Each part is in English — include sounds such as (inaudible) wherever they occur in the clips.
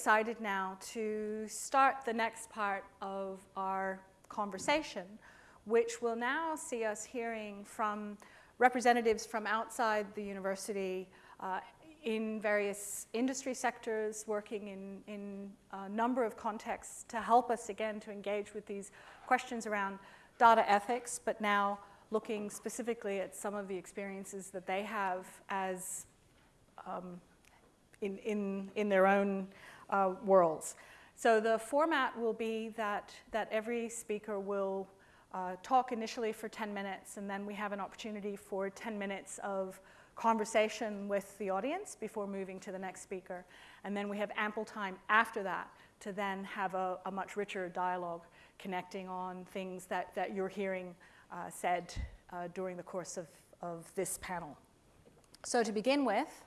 excited now to start the next part of our conversation, which will now see us hearing from representatives from outside the university uh, in various industry sectors, working in, in a number of contexts to help us again to engage with these questions around data ethics, but now looking specifically at some of the experiences that they have as um, in, in, in their own uh, worlds. So the format will be that, that every speaker will uh, talk initially for 10 minutes and then we have an opportunity for 10 minutes of conversation with the audience before moving to the next speaker. And then we have ample time after that to then have a, a much richer dialogue connecting on things that, that you're hearing uh, said uh, during the course of, of this panel. So to begin with,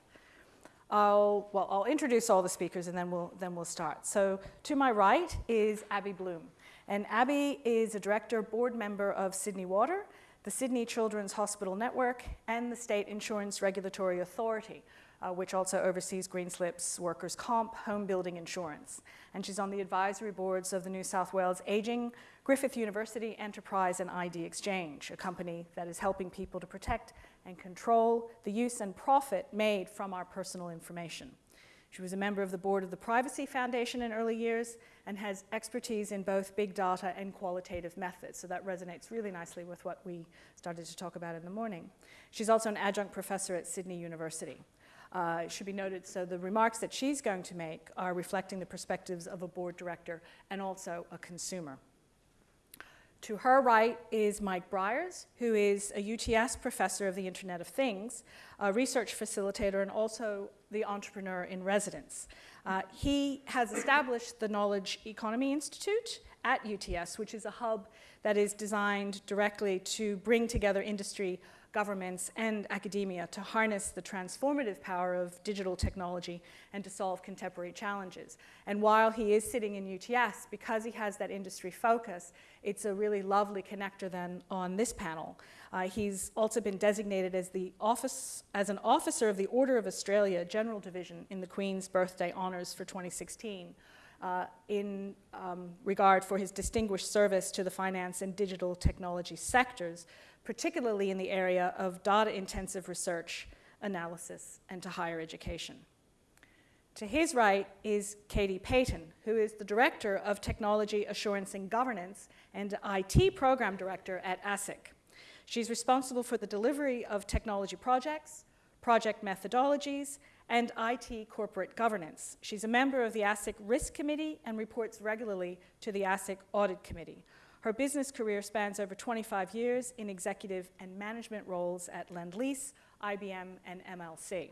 I'll, well, I'll introduce all the speakers and then we'll, then we'll start. So to my right is Abby Bloom. And Abby is a director board member of Sydney Water the Sydney Children's Hospital Network, and the State Insurance Regulatory Authority, uh, which also oversees Greenslips workers' comp, home building insurance. And she's on the advisory boards of the New South Wales Aging, Griffith University Enterprise and ID Exchange, a company that is helping people to protect and control the use and profit made from our personal information. She was a member of the board of the Privacy Foundation in early years and has expertise in both big data and qualitative methods. So that resonates really nicely with what we started to talk about in the morning. She's also an adjunct professor at Sydney University. Uh, it should be noted, so the remarks that she's going to make are reflecting the perspectives of a board director and also a consumer. To her right is Mike Briers, who is a UTS professor of the Internet of Things, a research facilitator, and also the entrepreneur in residence. Uh, he has established the Knowledge Economy Institute at UTS, which is a hub that is designed directly to bring together industry governments and academia to harness the transformative power of digital technology and to solve contemporary challenges. And while he is sitting in UTS, because he has that industry focus, it's a really lovely connector then on this panel. Uh, he's also been designated as, the office, as an officer of the Order of Australia General Division in the Queen's Birthday Honours for 2016. Uh, in um, regard for his distinguished service to the finance and digital technology sectors, particularly in the area of data-intensive research, analysis, and to higher education. To his right is Katie Payton, who is the Director of Technology Assurance and Governance and IT Program Director at ASIC. She's responsible for the delivery of technology projects, project methodologies, and IT corporate governance. She's a member of the ASIC Risk Committee and reports regularly to the ASIC Audit Committee. Her business career spans over 25 years in executive and management roles at Lendlease, IBM, and MLC.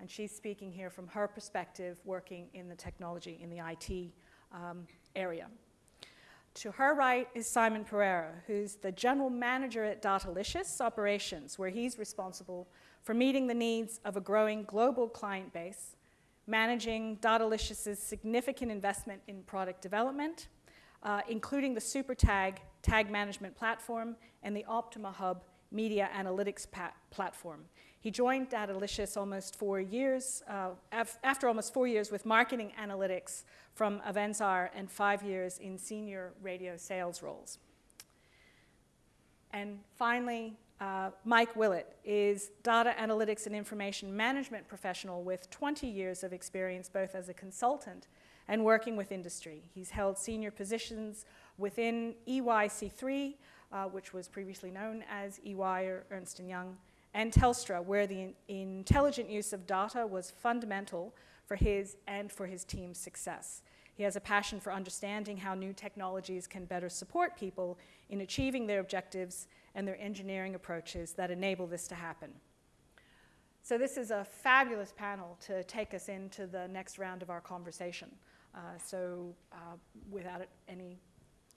And she's speaking here from her perspective, working in the technology, in the IT um, area. To her right is Simon Pereira, who's the general manager at Datalicious Operations, where he's responsible for meeting the needs of a growing global client base, managing Datalicious's significant investment in product development, uh, including the SuperTag tag management platform and the Optima Hub media analytics platform. He joined Datalicious almost four years, uh, af after almost four years with marketing analytics from Avenzar and five years in senior radio sales roles. And finally, uh, Mike Willett is data analytics and information management professional with 20 years of experience both as a consultant and working with industry. He's held senior positions within EYC3, uh, which was previously known as EY or Ernst & Young, and Telstra, where the in intelligent use of data was fundamental for his and for his team's success. He has a passion for understanding how new technologies can better support people in achieving their objectives and their engineering approaches that enable this to happen. So this is a fabulous panel to take us into the next round of our conversation. Uh, so uh, without any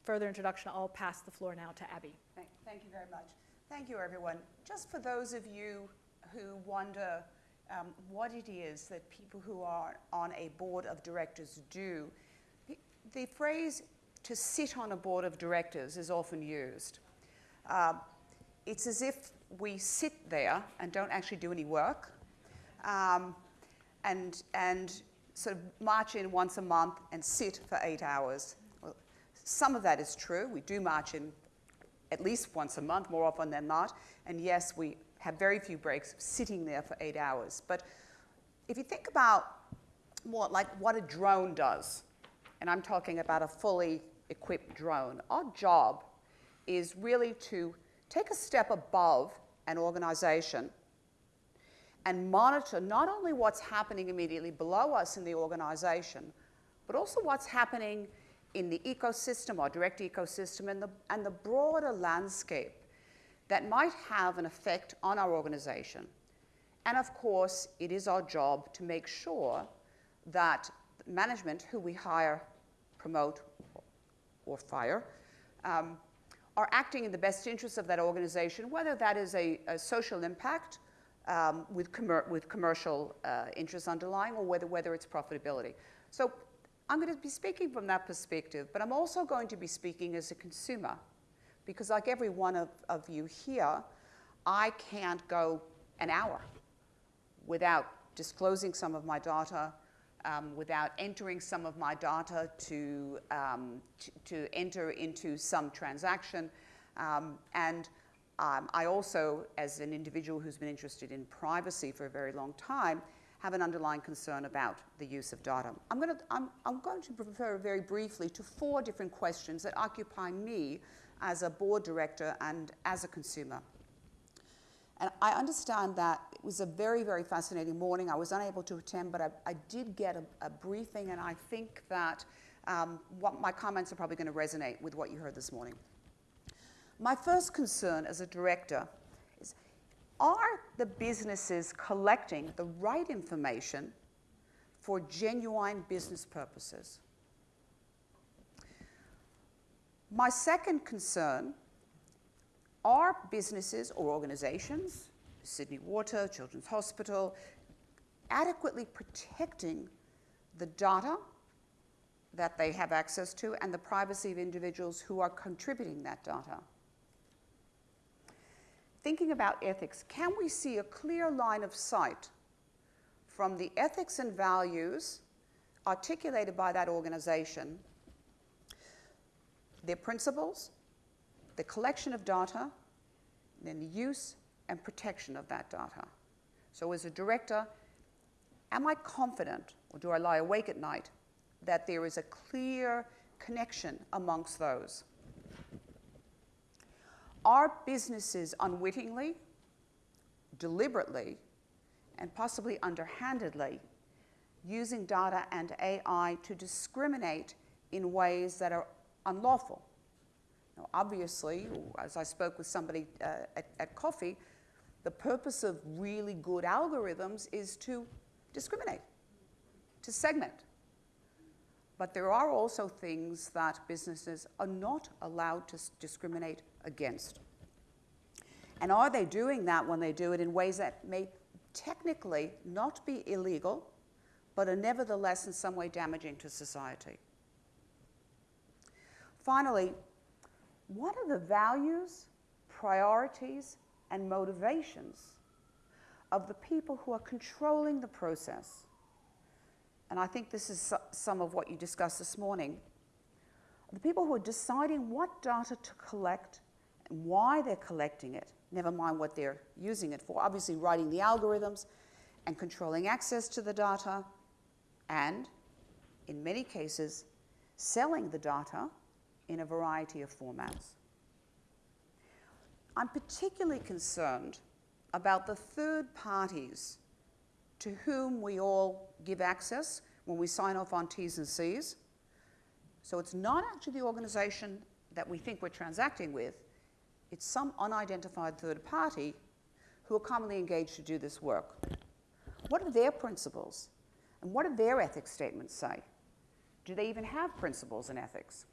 further introduction, I'll pass the floor now to Abby. Thank, thank you very much. Thank you, everyone. Just for those of you who wonder um, what it is that people who are on a board of directors do, the, the phrase to sit on a board of directors is often used. Uh, it's as if we sit there and don't actually do any work. Um, and, and sort of march in once a month and sit for eight hours. Well, some of that is true. We do march in at least once a month, more often than not. And yes, we have very few breaks sitting there for eight hours. But if you think about more like what a drone does, and I'm talking about a fully equipped drone, our job is really to take a step above an organization and monitor not only what's happening immediately below us in the organization, but also what's happening in the ecosystem, our direct ecosystem, and the, and the broader landscape that might have an effect on our organization. And of course, it is our job to make sure that management, who we hire, promote, or fire, um, are acting in the best interest of that organization, whether that is a, a social impact um, with, with, commercial uh, interests underlying or whether, whether it's profitability. So I'm going to be speaking from that perspective, but I'm also going to be speaking as a consumer because like every one of, of you here, I can't go an hour without disclosing some of my data, um, without entering some of my data to, um, to, to, enter into some transaction. Um, and um, I also, as an individual who's been interested in privacy for a very long time, have an underlying concern about the use of data. I'm going to, I'm, I'm going to refer very briefly to four different questions that occupy me as a board director and as a consumer. And I understand that it was a very, very fascinating morning. I was unable to attend, but I, I did get a, a, briefing, and I think that um, what my comments are probably going to resonate with what you heard this morning. My first concern as a director is, are the businesses collecting the right information for genuine business purposes? My second concern are businesses or organizations, Sydney Water, Children's Hospital, adequately protecting the data that they have access to and the privacy of individuals who are contributing that data? Thinking about ethics, can we see a clear line of sight from the ethics and values articulated by that organization, their principles, the collection of data, then the use and protection of that data. So as a director, am I confident, or do I lie awake at night, that there is a clear connection amongst those? Are businesses unwittingly, deliberately, and possibly underhandedly using data and AI to discriminate in ways that are unlawful? Now, obviously, as I spoke with somebody uh, at, at coffee, the purpose of really good algorithms is to discriminate, to segment. But there are also things that businesses are not allowed to discriminate against. And are they doing that when they do it in ways that may technically not be illegal, but are nevertheless in some way damaging to society? Finally, what are the values, priorities, and motivations of the people who are controlling the process? And I think this is some of what you discussed this morning. The people who are deciding what data to collect and why they're collecting it, never mind what they're using it for. Obviously, writing the algorithms and controlling access to the data, and in many cases, selling the data in a variety of formats. I'm particularly concerned about the third parties to whom we all give access when we sign off on T's and C's. So it's not actually the organization that we think we're transacting with, it's some unidentified third party who are commonly engaged to do this work. What are their principles? And what do their ethics statements say? Do they even have principles and ethics?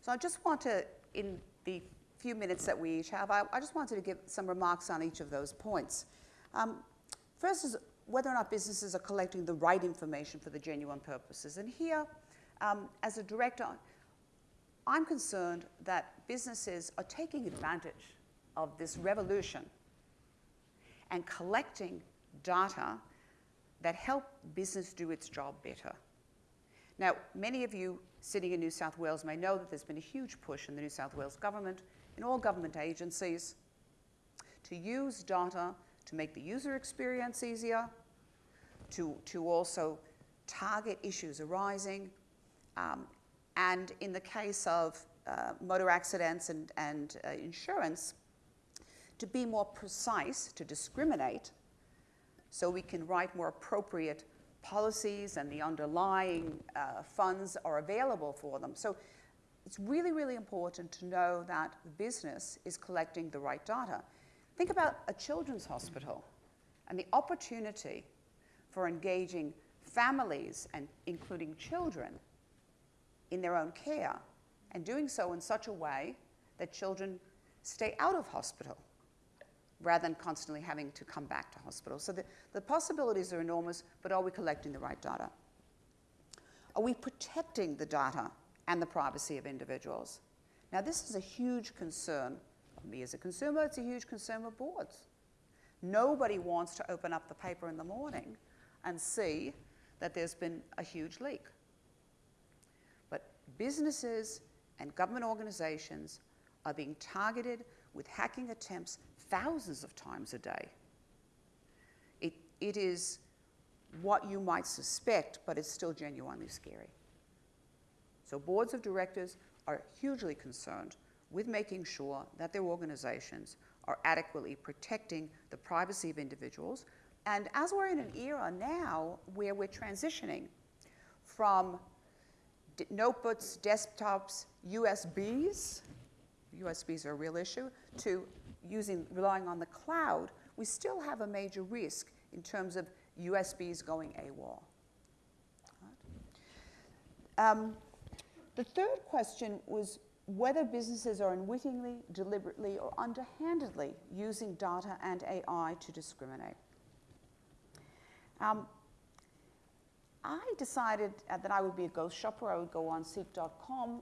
So I just want to, in the few minutes that we each have, I, I just wanted to give some remarks on each of those points. Um, first is whether or not businesses are collecting the right information for the genuine purposes. And here, um, as a director, I'm concerned that businesses are taking advantage of this revolution and collecting data that help business do its job better. Now, many of you sitting in New South Wales may know that there's been a huge push in the New South Wales government, in all government agencies, to use data to make the user experience easier, to, to also target issues arising, um, and in the case of uh, motor accidents and, and uh, insurance, to be more precise, to discriminate, so we can write more appropriate policies and the underlying uh, funds are available for them. So it's really, really important to know that the business is collecting the right data. Think about a children's hospital and the opportunity for engaging families and including children in their own care and doing so in such a way that children stay out of hospital rather than constantly having to come back to hospital. So the, the possibilities are enormous, but are we collecting the right data? Are we protecting the data and the privacy of individuals? Now, this is a huge concern me as a consumer, it's a huge of boards. Nobody wants to open up the paper in the morning and see that there's been a huge leak. But businesses and government organizations are being targeted with hacking attempts thousands of times a day. It, it is what you might suspect, but it's still genuinely scary. So, boards of directors are hugely concerned with making sure that their organizations are adequately protecting the privacy of individuals. And as we're in an era now where we're transitioning from notebooks, desktops, USBs, USBs are a real issue, to using, relying on the cloud, we still have a major risk in terms of USBs going AWOL. Um, the third question was whether businesses are unwittingly, deliberately, or underhandedly using data and AI to discriminate. Um, I decided uh, that I would be a ghost shopper. I would go on Seek.com,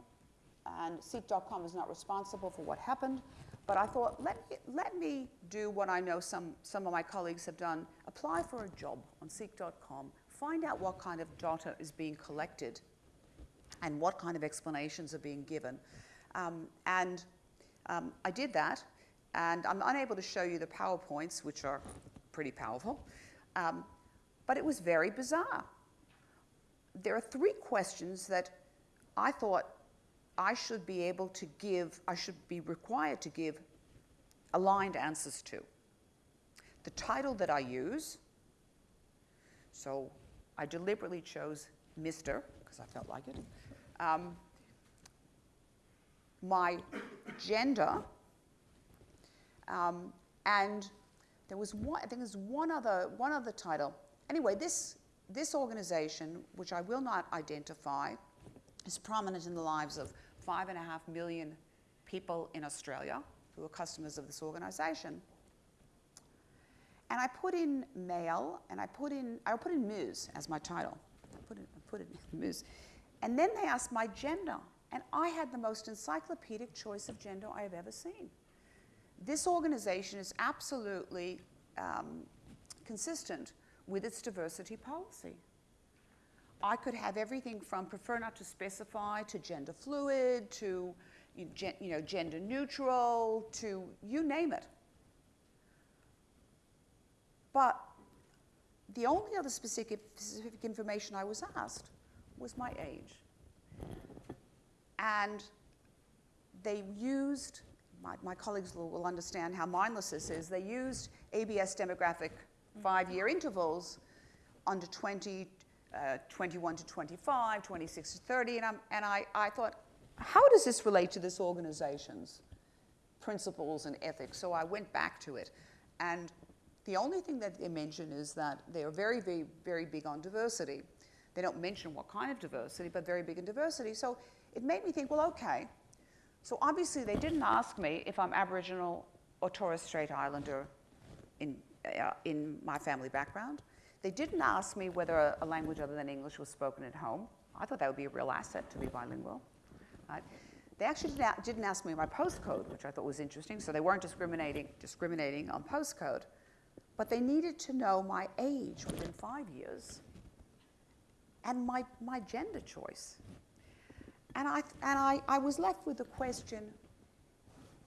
and Seek.com is not responsible for what happened. But I thought, let me, let me do what I know some, some of my colleagues have done apply for a job on Seek.com, find out what kind of data is being collected and what kind of explanations are being given. Um, and um, I did that, and I'm unable to show you the PowerPoints, which are pretty powerful, um, but it was very bizarre. There are three questions that I thought I should be able to give, I should be required to give aligned answers to. The title that I use, so I deliberately chose Mr. because I felt like it. Um, my gender, um, and there was one, I think there's one other, one other title. Anyway, this, this organization, which I will not identify, is prominent in the lives of five and a half million people in Australia who are customers of this organization. And I put in male and I put in, I put in Ms as my title. I put in, I put in (laughs) Ms. And then they asked my gender. And I had the most encyclopedic choice of gender I have ever seen. This organization is absolutely um, consistent with its diversity policy. I could have everything from prefer not to specify to gender fluid to you know, gender neutral to you name it. But the only other specific, specific information I was asked was my age. And they used, my, my colleagues will, will, understand how mindless this is, they used ABS demographic five year intervals under 20, uh, 21 to 25, 26 to 30, and, and I, I thought, how does this relate to this organization's principles and ethics? So I went back to it. And the only thing that they mention is that they are very, very, very big on diversity. They don't mention what kind of diversity, but very big in diversity. So it made me think, well, okay. So obviously they didn't ask me if I'm Aboriginal or Torres Strait Islander in, uh, in my family background. They didn't ask me whether a, a, language other than English was spoken at home. I thought that would be a real asset to be bilingual. Right? They actually didn't, ask me my postcode, which I thought was interesting, so they weren't discriminating, discriminating on postcode. but they needed to know my age within five years and my, my gender choice. And, I, and I, I was left with the question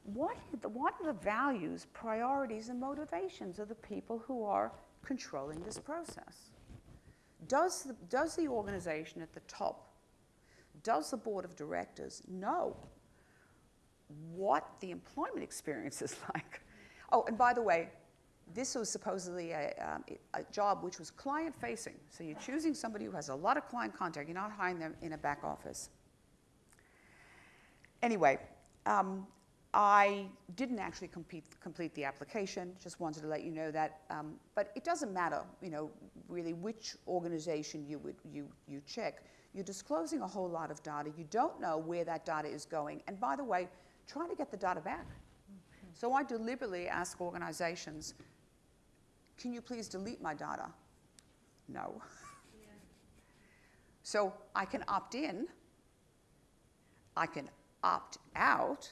what are, the, what are the values, priorities, and motivations of the people who are controlling this process? Does the, does the organization at the top, does the board of directors know what the employment experience is (laughs) like? Oh, and by the way, this was supposedly a, um, a job which was client facing. So you're choosing somebody who has a lot of client contact, you're not hiring them in a back office. Anyway, um, I didn't actually complete, complete the application, just wanted to let you know that. Um, but it doesn't matter, you know, really which organization you, would, you, you check. You're disclosing a whole lot of data. You don't know where that data is going. And by the way, try to get the data back. Okay. So I deliberately ask organizations, can you please delete my data? No. Yeah. (laughs) So I can opt in, I can opt out,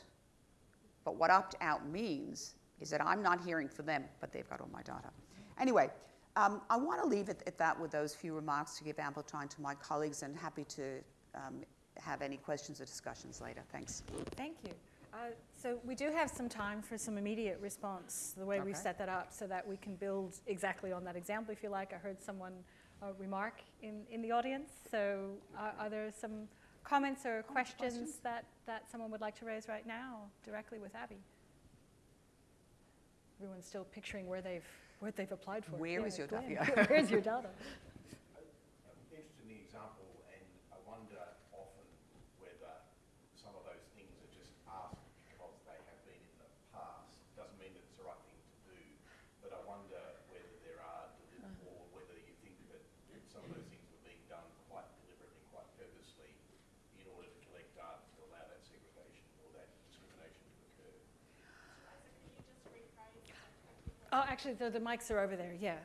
but what opt out means is that I'm not hearing for them, but they've got all my data. Anyway, um, I want to leave it at that with those few remarks to give ample time to my colleagues and happy to um, have any questions or discussions later. Thanks. Thank you. Uh, so we do have some time for some immediate response, the way okay. we set that up, so that we can build exactly on that example, if you like. I heard someone uh, remark in, in the audience. So uh, are there some comments or questions, questions, That, that someone would like to raise right now directly with Abby? Everyone's still picturing where they've, where they've applied for. Where yeah, is your data? (laughs) Where's your (laughs) data? Actually, the, the mics are over there, yeah.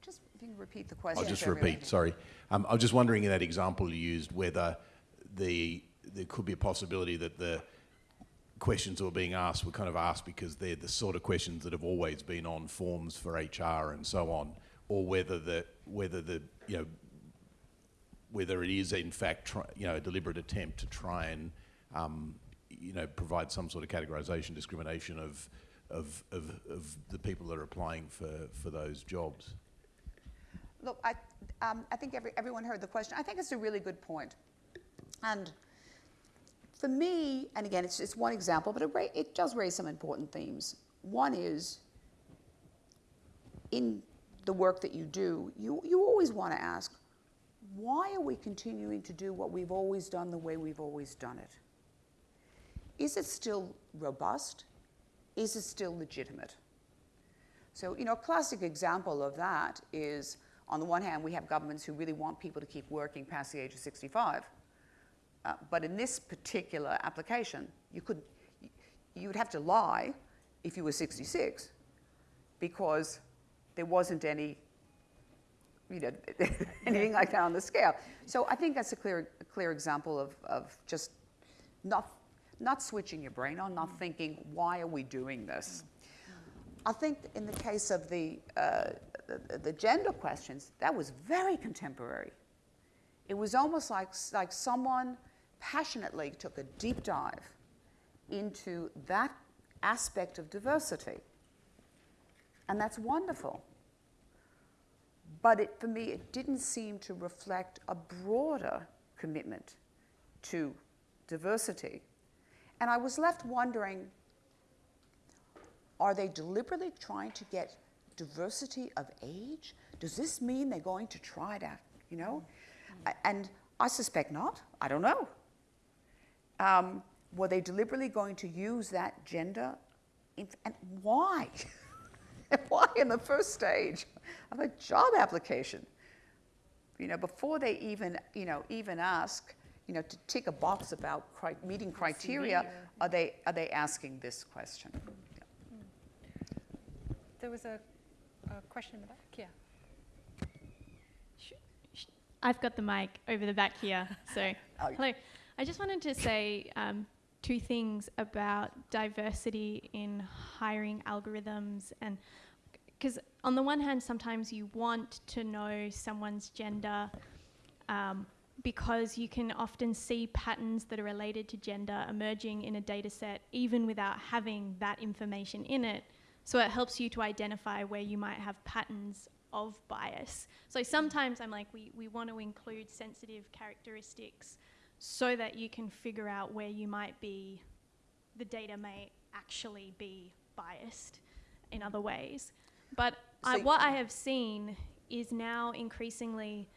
Just if you can repeat the question. I'll just repeat, sorry. Um, I was just wondering in that example you used whether the there could be a possibility that the questions that were being asked were kind of asked because they're the sort of questions that have always been on forms for HR and so on, or whether the whether the you know whether it is in fact try, you know a deliberate attempt to try and um, you know provide some sort of categorisation discrimination of of, of, of the people that are applying for, for those jobs? Look, I, um, I think every, everyone heard the question. I think it's a really good point. And for me, and again, it's, just one example, but it, it does raise some important themes. One is in the work that you do, you, you always want to ask, why are we continuing to do what we've always done the way we've always done it? Is it still robust? Is it still legitimate? So, you know, a classic example of that is on the one hand, we have governments who really want people to keep working past the age of 65. Uh, but in this particular application, you could, you'd have to lie if you were 66 because there wasn't any, you know, (laughs) anything like that on the scale. So I think that's a clear, a clear example of, of just not not switching your brain on, not thinking, why are we doing this? I think in the case of the, uh, the, the, gender questions, that was very contemporary. It was almost like, like someone passionately took a deep dive into that aspect of diversity. And that's wonderful. But it, for me, it didn't seem to reflect a broader commitment to diversity and I was left wondering are they deliberately trying to get diversity of age? Does this mean they're going to try to, you know? Mm-hmm. And I suspect not. I don't know. Um, were they deliberately going to use that gender? And why? (laughs) why in the first stage of a job application? You know, before they even, you know, even ask, you know, to tick a box about cri- meeting criteria, are they, are they asking this question? Yeah. There was a, a question in the back, yeah. I've got the mic over the back here. (laughs) So, oh. hello. I just wanted to say um, two things about diversity in hiring algorithms and because on the one hand sometimes you want to know someone's gender um, because you can often see patterns that are related to gender emerging in a data set even without having that information in it so it helps you to identify where you might have patterns of bias so sometimes i'm like we, we want to include sensitive characteristics so that you can figure out where you might be, the data may actually be biased in other ways. But uh, I, what I have seen is now increasingly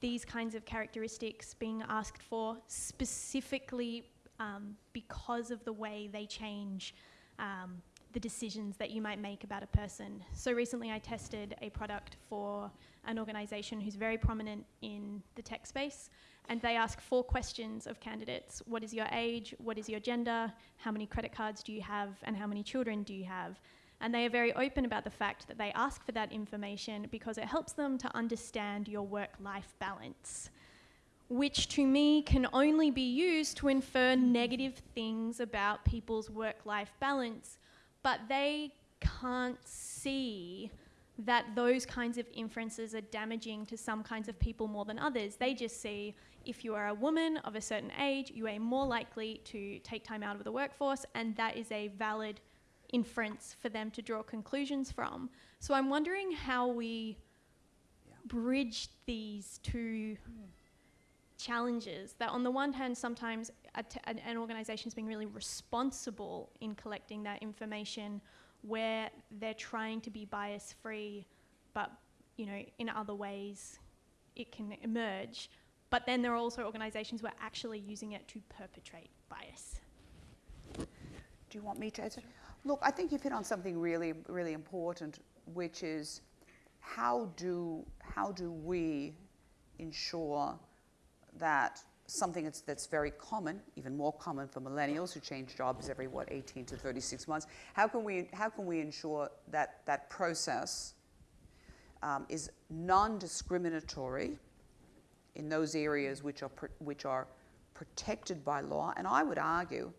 these kinds of characteristics being asked for specifically um, because of the way they change um, the decisions that you might make about a person. So recently I tested a product for an organization who's very prominent in the tech space and they ask four questions of candidates What is your age? What is your gender? How many credit cards do you have? And how many children do you have? And they are very open about the fact that they ask for that information because it helps them to understand your work life balance, which to me can only be used to infer negative things about people's work life balance, but they can't see that those kinds of inferences are damaging to some kinds of people more than others. They just see if you are a woman of a certain age, you are more likely to take time out of the workforce, and that is a valid inference for them to draw conclusions from. So I'm wondering how we Yeah. bridge these two challenges. That on the one hand, sometimes an, an organization is being really responsible in collecting that information, where they're trying to be bias free, but you know in other ways it can emerge. But then there are also organizations who are actually using it to perpetrate bias. Do you want me to answer? Look, I think you've hit on something really, really important, which is how do, how do we ensure that something that's, that's very common, even more common for millennials who change jobs every, what, 18 to 36 months, how can we, how can we ensure that that process um, is non-discriminatory in those areas which are, which are protected by law, and I would argue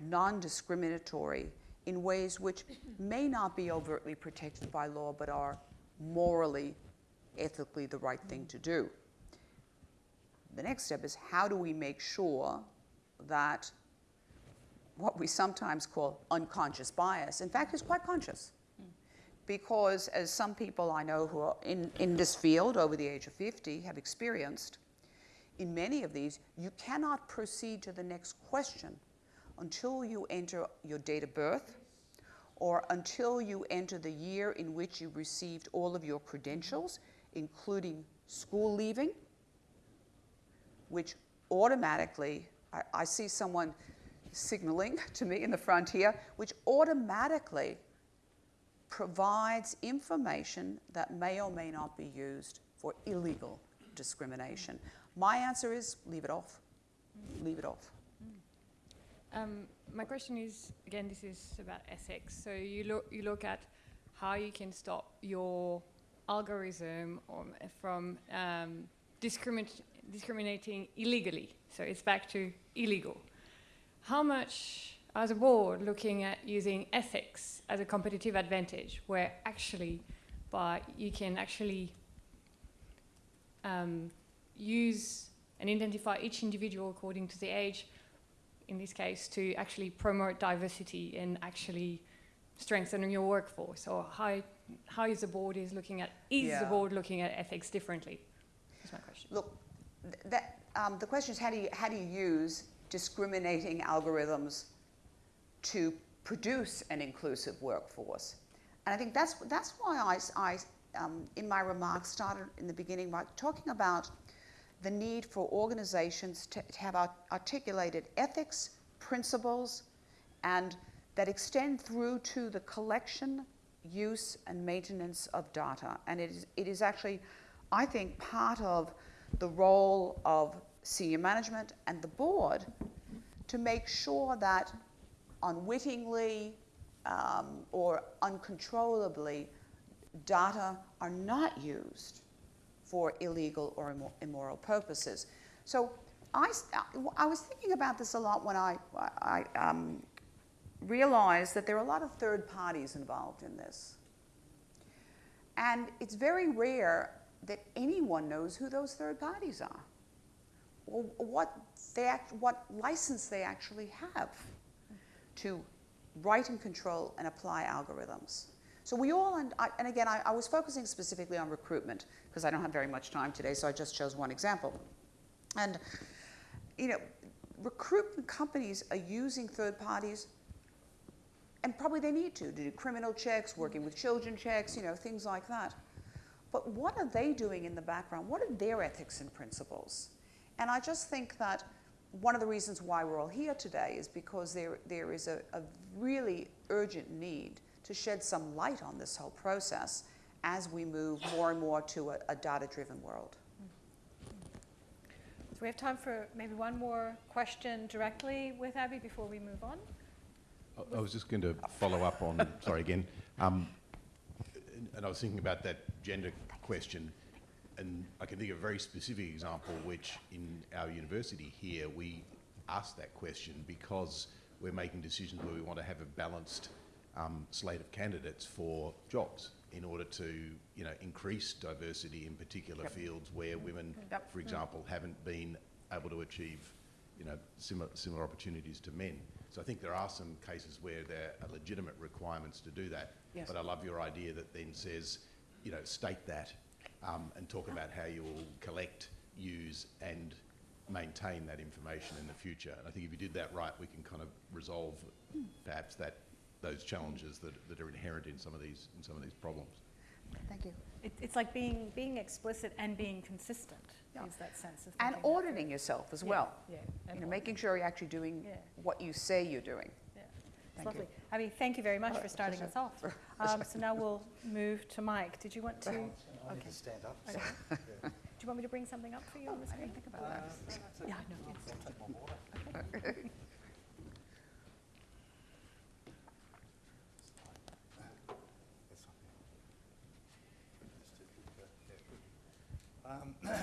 non discriminatory in ways which may not be overtly protected by law but are morally, ethically the right thing to do. The next step is how do we make sure that what we sometimes call unconscious bias, in fact, is quite conscious? Because, as some people I know who are in, in this field over the age of 50 have experienced, in many of these, you cannot proceed to the next question until you enter your date of birth or until you enter the year in which you received all of your credentials, including school leaving, which automatically, I, I see someone signaling (laughs) to me in the front here, which automatically provides information that may or may not be used for illegal discrimination. My answer is leave it off. Leave it off. Um, my question is again, this is about ethics. So you look you look at how you can stop your algorithm or, from um, discrimin- discriminating illegally. So it's back to illegal. How much, as a board, looking at using ethics as a competitive advantage, where actually, by you can actually um, use and identify each individual according to the age in this case, to actually promote diversity and actually strengthen your workforce? Or how, how is the board is looking at, is Yeah. the board looking at ethics differently? That's my question. Look, th- that, um, the question is how do, you, how do you use discriminating algorithms to produce an inclusive workforce? And I think that's, that's why I um, in my remarks, started in the beginning by talking about the need for organizations to, to have art- articulated ethics, principles, and that extend through to the collection, use, and maintenance of data. And it is, it is actually, I think, part of the role of senior management and the board to make sure that unwittingly um, or uncontrollably data are not used for illegal or immo- immoral purposes. So I was thinking about this a lot when I, I um, realized that there are a lot of third parties involved in this. And it's very rare that anyone knows who those third parties are or what, they act, what license they actually have to write and control and apply algorithms. So we all, and, I, and again, I, I was focusing specifically on recruitment because I don't have very much time today, so I just chose one example. And, you know, recruitment companies are using third parties, and probably they need to, to do criminal checks, working with children checks, you know, things like that. But what are they doing in the background? What are their ethics and principles? And I just think that one of the reasons why we're all here today is because there, there is a, a really urgent need to shed some light on this whole process as we move more and more to a, a data driven world. So we have time for maybe one more question directly with Abby before we move on. I- I was just going to follow up on, sorry again, um, and- and I was thinking about that gender question, and I can think of a very specific example which in our university here, we ask that question because we're making decisions where we want to have a balanced um, slate of candidates for jobs in order to, you know, increase diversity in particular fields where women, Yep. for example, haven't been able to achieve, you know, similar, similar opportunities to men. So I think there are some cases where there are legitimate requirements to do that. Yes. But I love your idea that then says, you know, state that um, and talk about how you will collect, use and maintain that information in the future. And I think if you did that right, we can kind of resolve perhaps that, those challenges that, that are inherent in some of these, in some of these problems. Thank you. It, it's like being, being explicit and being consistent Yeah. is that sense of And thinking that auditing yourself as Yeah, well. Yeah. and You know, making sure you're actually doing Yeah. what you say you're doing. Yeah. It's Thank you. lovely. Abby, thank you very much Oh, for starting us off. (laughs) Um, so now we'll move to Mike. Did you want to? I need Okay. to stand up. Okay. Do you want me to bring something up for you on the screen? Think about that. Yeah, I know. yes. (laughs) I'll take my water. This one here. Um, (coughs)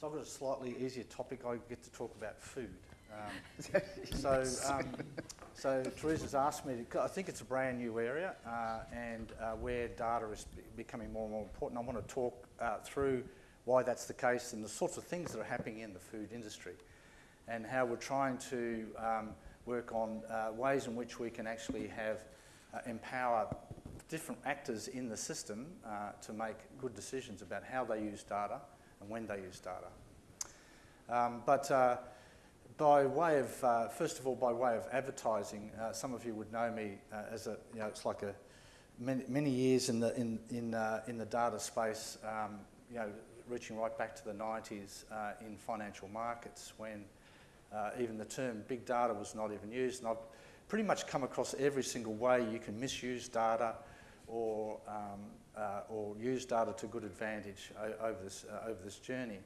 So I've got a slightly easier topic. I get to talk about food. Um, (laughs) so, um, so Teresa's asked me. To, I think it's a brand new area, uh, and uh, where data is becoming more and more important. I want to talk uh, through why that's the case and the sorts of things that are happening in the food industry, and how we're trying to um, work on uh, ways in which we can actually have uh, empower different actors in the system uh, to make good decisions about how they use data and when they use data. Um, but uh, by way of, uh, first of all, by way of advertising, uh, some of you would know me uh, as a, you know, it's like a many, many years in the in in uh, in the data space. Um, you know, reaching right back to the 90s uh, in financial markets when even the term big data was not even used. And I've pretty much come across every single way you can misuse data or, um, uh, or use data to good advantage over this, uh, over this journey.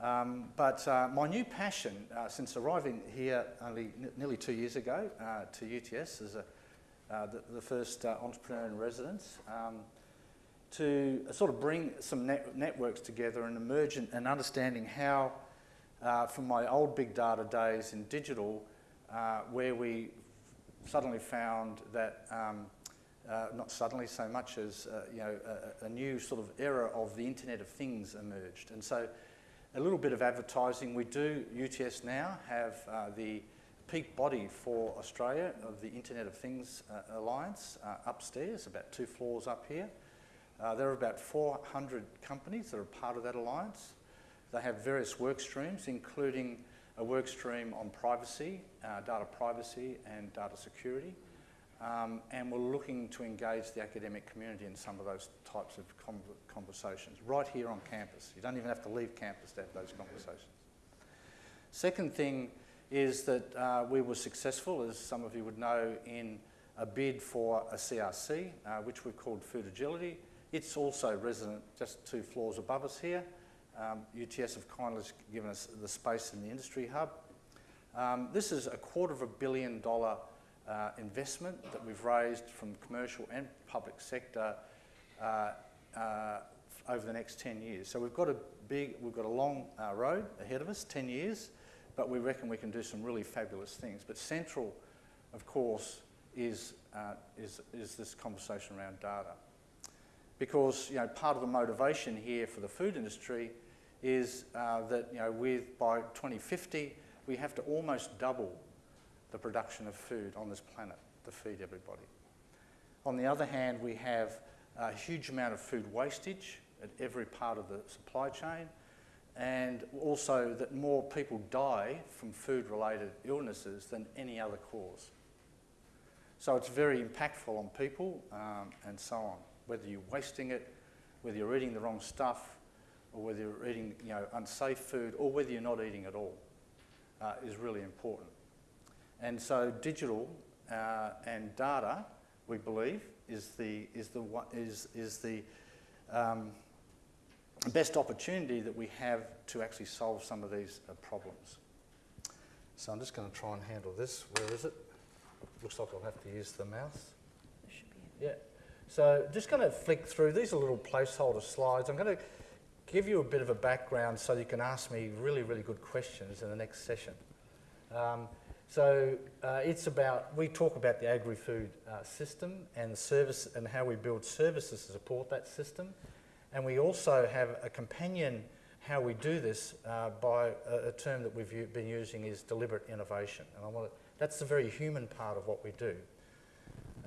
Um, but uh, my new passion uh, since arriving here only nearly two years ago uh, to UTS as a, uh, the, the first entrepreneur in residence, um, to sort of bring some net- networks together and emerge and understanding how, from my old big data days in digital, where we suddenly found that, um, uh, not suddenly so much as, uh, you know, a, a new sort of era of the Internet of Things emerged. And so a little bit of advertising. We do, UTS now, have uh, the peak body for Australia of the Internet of Things uh, Alliance uh, upstairs, about two floors up here. Uh, there are about 400 companies that are part of that alliance. They have various work streams, including a work stream on privacy, data privacy and data security. Um, and we're looking to engage the academic community in some of those types of con- conversations right here on campus. You don't even have to leave campus to have those conversations. Second thing is that uh, we were successful, as some of you would know, in a bid for a CRC, uh, which we've called Food Agility. It's also resident just two floors above us here. Um, UTS have kindly given us the space in the industry hub. Um, this is a quarter of a billion dollar uh, investment that we've raised from commercial and public sector uh, uh, over the next 10 years. So we've got a big, we've got a long uh, road ahead of us, 10 years, but we reckon we can do some really fabulous things. But central, of course, is, uh, is, is this conversation around data. Because, you know, part of the motivation here for the food industry is uh, that, you know, with, by 2050, we have to almost double the production of food on this planet to feed everybody. On the other hand, we have a huge amount of food wastage at every part of the supply chain, and also that more people die from food related illnesses than any other cause. So it's very impactful on people um, and so on, whether you're wasting it, whether you're eating the wrong stuff, or whether you're eating you know, unsafe food, or whether you're not eating at all, uh, is really important. And so digital uh, and data, we believe, is the, is the, is, is the um, best opportunity that we have to actually solve some of these uh, problems. So I'm just going to try and handle this. Where is it? Looks like I'll have to use the mouse. Yeah. So just going to flick through. These are little placeholder slides. I'm going to give you a bit of a background so you can ask me really, really good questions in the next session. Um, so uh, it's about, we talk about the agri-food uh, system and service and how we build services to support that system. And we also have a companion how we do this uh, by a, a, term that we've been using is deliberate innovation. And I want that's the very human part of what we do.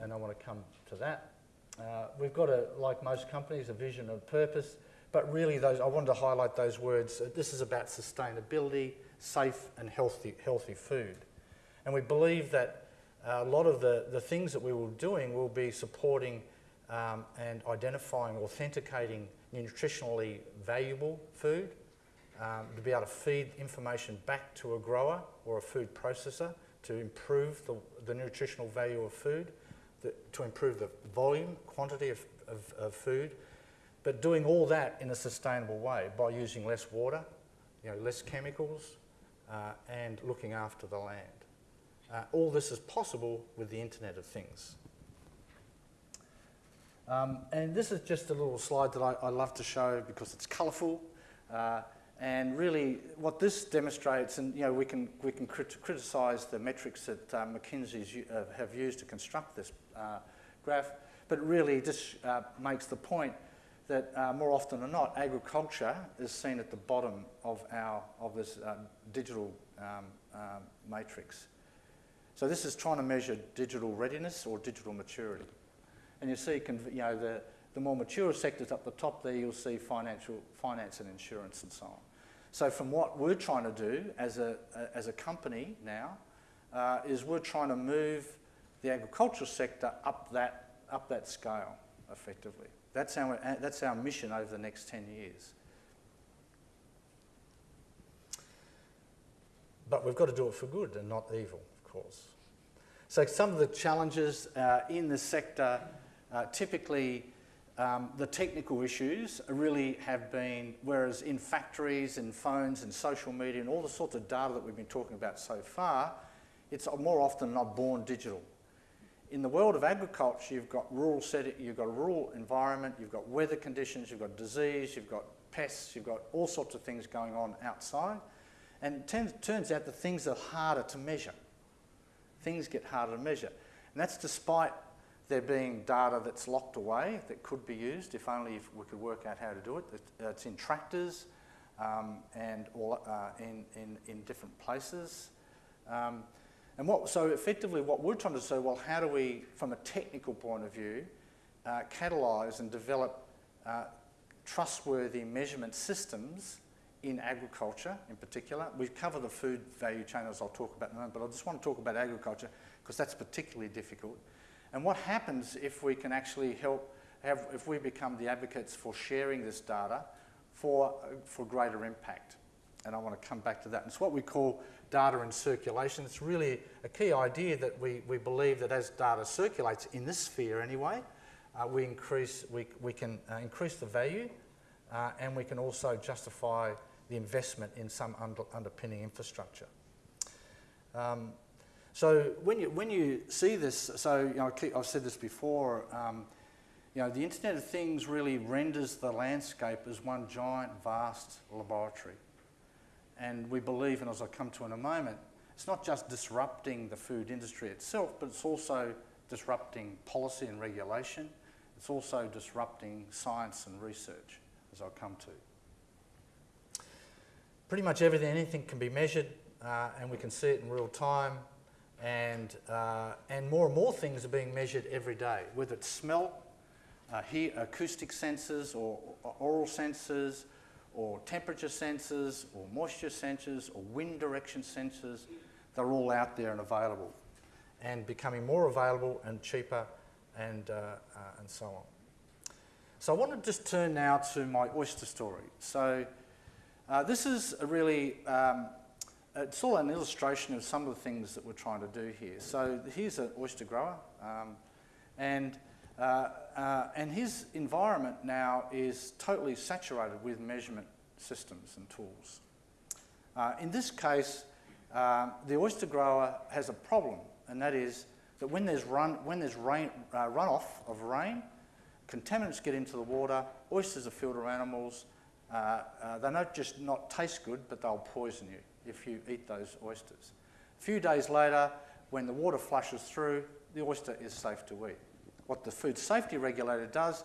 And I want to come to that. Uh, we've got, a, like most companies, a vision and purpose, but really those, I wanted to highlight those words. This is about sustainability, safe and healthy, healthy food. And we believe that a lot of the, the things that we will be doing will be supporting um, and identifying, authenticating nutritionally valuable food, um, to be able to feed information back to a grower or a food processor to improve the, the nutritional value of food, the, to improve the volume, quantity of, of, of, food, but doing all that in a sustainable way by using less water, you know, less chemicals, uh, and looking after the land. Uh, all this is possible with the Internet of Things. Um, and this is just a little slide that I, I love to show because it's colourful. Uh, and really, what this demonstrates, and you know, we can we can crit criticise the metrics that uh, McKinsey's uh, have used to construct this uh, graph, but really just uh, makes the point that uh, more often than not, agriculture is seen at the bottom of our of this digital um, matrix. So this is trying to measure digital readiness or digital maturity. And you see, you know, the, the more mature sectors up the top there, you'll see financial, finance and insurance and so on. So from what we're trying to do as a, as a company now, uh, is we're trying to move the agricultural sector up that, up that scale effectively. That's our, that's our mission over the next 10 years. But we've got to do it for good and not evil, course. So some of the challenges uh, in the sector uh, typically, um, the technical issues really have been, whereas in factories and phones and social media and all the sorts of data that we've been talking about so far, it's more often not born digital. In the world of agriculture, you've got rural setting, you've got a rural environment, you've got weather conditions, you've got disease, you've got pests, you've got all sorts of things going on outside. And it turns, out that things are harder to measure. Things get harder to measure. And that's despite there being data that's locked away that could be used if only if we could work out how to do it. It's in tractors um, and all, uh, in, in, in different places. Um, and what, so effectively what we're trying to say, well, how do we, from a technical point of view, uh, catalyse and develop uh, trustworthy measurement systems in agriculture in particular. We cover the food value chain as I'll talk about in a moment, but I just want to talk about agriculture because that's particularly difficult. And what happens if we can actually help, have, if we become the advocates for sharing this data for, for greater impact? And I want to come back to that. It's what we call data in circulation. It's really a key idea that we, we believe that as data circulates in this sphere anyway, uh, we, increase, we, we can uh, increase the value uh, and we can also justify the investment in some under, underpinning infrastructure. Um, so when you, when you see this, so you know, I've said this before, um, You know, the Internet of Things really renders the landscape as one giant, vast laboratory. And we believe, and as I'll come to in a moment, it's not just disrupting the food industry itself, but it's also disrupting policy and regulation. It's also disrupting science and research, as I'll come to. Pretty much everything, anything can be measured, uh, and we can see it in real time. And, uh, and more and more things are being measured every day, whether it's smell, uh, hear, acoustic sensors, or, or oral sensors, or temperature sensors, or moisture sensors, or wind direction sensors. They're all out there and available, and becoming more available and cheaper, and, uh, uh, and so on. So I want to just turn now to my oyster story. So uh, this is a really um, it's all an illustration of some of the things that we're trying to do here. So here's an oyster grower, um, and, uh, uh, and his environment now is totally saturated with measurement systems and tools. Uh, in this case, um, the oyster grower has a problem, and that is that when there's, run, when there's rain, uh, runoff of rain, contaminants get into the water, oysters are filter animals, uh, uh, they don't just not taste good, but they'll poison you if you eat those oysters. A few days later, when the water flushes through, the oyster is safe to eat. What the food safety regulator does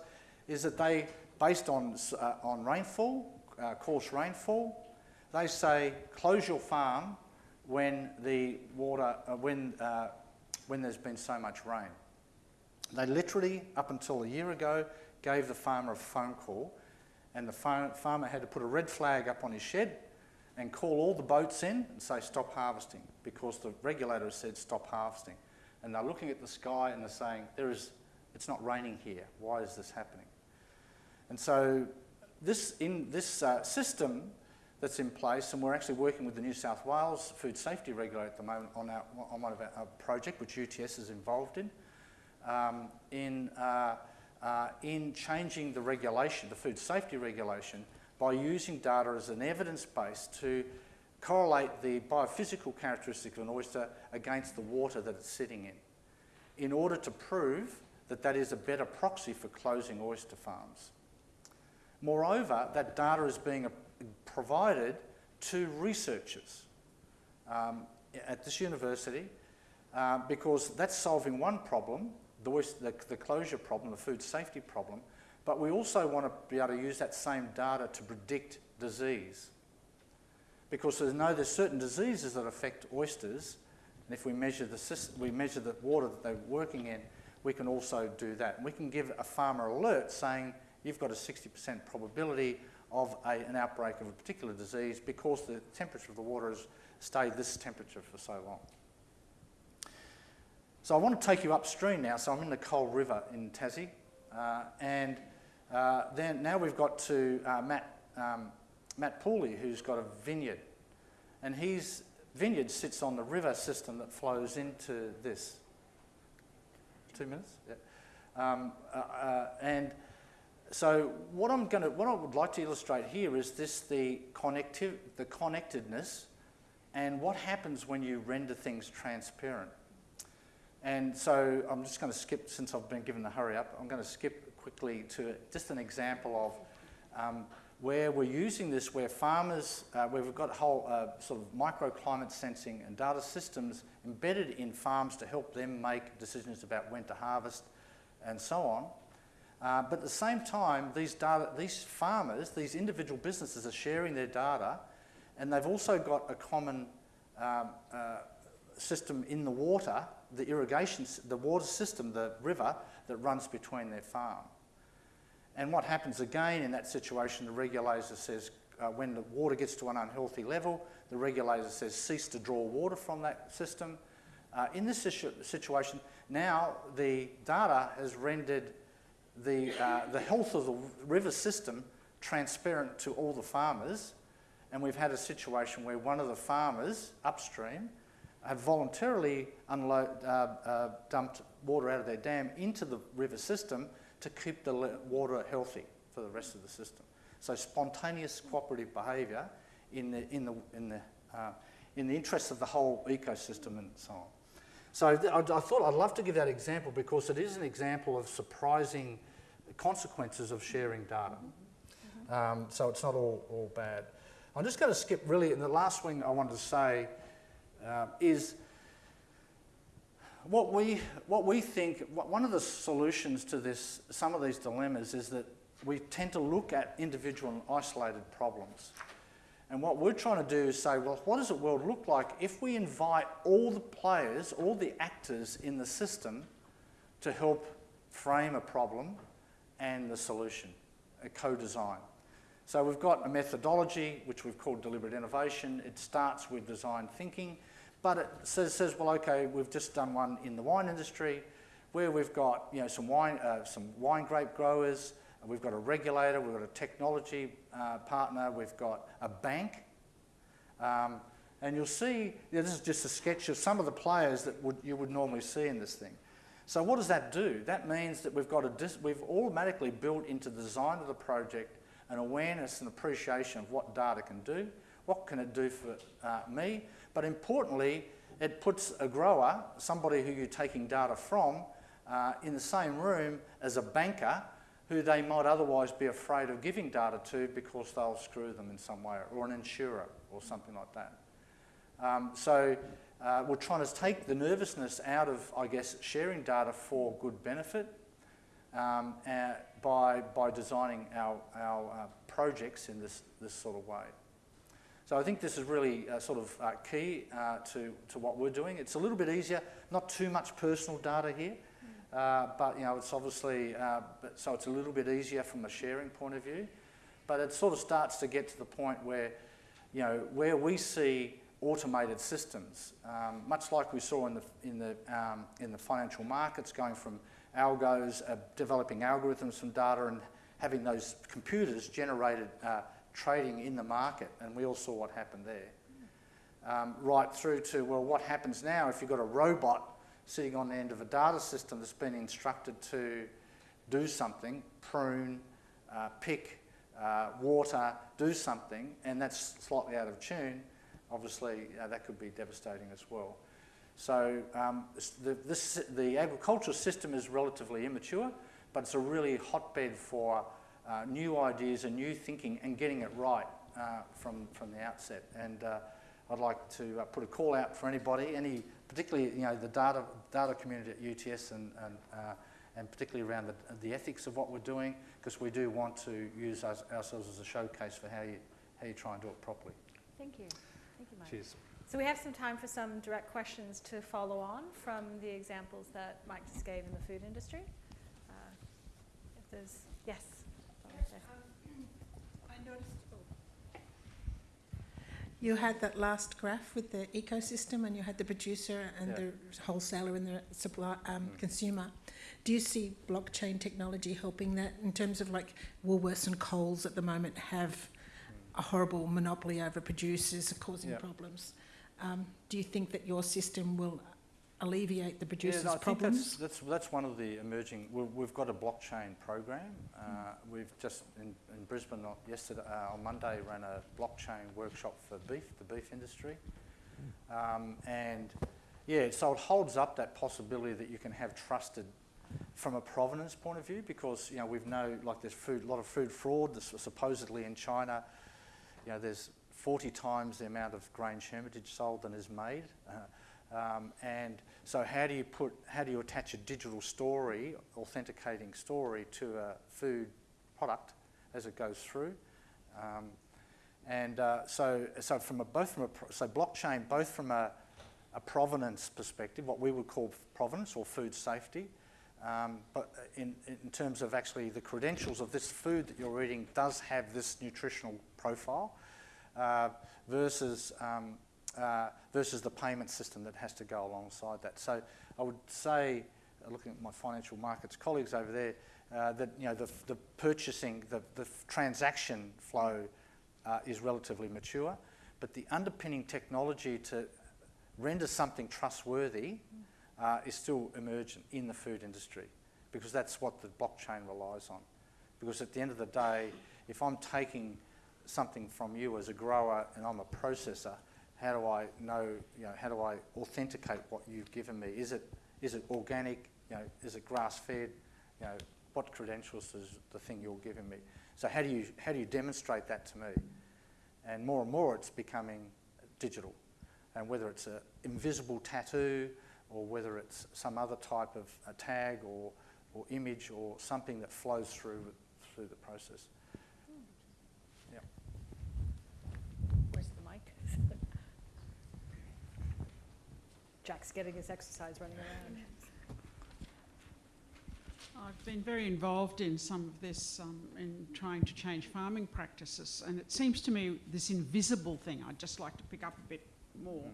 is that they, based on, uh, on rainfall, uh, coarse rainfall, they say close your farm when the water, uh, when, when there's been so much rain. They literally, up until a year ago, gave the farmer a phone call and the farmer had to put a red flag up on his shed and call all the boats in and say stop harvesting because the regulator said stop harvesting. And they're looking at the sky and they're saying, there is, it's not raining here. Why is this happening? And so this, in this uh, system that's in place, and we're actually working with the New South Wales Food Safety Regulator at the moment on, our, on one of our, our project, which UTS is involved in, um, in, uh, uh, in changing the regulation, the food safety regulation, by using data as an evidence base to correlate the biophysical characteristics of an oyster against the water that it's sitting in, in order to prove that that is a better proxy for closing oyster farms. Moreover, that data is being provided to researchers um, at this university uh, because that's solving one problem, the, the, the closure problem, the food safety problem, but we also want to be able to use that same data to predict disease. Because we know there's certain diseases that affect oysters, and if we measure the, we measure the water that they're working in, we can also do that. And we can give a farmer alert saying you've got a 60% probability of a, an outbreak of a particular disease because the temperature of the water has stayed this temperature for so long. So I want to take you upstream now. So I'm in the Coal River in Tassie, uh, and uh, then now we've got to uh, Matt, um, Matt Pooley, who's got a vineyard. And his vineyard sits on the river system that flows into this. Two minutes? Yeah. Um, uh, uh, and so what I'm going to, what I would like to illustrate here is this the connective, the connectedness, and what happens when you render things transparent. And so I'm just going to skip, since I've been given the hurry up, I'm going to skip quickly to just an example of um, where we're using this, where farmers, uh, where we've got whole uh, sort of microclimate sensing and data systems embedded in farms to help them make decisions about when to harvest and so on. Uh, but at the same time, these, data, these farmers, these individual businesses are sharing their data and they've also got a common um, uh, system in the water, the irrigation, the water system, the river that runs between their farm. And what happens again in that situation, the regulator says, uh, when the water gets to an unhealthy level, the regulator says cease to draw water from that system. Uh, in this situ situation, now the data has rendered the, uh, the health of the river system transparent to all the farmers. And we've had a situation where one of the farmers upstream have voluntarily unload, uh, uh, dumped water out of their dam into the river system to keep the water healthy for the rest of the system. So spontaneous cooperative behaviour in the, in, the, in, the, uh, in the interests of the whole ecosystem and so on. So I, I, thought I'd love to give that example because it is an example of surprising consequences of sharing data. Um, so it's not all, all bad. I'm just going to skip really, and the last thing I wanted to say uh, is what we, what we think, one of the solutions to this, some of these dilemmas is that we tend to look at individual and isolated problems. And what we're trying to do is say, well, what does the world look like if we invite all the players, all the actors in the system to help frame a problem and the solution, a co-design. So we've got a methodology which we've called deliberate innovation. It starts with design thinking, but it says, says well, okay, we've just done one in the wine industry where we've got you know some wine, uh, some wine grape growers. We've got a regulator. We've got a technology uh, partner. We've got a bank. Um, and you'll see, yeah, this is just a sketch of some of the players that would, you would normally see in this thing. So what does that do? That means that we've got a we've automatically built into the design of the project an awareness and appreciation of what data can do, what can it do for uh, me, but importantly, it puts a grower, somebody who you're taking data from, uh, in the same room as a banker who they might otherwise be afraid of giving data to because they'll screw them in some way, or an insurer or something like that. Um, so uh, we're trying to take the nervousness out of, I guess, sharing data for good benefit um, uh, by, by designing our, our uh, projects in this, this sort of way. So I think this is really uh, sort of uh, key uh, to, to what we're doing. It's a little bit easier, not too much personal data here, uh, but you know it's obviously uh, but, so it's a little bit easier from a sharing point of view. But it sort of starts to get to the point where you know where we see automated systems, um, much like we saw in the in the um, in the financial markets, going from algos, uh, developing algorithms from data, and having those computers generated uh, trading in the market, and we all saw what happened there. Um, right through to, well, what happens now if you've got a robot sitting on the end of a data system that's been instructed to do something, prune, uh, pick, uh, water, do something, and that's slightly out of tune, obviously uh, that could be devastating as well. So um, the, this, the agricultural system is relatively immature, but it's a really hotbed for uh, new ideas and new thinking and getting it right uh, from, from the outset. And uh, I'd like to uh, put a call out for anybody, any, particularly you know, the data, data community at UTS and, and, uh, and particularly around the, the ethics of what we're doing, because we do want to use us, ourselves as a showcase for how you, how you try and do it properly. Thank you. Thank you, Mike. Cheers. So we have some time for some direct questions to follow on from the examples that Mike just gave in the food industry. Uh, if there's, yes. I noticed. You had that last graph with the ecosystem, and you had the producer and Yeah. the wholesaler and the supply um, consumer. Do you see blockchain technology helping that in terms of like Woolworths and Coles at the moment have a horrible monopoly over producers causing Yeah. problems? Um, do you think that your system will alleviate the producers' no, I think problems? that's, that's, that's one of the emerging. We've, we've got a blockchain program. Uh, we've just in, in Brisbane yesterday, uh, on Monday, ran a blockchain workshop for beef, the beef industry. Um, and yeah, so it holds up that possibility that you can have trusted from a provenance point of view because you know we've know like there's food, a lot of food fraud. This supposedly in China, you know, there's 40 times the amount of Grange Hermitage sold than is made. Uh, um, and so how do you put, how do you attach a digital story, authenticating story to a food product as it goes through? Um, and uh, so, so from a, both from a, so blockchain, both from a, a provenance perspective, what we would call provenance or food safety, um, but in, in terms of actually the credentials of this food that you're eating does have this nutritional profile uh, versus, um, uh, versus the payment system that has to go alongside that. So I would say, uh, looking at my financial markets colleagues over there, uh, that you know the, the purchasing, the, the transaction flow uh, is relatively mature, but the underpinning technology to render something trustworthy uh, is still emergent in the food industry because that's what the blockchain relies on. Because at the end of the day, if I'm taking something from you as a grower and I'm a processor, how do I know, you know, how do I authenticate what you've given me? Is it, is it organic? You know, is it grass fed? You know, what credentials is the thing you're giving me? So how do you, how do you demonstrate that to me? And more and more it's becoming digital. And whether it's an invisible tattoo or whether it's some other type of a tag or, or image or something that flows through, through the process. Yeah. Where's the mic? Jack's getting his exercise running around. I've been very involved in some of this um, in trying to change farming practices, and it seems to me this invisible thing I'd just like to pick up a bit more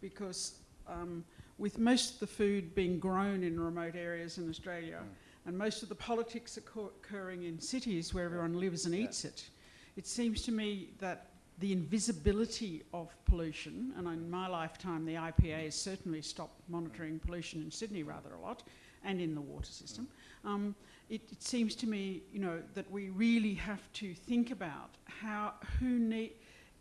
because um, with most of the food being grown in remote areas in Australia and most of the politics occurring in cities where everyone lives and Yeah. eats it, it seems to me that the invisibility of pollution, and in my lifetime the EPA has certainly stopped monitoring pollution in Sydney rather a lot and in the water system. Um, it, it seems to me, you know, that we really have to think about how, who need,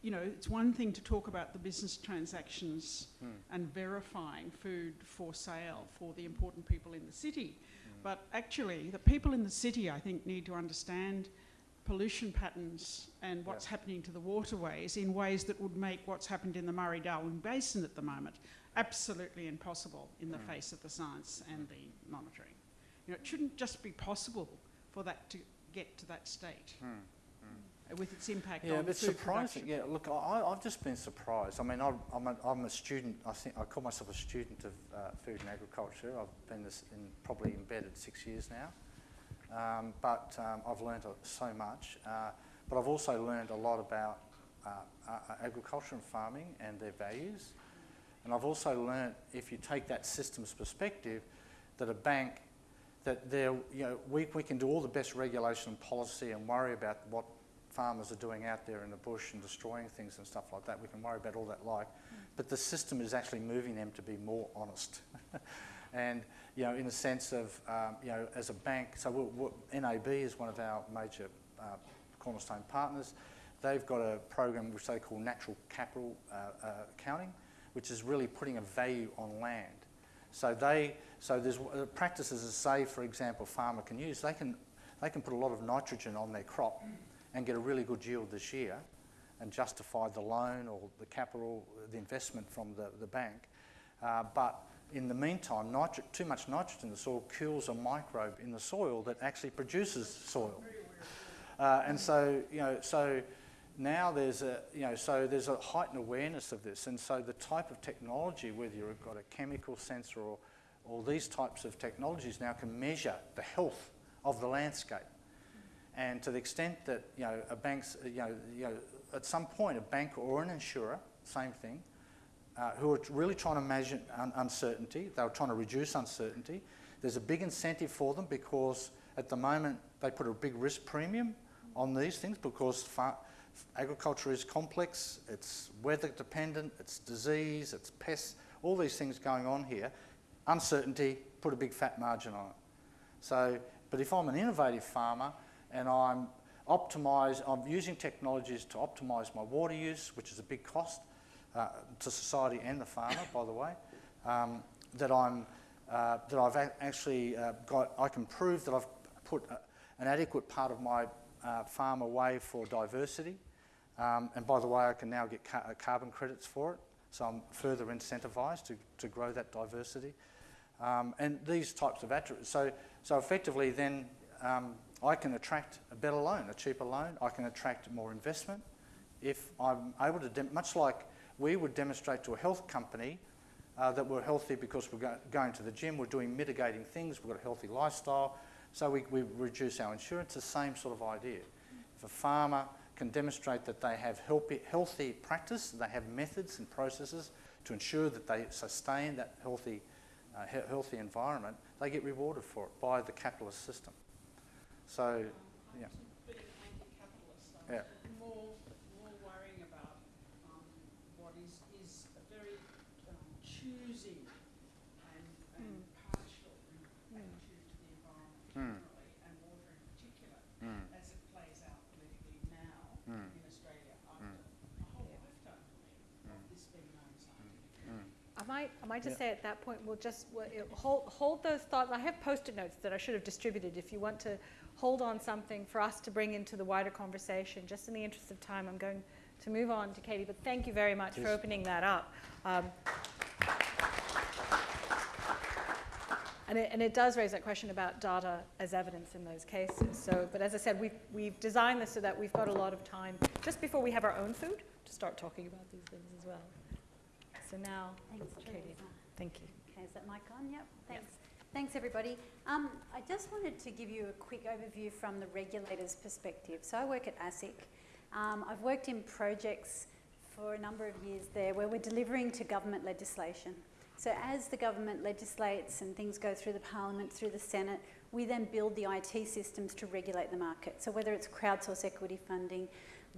you know, it's one thing to talk about the business transactions Mm. and verifying food for sale for the important people in the city. But actually, the people in the city, I think, need to understand pollution patterns and what's Yeah. happening to the waterways in ways that would make what's happened in the Murray-Darling Basin at the moment absolutely impossible in the Mm. face of the science and the monitoring. You know, it shouldn't just be possible for that to get to that state Mm. with its impact Yeah, on it's food surprising. production. Yeah, look, I, I've just been surprised. I mean, I, I'm, a, I'm a student. I think I call myself a student of uh, food and agriculture. I've been this in, probably embedded six years now, um, but um, I've learned so much. Uh, but I've also learned a lot about uh, uh, agriculture and farming and their values. And I've also learned, if you take that systems perspective, that a bank, that there, you know, we, we can do all the best regulation and policy and worry about what farmers are doing out there in the bush and destroying things and stuff like that. We can worry about all that like, but the system is actually moving them to be more honest. (laughs) and, you know, in the sense of, um, you know, as a bank, so we'll, we'll, NAB is one of our major uh, cornerstone partners. They've got a program which they call natural capital uh, uh, accounting, which is really putting a value on land. So they, so there's uh, practices that say, for example, farmer can use. They can, they can put a lot of nitrogen on their crop and get a really good yield this year, and justify the loan or the capital, the investment from the, the bank. Uh, but in the meantime, too much nitrogen in the soil kills a microbe in the soil that actually produces soil. Uh, and so, you know, so now there's a, you know, so there's a heightened awareness of this. And so the type of technology, whether you've got a chemical sensor or, or these types of technologies now can measure the health of the landscape. And to the extent that, you know, a bank's, you know, you know, at some point a bank or an insurer, same thing, uh, who are really trying to measure un- uncertainty. They were trying to reduce uncertainty. There's a big incentive for them because at the moment they put a big risk premium on these things because agriculture is complex, it's weather dependent, it's disease, it's pests, all these things going on here. Uncertainty, put a big fat margin on it. So, but if I'm an innovative farmer and I'm optimize, I'm using technologies to optimise my water use, which is a big cost uh, to society and the farmer, by the way, um, that I'm uh, that I've actually uh, got, I can prove that I've put a, an adequate part of my uh, farm away for diversity. Um, and by the way, I can now get ca- carbon credits for it, so I'm further incentivised to, to grow that diversity. Um, and these types of attributes. So, so effectively, then um, I can attract a better loan, a cheaper loan. I can attract more investment if I'm able to, much like we would demonstrate to a health company uh, that we're healthy because we're go- going to the gym, we're doing mitigating things, we've got a healthy lifestyle, so we, we reduce our insurance, the same sort of idea. If a farmer can demonstrate that they have healthy, healthy practice, they have methods and processes to ensure that they sustain that healthy, uh, he- healthy environment, they get rewarded for it by the capitalist system. So, yeah. Being anti-capitalist, I'm Yeah. more, more worrying about um, what is, is a very um, choosing and, and partial attitude to the environment Mm. generally and water in particular Mm. as it plays out politically now Mm. in Australia after a whole lifetime for me of this being known scientifically. Mm. I might I might just Yeah. say at that point, we'll just, we'll, hold, hold those thoughts. I have post-it notes that I should have distributed. If you want to hold on something for us to bring into the wider conversation, just in the interest of time, I'm going to move on to Katie, but thank you very much for opening that up. Um, And it, and it does raise that question about data as evidence in those cases. So, but as I said, we've, we've designed this so that we've got a lot of time just before we have our own food to start talking about these things as well. So now, Thanks, Katie, Teresa. thank you. Okay, is that mic on? Yep, thanks. Thanks, everybody. Um, I just wanted to give you a quick overview from the regulator's perspective. So I work at ASIC. Um, I've worked in projects for a number of years there where we're delivering to government legislation. So as the government legislates and things go through the parliament, through the Senate, we then build the IT systems to regulate the market. So whether it's crowdsource equity funding,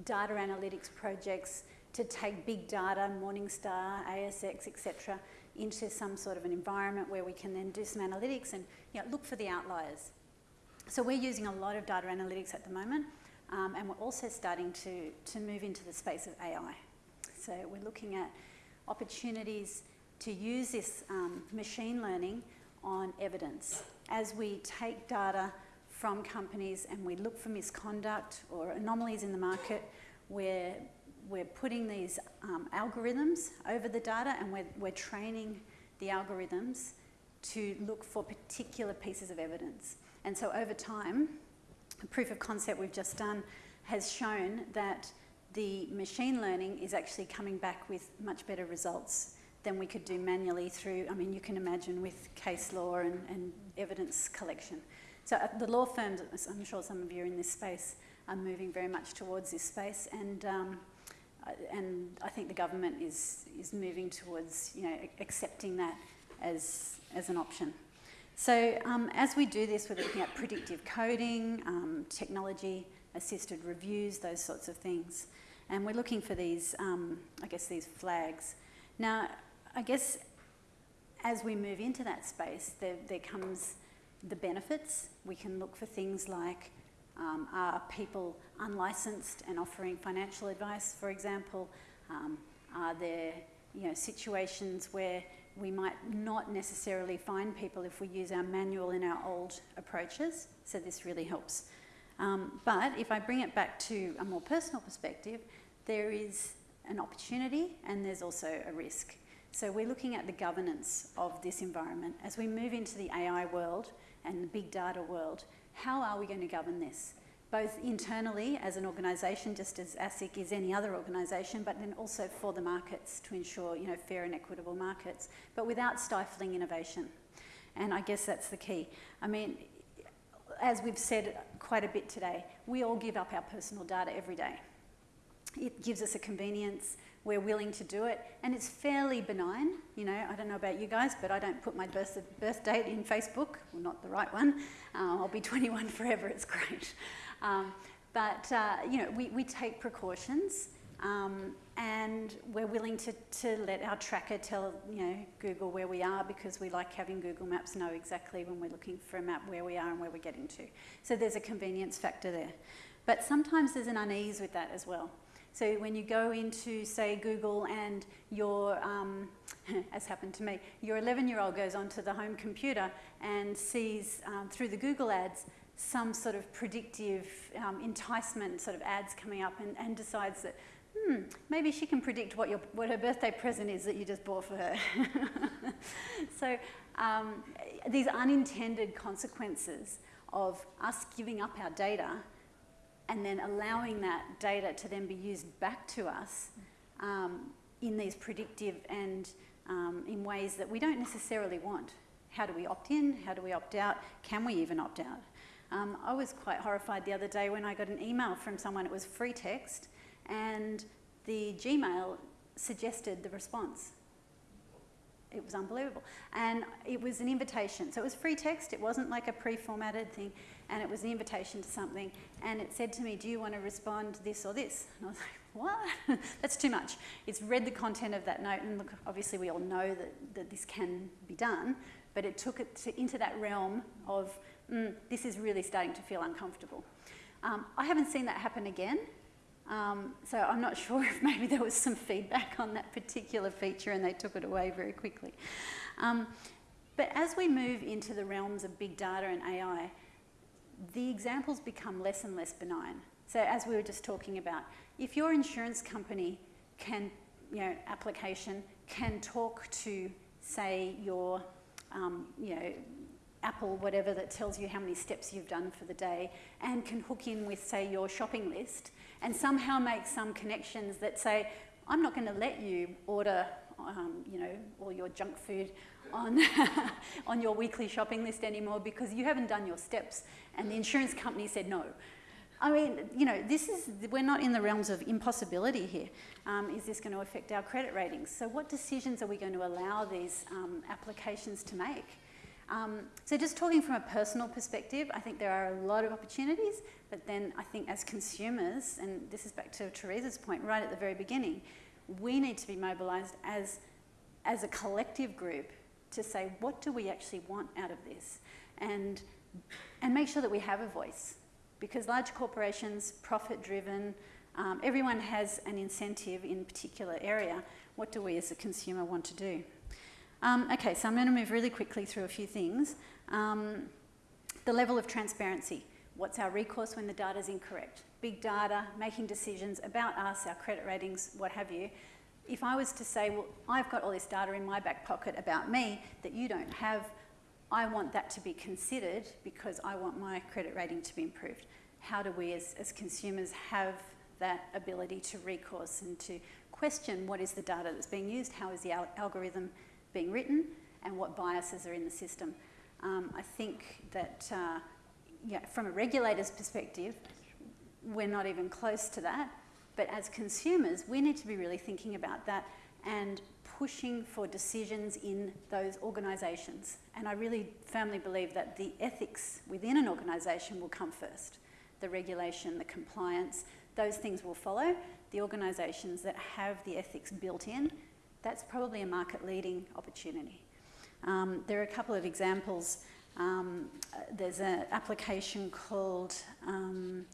data analytics projects to take big data, Morningstar, ASX, etc., into some sort of an environment where we can then do some analytics and you know, look for the outliers. So we're using a lot of data analytics at the moment, um, and we're also starting to, to move into the space of AI. So we're looking at opportunities to use this um, machine learning on evidence. As we take data from companies and we look for misconduct or anomalies in the market, we're, we're putting these um, algorithms over the data and we're, we're training the algorithms to look for particular pieces of evidence. And so over time, a proof of concept we've just done has shown that the machine learning is actually coming back with much better results than we could do manually through, I mean, you can imagine with case law and, and evidence collection. So uh, the law firms, I'm sure some of you in this space, are moving very much towards this space and um, and I think the government is, is moving towards you know, accepting that as, as an option. So um, as we do this, we're looking at predictive coding, um, technology assisted reviews, those sorts of things. And we're looking for these, um, I guess, these flags. Now, I guess as we move into that space, there, there comes the benefits. We can look for things like um, are people unlicensed and offering financial advice, for example? Um, are there you know, situations where we might not necessarily find people if we use our manual in our old approaches? So this really helps. Um, but if I bring it back to a more personal perspective, there is an opportunity and there's also a risk. So we're looking at the governance of this environment. As we move into the AI world and the big data world, how are we going to govern this? Both internally as an organisation, just as ASIC is any other organisation, but then also for the markets to ensure you know, fair and equitable markets, but without stifling innovation. And I guess that's the key. I mean, as we've said quite a bit today, we all give up our personal data every day. It gives us a convenience, we're willing to do it, and it's fairly benign. You know, I don't know about you guys, but I don't put my birth, birth date in Facebook, well, not the right one. Uh, I'll be (laughs) 21 forever, it's great. Um, but, uh, you know, we, we take precautions. Um, and we're willing to, to let our tracker tell you know Google where we are because we like having Google Maps know exactly when we're looking for a map where we are and where we're getting to. So there's a convenience factor there. But sometimes there's an unease with that as well. So when you go into, say, Google and your, um, (laughs) as happened to me, your 11-year-old goes onto the home computer and sees um, through the Google ads some sort of predictive um, enticement sort of ads coming up and, and decides that, hmm, maybe she can predict what, your, what her birthday present is that you just bought for her. (laughs) so um, these unintended consequences of us giving up our data and then allowing that data to then be used back to us um, in these predictive and um, in ways that we don't necessarily want. How do we opt in? How do we opt out? Can we even opt out? Um, I was quite horrified the other day when I got an email from someone, it was free text, and the Gmail suggested the response. It was unbelievable. And it was an invitation. So it was free text, it wasn't like a pre formatted thing, and it was an invitation to something. And it said to me, Do you want to respond to this or this? And I was like, What? (laughs) That's too much. It's read the content of that note, and look, obviously, we all know that, that this can be done, but it took it to, into that realm of, mm, This is really starting to feel uncomfortable. Um, I haven't seen that happen again. Um, so I'm not (laughs) sure if maybe there was some feedback on that particular feature and they took it away very quickly. Um, but as we move into the realms of big data and AI, the examples become less and less benign. So as we were just talking about, if your insurance company can, you know, application can talk to, say, your, um, you know, Apple, whatever that tells you how many steps you've done for the day, and can hook in with, say, your shopping list, and somehow make some connections that say, I'm not going to let you order, um, you know, all your junk food on, (laughs) on your weekly shopping list anymore because you haven't done your steps. And the insurance company said no. I mean, you know, this is, we're not in the realms of impossibility here. Um, is this going to affect our credit ratings? So what decisions are we going to allow these um, applications to make? Um, so just talking from a personal perspective, I think there are a lot of opportunities, but then I think as consumers, and this is back to Teresa's point right at the very beginning, we need to be mobilised as, as a collective group to say, what do we actually want out of this? And, and make sure that we have a voice. Because large corporations, profit driven, um, everyone has an incentive in a particular area. What do we as a consumer want to do? Um, okay, so I'm going to move really quickly through a few things. Um, the level of transparency. What's our recourse when the data is incorrect? Big data, making decisions about us, our credit ratings, what have you. If I was to say, well, I've got all this data in my back pocket about me that you don't have, I want that to be considered because I want my credit rating to be improved. How do we as, as consumers have that ability to recourse and to question what is the data that's being used, how is the al algorithm being written, and what biases are in the system. Um, I think that uh, yeah, from a regulator's perspective, we're not even close to that. But as consumers, we need to be really thinking about that and pushing for decisions in those organisations. And I really firmly believe that the ethics within an organisation will come first. The regulation, the compliance, those things will follow. The organisations that have the ethics built in that's probably a market leading opportunity. Um, there are a couple of examples. Um, there's an application called, um,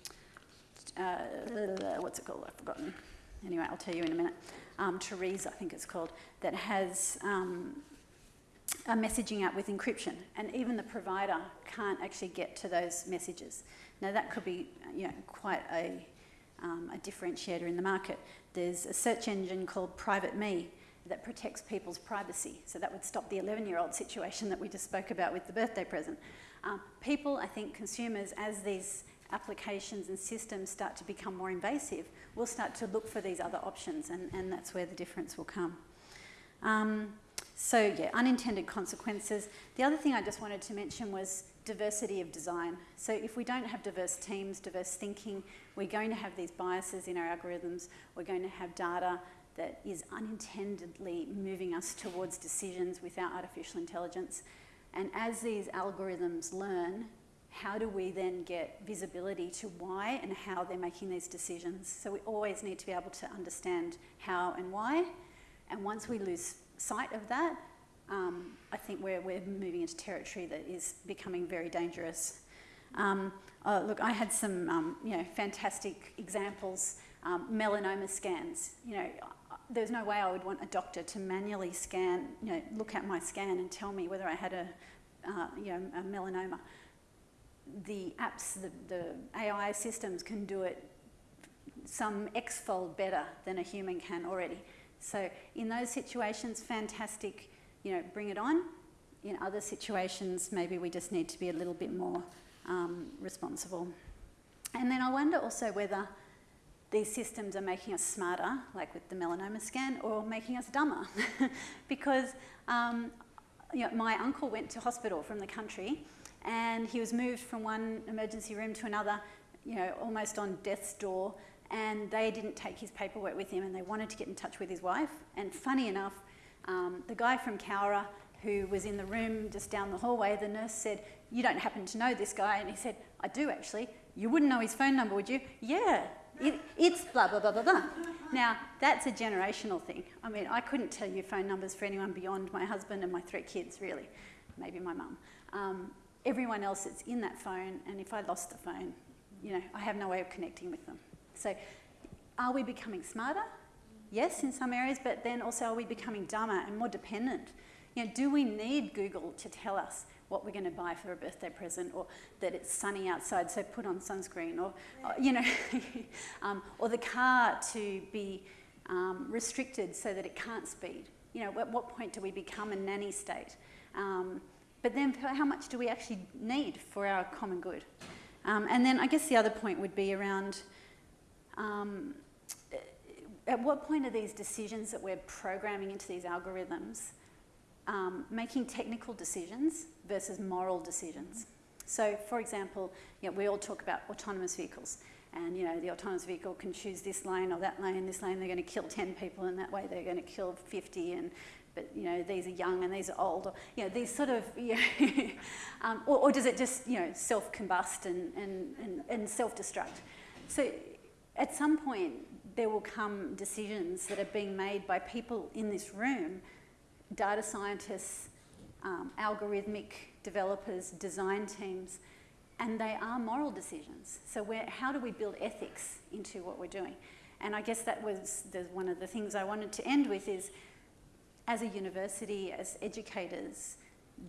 uh, what's it called? I've forgotten. Anyway, I'll tell you in a minute. Um, Therese, I think it's called, that has um, a messaging app with encryption, and even the provider can't actually get to those messages. Now, that could be you know, quite a, um, a differentiator in the market. There's a search engine called Private Me, that protects people's privacy. So that would stop the 11 year old situation that we just spoke about with the birthday present. Um, people, I think consumers, as these applications and systems start to become more invasive, we'll start to look for these other options, and, and that's where the difference will come. Um, so, yeah, unintended consequences. The other thing I just wanted to mention was diversity of design. So, if we don't have diverse teams, diverse thinking, we're going to have these biases in our algorithms, we're going to have data that is unintendedly moving us towards decisions without artificial intelligence. And as these algorithms learn, how do we then get visibility to why and how they're making these decisions? So we always need to be able to understand how and why. And once we lose sight of that, um, I think we're, we're moving into territory that is becoming very dangerous. Um, uh, look, I had some um, you know, fantastic examples. Um, melanoma scans. You know, there's no way I would want a doctor to manually scan, you know, look at my scan and tell me whether I had a, uh, you know, a melanoma. The apps, the, the AI systems can do it some x-fold better than a human can already. So in those situations, fantastic, you know, bring it on. In other situations, maybe we just need to be a little bit more um, responsible. And then I wonder also whether these systems are making us smarter, like with the melanoma scan, or making us dumber. (laughs) because um, you know, my uncle went to hospital from the country and he was moved from one emergency room to another, you know, almost on death's door, and they didn't take his paperwork with him and they wanted to get in touch with his wife. And funny enough, um, the guy from Cowra who was in the room just down the hallway, the nurse said, You don't happen to know this guy? And he said, I do actually. You wouldn't know his phone number, would you? Yeah, it, it's blah, blah, blah, blah, blah. Now, that's a generational thing. I mean, I couldn't tell you phone numbers for anyone beyond my husband and my three kids, really. Maybe my mum. Everyone else that's in that phone, and if I lost the phone, you know, I have no way of connecting with them. So are we becoming smarter? Yes, in some areas, but then also are we becoming dumber and more dependent? You know, do we need Google to tell us what we're going to buy for a birthday present, or that it's sunny outside, so put on sunscreen, or, or you know, (laughs) um, or the car to be um, restricted so that it can't speed? You know, at what point do we become a nanny state? Um, but then, how much do we actually need for our common good? Um, and then, I guess the other point would be around um, at what point are these decisions that we're programming into these algorithms um, making technical decisions versus moral decisions? So, for example, you know, we all talk about autonomous vehicles, and you know the autonomous vehicle can choose this lane or that lane. This lane they're going to kill 10 people, and that way they're going to kill 50, and but you know these are young and these are old, or you know these sort of, (laughs) you know, um, or, or, does it just you know self-combust and, and, and, and self-destruct? So at some point there will come decisions that are being made by people in this room, data scientists, um, algorithmic developers, design teams, and they are moral decisions. So how do we build ethics into what we're doing? And I guess that was the, one of the things I wanted to end with is, as a university, as educators,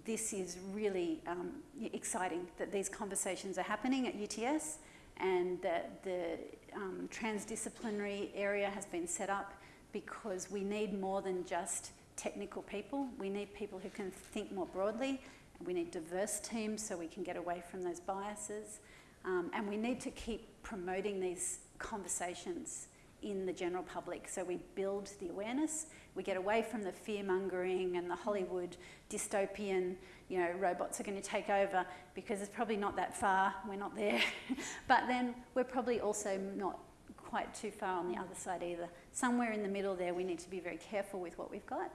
this is really um, exciting that these conversations are happening at UTS and that the um, transdisciplinary area has been set up because we need more than just technical people. We need people who can think more broadly. We need diverse teams so we can get away from those biases. Um, and we need to keep promoting these conversations in the general public. So we build the awareness, we get away from the fear mongering and the Hollywood dystopian, you know, robots are going to take over because it's probably not that far, we're not there. (laughs) but then we're probably also not quite too far on the other side either. Somewhere in the middle there, we need to be very careful with what we've got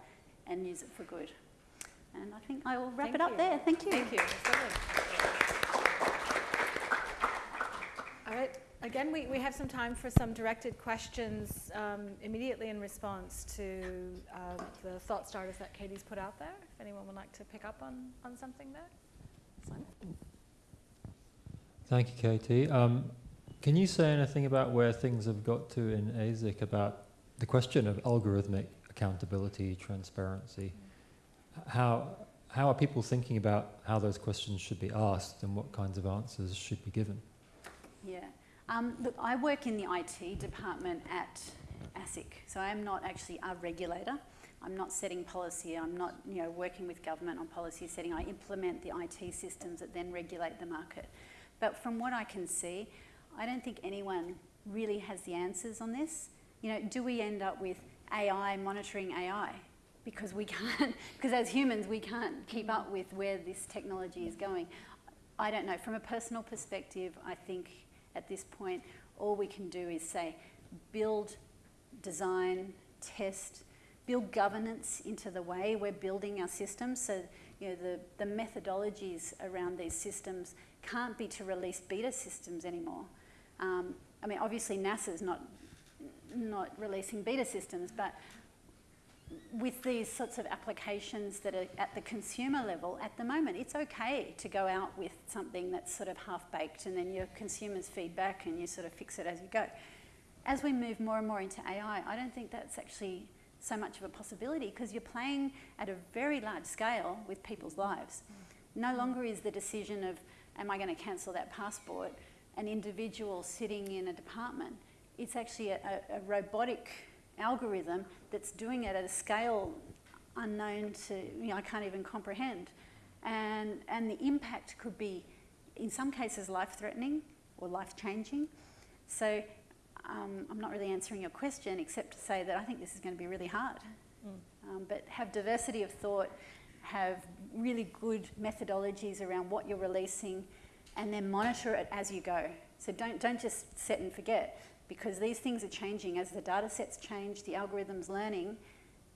and use it for good. And I think I will wrap Thank it up you. there. Thank you. Thank you. All right. Again, we, we have some time for some directed questions um, immediately in response to uh, the thought starters that Katie's put out there. If anyone would like to pick up on, on something there. Simon? Thank you, Katie. Um, can you say anything about where things have got to in ASIC about the question of algorithmic accountability, transparency? How, how are people thinking about how those questions should be asked and what kinds of answers should be given? Yeah. Um, look, I work in the IT department at ASIC, so I am not actually a regulator. I'm not setting policy. I'm not, you know, working with government on policy setting. I implement the IT systems that then regulate the market. But from what I can see, I don't think anyone really has the answers on this. You know, do we end up with AI monitoring AI? Because we (laughs) can't, because as humans, we can't keep up with where this technology is going. I don't know. From a personal perspective, I think at this point, all we can do is say, build, design, test, build governance into the way we're building our systems. So, you know, the, the methodologies around these systems can't be to release beta systems anymore. Um, I mean, obviously NASA's not, not releasing beta systems, but with these sorts of applications that are at the consumer level, at the moment, it's okay to go out with something that's sort of half baked and then your consumers feedback and you sort of fix it as you go. As we move more and more into AI, I don't think that's actually so much of a possibility because you're playing at a very large scale with people's lives. Mm. No longer is the decision of, am I going to cancel that passport, an individual sitting in a department. It's actually a, a, a robotic algorithm that's doing it at a scale unknown to, you know, I can't even comprehend. And, and the impact could be, in some cases, life-threatening or life-changing. So um, I'm not really answering your question except to say that I think this is going to be really hard. Mm. Um, but have diversity of thought, have really good methodologies around what you're releasing, and then monitor it as you go. So don't, don't just set and forget because these things are changing as the data sets change, the algorithms learning,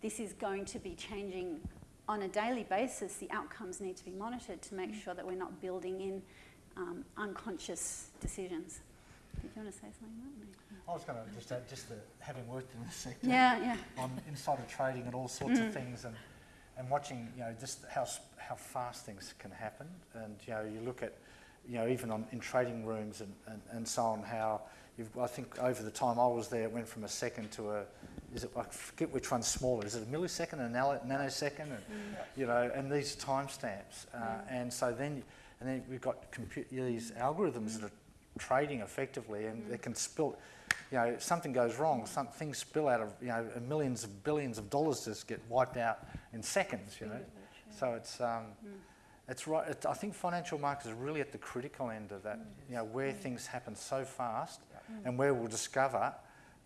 this is going to be changing on a daily basis. The outcomes need to be monitored to make sure that we're not building in um, unconscious decisions. Did you want to say something? I was going to just add, just the, having worked in the sector, yeah, yeah. on insider trading and all sorts Mm. of things, and and watching, you know, just how how fast things can happen, and you know, you look at you know, even on, in trading rooms and, and, and so on, how I think over the time I was there, it went from a second to a, is it, I forget which one's smaller, is it a millisecond, a nanosecond, and, mm. you know, and these timestamps. Uh, mm. And so then, and then we've got these algorithms that are trading effectively and they mm. can spill, you know, if something goes wrong, some things spill out of, you know, millions of billions of dollars just get wiped out in seconds, you know. So it's, um, it's right, it, I think financial markets are really at the critical end of that, you know, where things happen so fast Mm. and where we'll discover,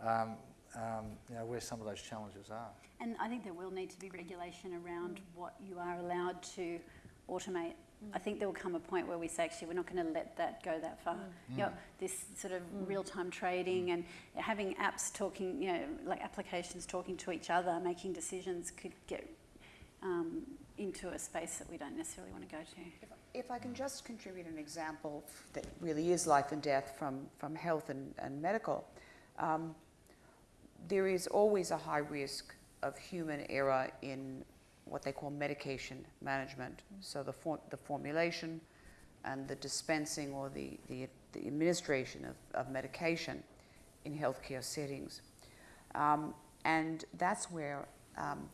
um, um, you know, where some of those challenges are. And I think there will need to be regulation around mm. what you are allowed to automate. Mm. I think there will come a point where we say, actually, we're not going to let that go that far. You know, this sort of real-time trading and having apps talking, you know, like applications talking to each other, making decisions could get um, into a space that we don't necessarily want to go to. If, I can just contribute an example that really is life and death from, from health and, and medical, um, there is always a high risk of human error in what they call medication management. So the, for, the formulation and the dispensing or the, the, the administration of, of medication in healthcare settings. Um, and that's where um,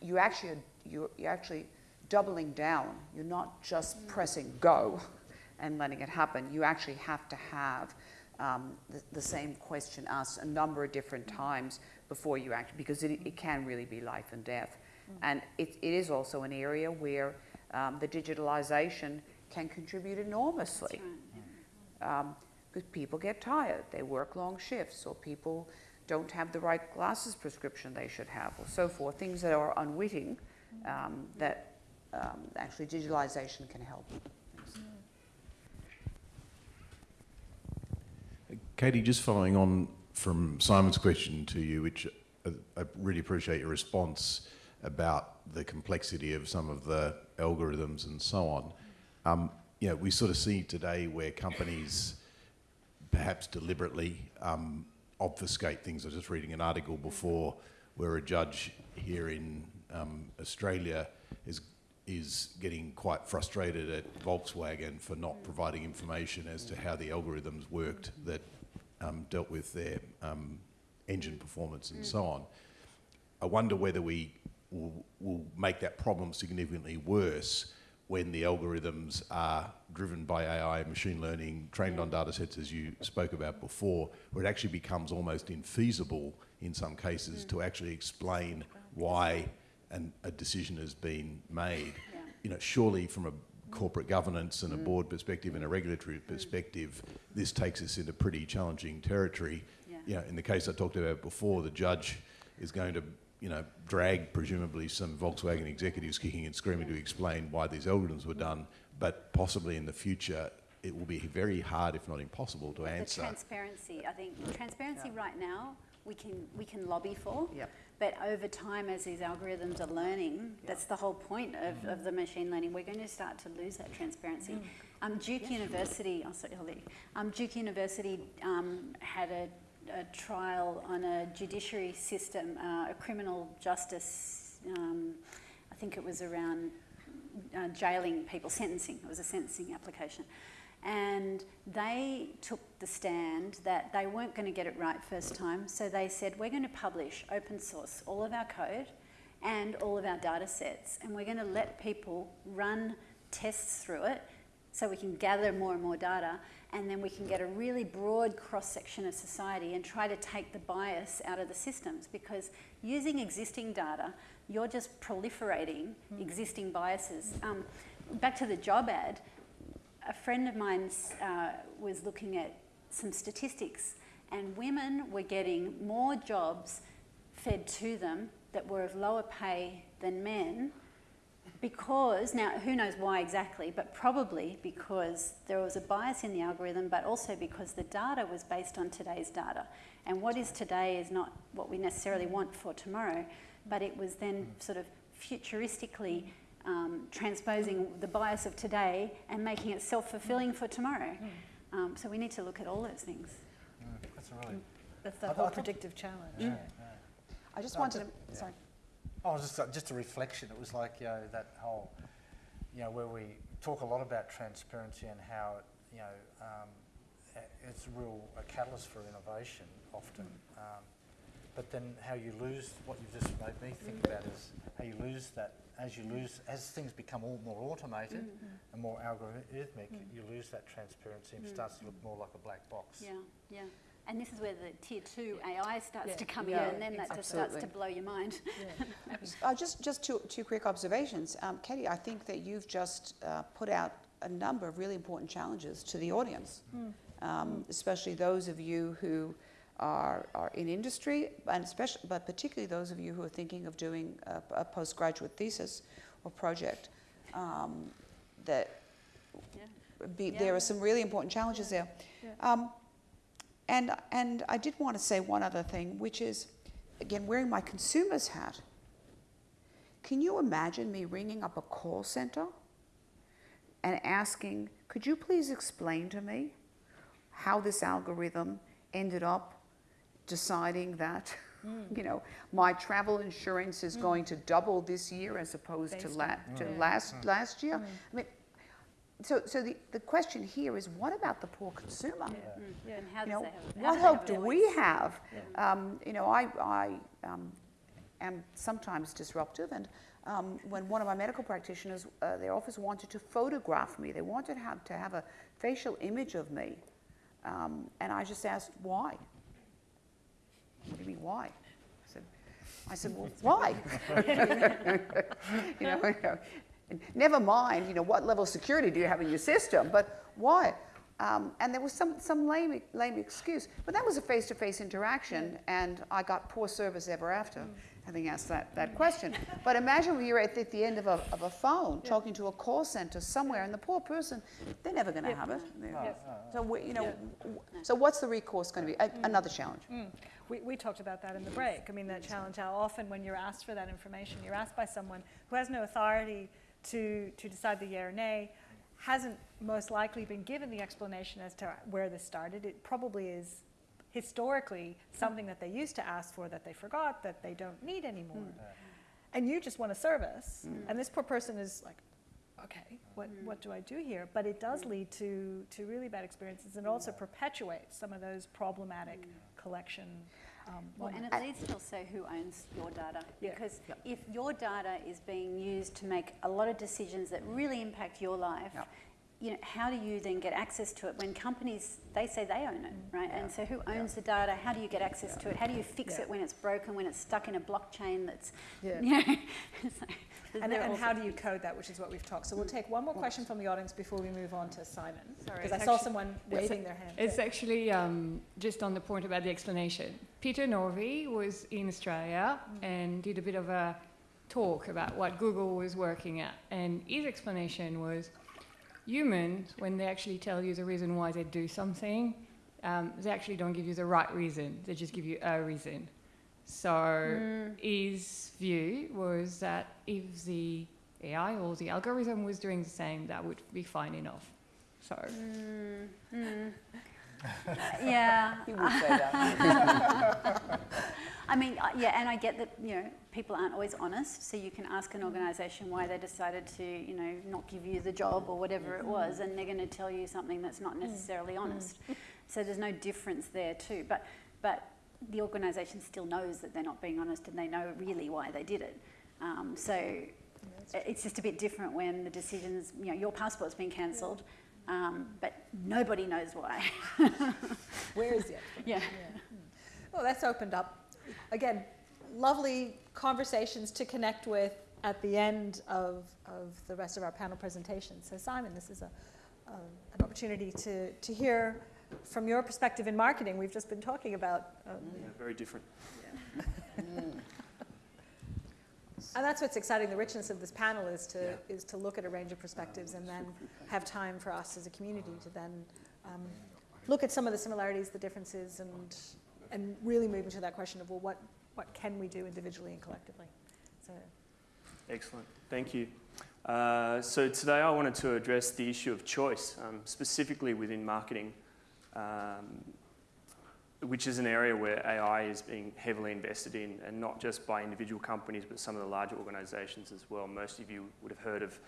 you actually you're, you're actually doubling down. You're not just pressing go (laughs) and letting it happen. You actually have to have um, the, the, same question asked a number of different times before you act, because it, it can really be life and death. And it, it is also an area where um, the digitalization can contribute enormously. Um, because people get tired, they work long shifts, or people don't have the right glasses prescription they should have, or so forth, things that are unwitting um, that um, actually digitalization can help. Katie, just following on from Simon's question to you, which I, I really appreciate your response about the complexity of some of the algorithms and so on. Um, you know, we sort of see today where companies perhaps deliberately um, obfuscate things. I was just reading an article before where a judge here in um, Australia is is getting quite frustrated at Volkswagen for not providing information as to how the algorithms worked that um, dealt with their um, engine performance and so on. I wonder whether we will, will make that problem significantly worse when the algorithms are driven by AI machine learning, trained on data sets as you spoke about before, where it actually becomes almost infeasible in some cases to actually explain why and a decision has been made. Yeah. You know, surely from a corporate governance and a board perspective and a regulatory perspective, this takes us into pretty challenging territory. Yeah. You know, in the case I talked about before, the judge is going to, you know, drag presumably some Volkswagen executives kicking and screaming to explain why these algorithms were done, but possibly in the future it will be very hard, if not impossible, to The answer. transparency, I think, transparency right now, we can, we can lobby for. Yep. But over time, as these algorithms are learning, that's the whole point of, of the machine learning, we're going to start to lose that transparency. Um, Duke University, oh, sorry, Holly. Um, Duke University um, had a, a trial on a judiciary system, uh, a criminal justice, um, I think it was around uh, jailing people, sentencing, it was a sentencing application. And they took the stand that they weren't going to get it right first time, so they said, We're going to publish open source all of our code and all of our data sets, and we're going to let people run tests through it so we can gather more and more data, and then we can get a really broad cross section of society and try to take the bias out of the systems because using existing data, you're just proliferating existing biases. Um, back to the job ad, a friend of mine uh, was looking at some statistics, and women were getting more jobs fed to them that were of lower pay than men because, now who knows why exactly, but probably because there was a bias in the algorithm, but also because the data was based on today's data. And what is today is not what we necessarily want for tomorrow, but it was then sort of futuristically um, transposing the bias of today and making it self-fulfilling for tomorrow. Um, so we need to look at all those things. That's a really. That's I the thought- whole I thought- predictive challenge. Yeah, yeah. I just No, wanted just- to, yeah. sorry. Oh, just, uh, just a reflection. It was like, you know, that whole, you know, where we talk a lot about transparency and how, it, you know, um, a- it's a real a catalyst for innovation often. Um, but then how you lose, what you've just made me think about is how you lose that, as you lose, as things become all more automated and more algorithmic, you lose that transparency and it starts to look more like a black box. Yeah, yeah. And this is where the tier two AI starts Yeah. to come Yeah, in, and then that just starts to blow your mind. (laughs) Uh, just, just two, two quick observations. Um, Katie, I think that you've just uh, put out a number of really important challenges to the audience, um, especially those of you who are, are in industry, and especially, but particularly those of you who are thinking of doing a, a postgraduate thesis or project. Um, that Yeah. be, Yeah. there are some really important challenges there. Um, and, and I did want to say one other thing, which is, again, wearing my consumer's hat. Can you imagine me ringing up a call center and asking, could you please explain to me how this algorithm ended up deciding that, (laughs) you know, my travel insurance is going to double this year as opposed to, la- to Yeah. last, last year? I mean, so, so the, the question here is, what about the poor consumer? Mm. And how You know, have, what do hope do we voice? have? Um, you know, I, I um, am sometimes disruptive, and um, when one of my medical practitioners, uh, their office wanted to photograph me, they wanted to have, to have a facial image of me, um, and I just asked, why? What do you mean, why? I said, I said, well, why? (laughs) you know, never mind, you know, what level of security do you have in your system, but why? Um, and there was some, some lame, lame excuse. But that was a face-to-face interaction, and I got poor service ever after, having asked that, that question. But imagine when you're at the, at the end of a, of a phone, talking to a call center somewhere, and the poor person, they're never going to have it. They're- So, we, you know, w- so what's the recourse going to be? A, mm. another challenge. Mm. We, we talked about that in the break. I mean, that challenge, how often when you're asked for that information, you're asked by someone who has no authority to, to decide the yea or nay, hasn't most likely been given the explanation as to where this started. It probably is historically something that they used to ask for that they forgot, that they don't need anymore. Hmm. And you just want a service. Hmm. And this poor person is like, okay, what, hmm. what do I do here? But it does lead to, to really bad experiences and also perpetuates some of those problematic collection um, Well, and it leads to also who owns your data. Yeah. Because if your data is being used to make a lot of decisions that really impact your life, Yep. You know, how do you then get access to it when companies, they say they own it, mm. right? And so who owns the data? How do you get access to it? How do you fix Yeah. it when it's broken, when it's stuck in a blockchain that's, Yeah. (laughs) you know? so And, there and how do you code that, which is what we've talked. So we'll mm. take one more question from the audience before we move on to Simon. Sorry, Because I saw someone waving their hand. It's actually um, just on the point about the explanation. Peter Norvig was in Australia mm. and did a bit of a talk about what Google was working at. And his explanation was humans, when they actually tell you the reason why they do something, um, they actually don't give you the right reason, they just give you a reason. So his view was that if the AI or the algorithm was doing the same, that would be fine enough. So. Mm, mm. (laughs) yeah. He would say that. (laughs) I mean, uh, yeah, and I get that, you know, people aren't always honest, so you can ask an organisation why they decided to, you know, not give you the job or whatever it was, and they're going to tell you something that's not necessarily honest. So there's no difference there too. But, but the organisation still knows that they're not being honest and they know really why they did it. Um, so it's just a bit different when the decisions, you know, your passport's been cancelled, um, but nobody knows why. (laughs) Where is the explanation? (laughs) yeah. Well, that's opened up, again, lovely conversations to connect with at the end of, of the rest of our panel presentation. So Simon, this is a, um, an opportunity to, to hear from your perspective in marketing. We've just been talking about, um, Yeah, very different. (laughs) and that's what's exciting. The richness of this panel is to, is to look at a range of perspectives and then have time for us as a community to then um, look at some of the similarities, the differences, and, and really move into that question of, well, what, what can we do individually and collectively? So, Excellent. Thank you. Uh, so today I wanted to address the issue of choice, um, specifically within marketing, um, which is an area where AI is being heavily invested in, and not just by individual companies, but some of the larger organisations as well. Most of you would have heard of,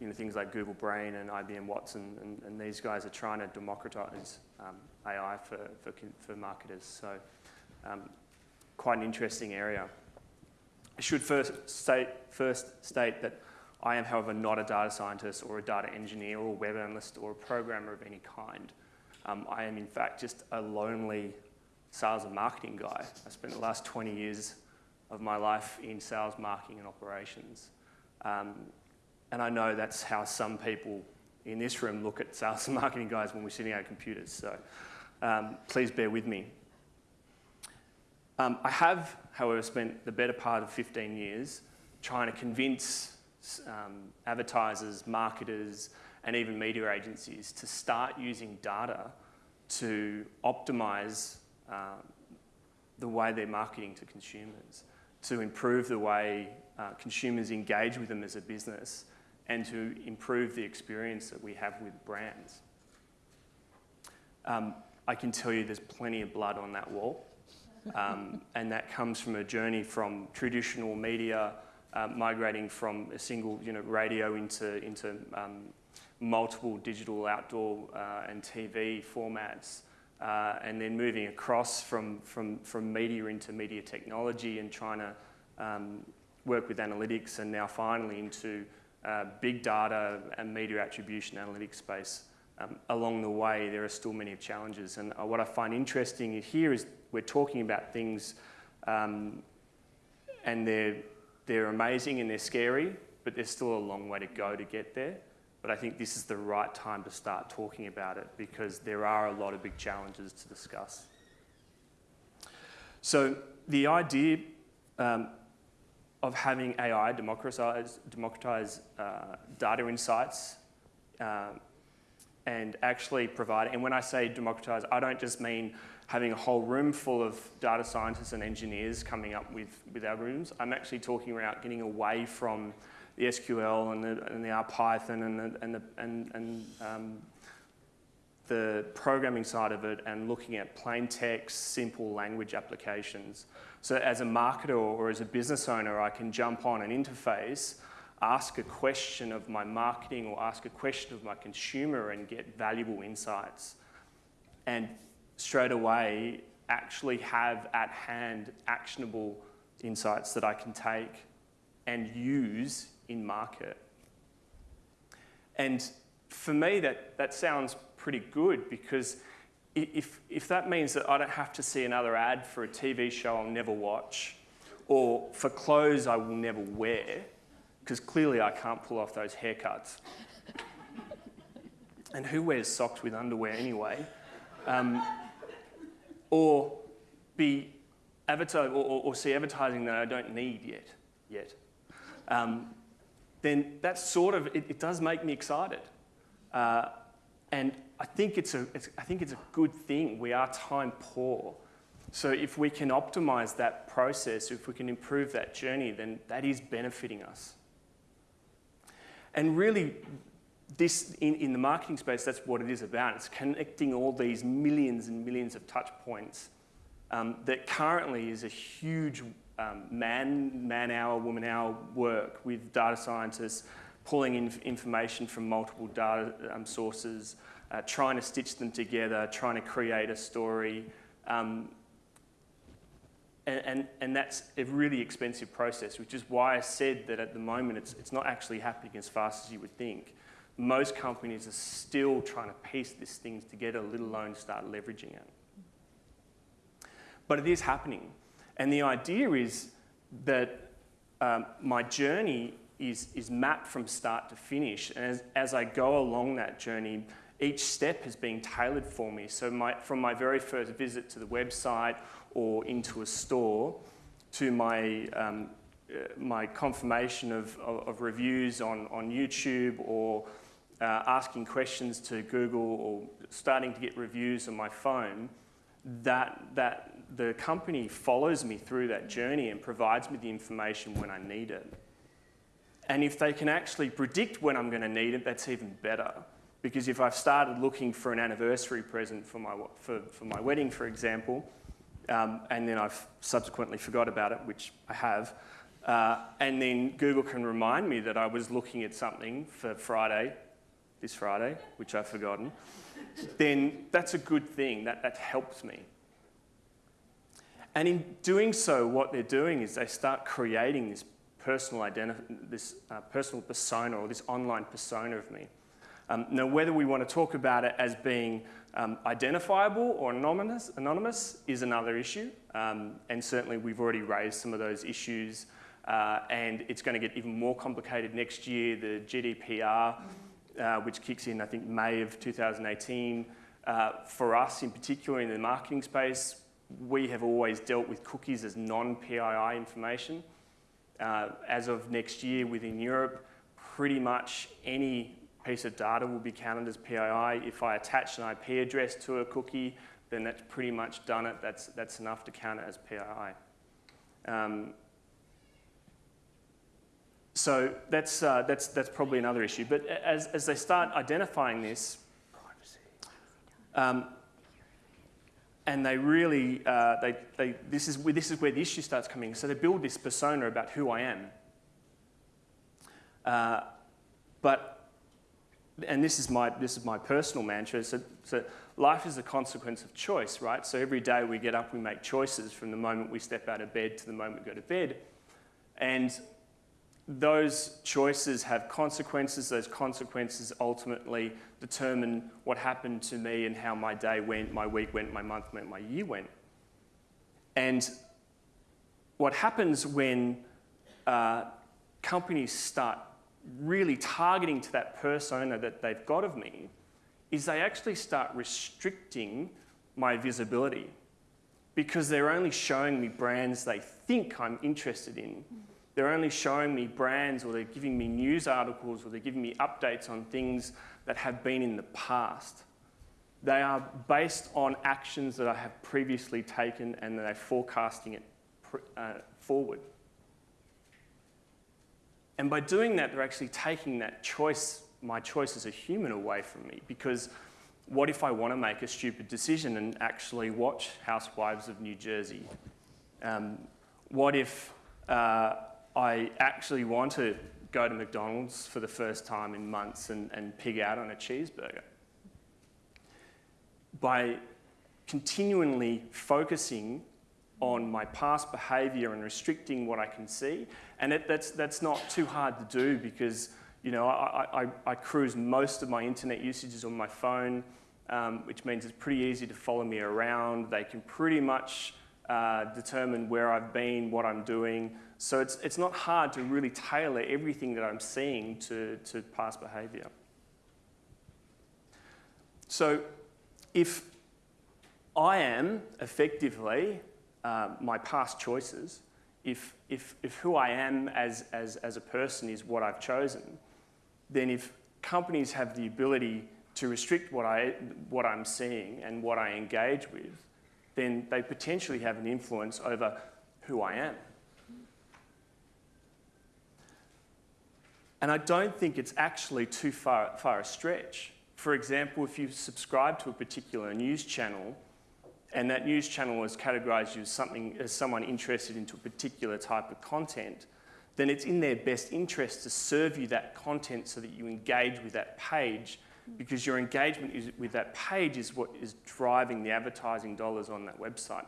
you know, things like Google Brain and IBM Watson, and, and these guys are trying to democratize um, AI for, for, for marketers. So um, quite an interesting area. I should first state, first state that I am, however, not a data scientist or a data engineer or a web analyst or a programmer of any kind. Um, I am, in fact, just a lonely sales and marketing guy. I spent the last 20 years of my life in sales, marketing, and operations. Um, and I know that's how some people in this room look at sales and marketing guys when we're sitting at computers. So um, please bear with me. Um, I have, however, spent the better part of 15 years trying to convince um, advertisers, marketers, and even media agencies to start using data to optimize uh, the way they're marketing to consumers, to improve the way uh, consumers engage with them as a business, and to improve the experience that we have with brands. Um, I can tell you there's plenty of blood on that wall. Um, and that comes from a journey from traditional media, uh, migrating from a single you know, radio into, into um, multiple digital outdoor uh, and TV formats, uh, and then moving across from, from, from media into media technology and trying to um, work with analytics, and now finally into uh, big data and media attribution analytics space. Um, along the way, there are still many challenges. And uh, what I find interesting here is we're talking about things um, and they're, they're amazing and they're scary, but there's still a long way to go to get there. But I think this is the right time to start talking about it because there are a lot of big challenges to discuss. So the idea um, of having AI democratize, democratize uh, data insights um, and actually provide, and when I say democratize, I don't just mean having a whole room full of data scientists and engineers coming up with, with algorithms. I'm actually talking about getting away from the SQL and the, and the R Python and the, and, the, and, and um, the programming side of it and looking at plain text, simple language applications. So as a marketer or as a business owner, I can jump on an interface ask a question of my marketing or ask a question of my consumer and get valuable insights. And straight away, actually have at hand actionable insights that I can take and use in market. And for me, that, that sounds pretty good because if, if that means that I don't have to see another ad for a TV show I'll never watch, or for clothes I will never wear, because clearly I can't pull off those haircuts. (laughs) and who wears socks with underwear anyway? Um, or be advertise or, or, see advertising that I don't need yet, yet. Um, then that sort of it, it, does make me excited, uh, and I think it's a it's, I think it's a good thing. We are time poor, so if we can optimize that process, if we can improve that journey, then that is benefiting us. And really, this in, in the marketing space, that's what it is about. It's connecting all these millions and millions of touch points um, that currently is a huge um, man, man hour, woman hour work with data scientists pulling in information from multiple data um, sources, uh, trying to stitch them together, trying to create a story. Um, and, and, and, that's a really expensive process, which is why I said that at the moment it's, it's not actually happening as fast as you would think. Most companies are still trying to piece these things together, let alone start leveraging it. But it is happening. And the idea is that um, my journey is, is mapped from start to finish. And as, as I go along that journey, each step has been tailored for me. So my, from my very first visit to the website or into a store to my, um, uh, my confirmation of, of, of, reviews on, on YouTube or uh, asking questions to Google or starting to get reviews on my phone, that, that the company follows me through that journey and provides me the information when I need it. And if they can actually predict when I'm going to need it, that's even better. Because if I've started looking for an anniversary present for my, for, for my wedding, for example, um, and then I've subsequently forgot about it, which I have, uh, and then Google can remind me that I was looking at something for Friday, this Friday, which I've forgotten, then that's a good thing. That, that helps me. And in doing so, what they're doing is they start creating this personal, this, uh, personal persona or this online persona of me. Um, now, whether we want to talk about it as being um, identifiable or anonymous, anonymous is another issue. Um, and certainly, we've already raised some of those issues. Uh, and it's going to get even more complicated next year. The GDPR, uh, which kicks in, I think, May of 2018. Uh, for us, in particular, in the marketing space, we have always dealt with cookies as non-PII information. Uh, as of next year within Europe, pretty much any piece of data will be counted as PII. If I attach an IP address to a cookie, then that's pretty much done it. That's, that's enough to count it as PII. Um, so that's, uh, that's, that's probably another issue. But as, as they start identifying this, um, and they really, uh, they, they, this, is, this is where the issue starts coming. So they build this persona about who I am. Uh, but, and this is my, this is my personal mantra, so, so life is a consequence of choice, right? So every day we get up, we make choices from the moment we step out of bed to the moment we go to bed. And those choices have consequences. Those consequences ultimately determine what happened to me and how my day went, my week went, my month went, my year went. And what happens when uh, companies start really targeting to that persona that they've got of me is they actually start restricting my visibility because they're only showing me brands they think I'm interested in. They're only showing me brands or they're giving me news articles or they're giving me updates on things that have been in the past. They are based on actions that I have previously taken and they're forecasting it uh, forward. And by doing that, they're actually taking that choice, my choice as a human, away from me. Because what if I want to make a stupid decision and actually watch Housewives of New Jersey? Um, what if uh, I actually want to go to McDonald's for the first time in months and, and pig out on a cheeseburger. By continually focusing on my past behaviour and restricting what I can see, and it, that's, that's not too hard to do because you know, I, I, I cruise most of my internet usages on my phone, um, which means it's pretty easy to follow me around. They can pretty much uh, determine where I've been, what I'm doing. So it's, it's not hard to really tailor everything that I'm seeing to, to past behaviour. So if I am effectively uh, my past choices, if, if, if who I am as, as, as a person is what I've chosen, then if companies have the ability to restrict what, I, what I'm seeing and what I engage with, then they potentially have an influence over who I am. And I don't think it's actually too far, far a stretch. For example, if you subscribe to a particular news channel and that news channel has categorised you as, something, as someone interested into a particular type of content, then it's in their best interest to serve you that content so that you engage with that page because your engagement is, with that page is what is driving the advertising dollars on that website.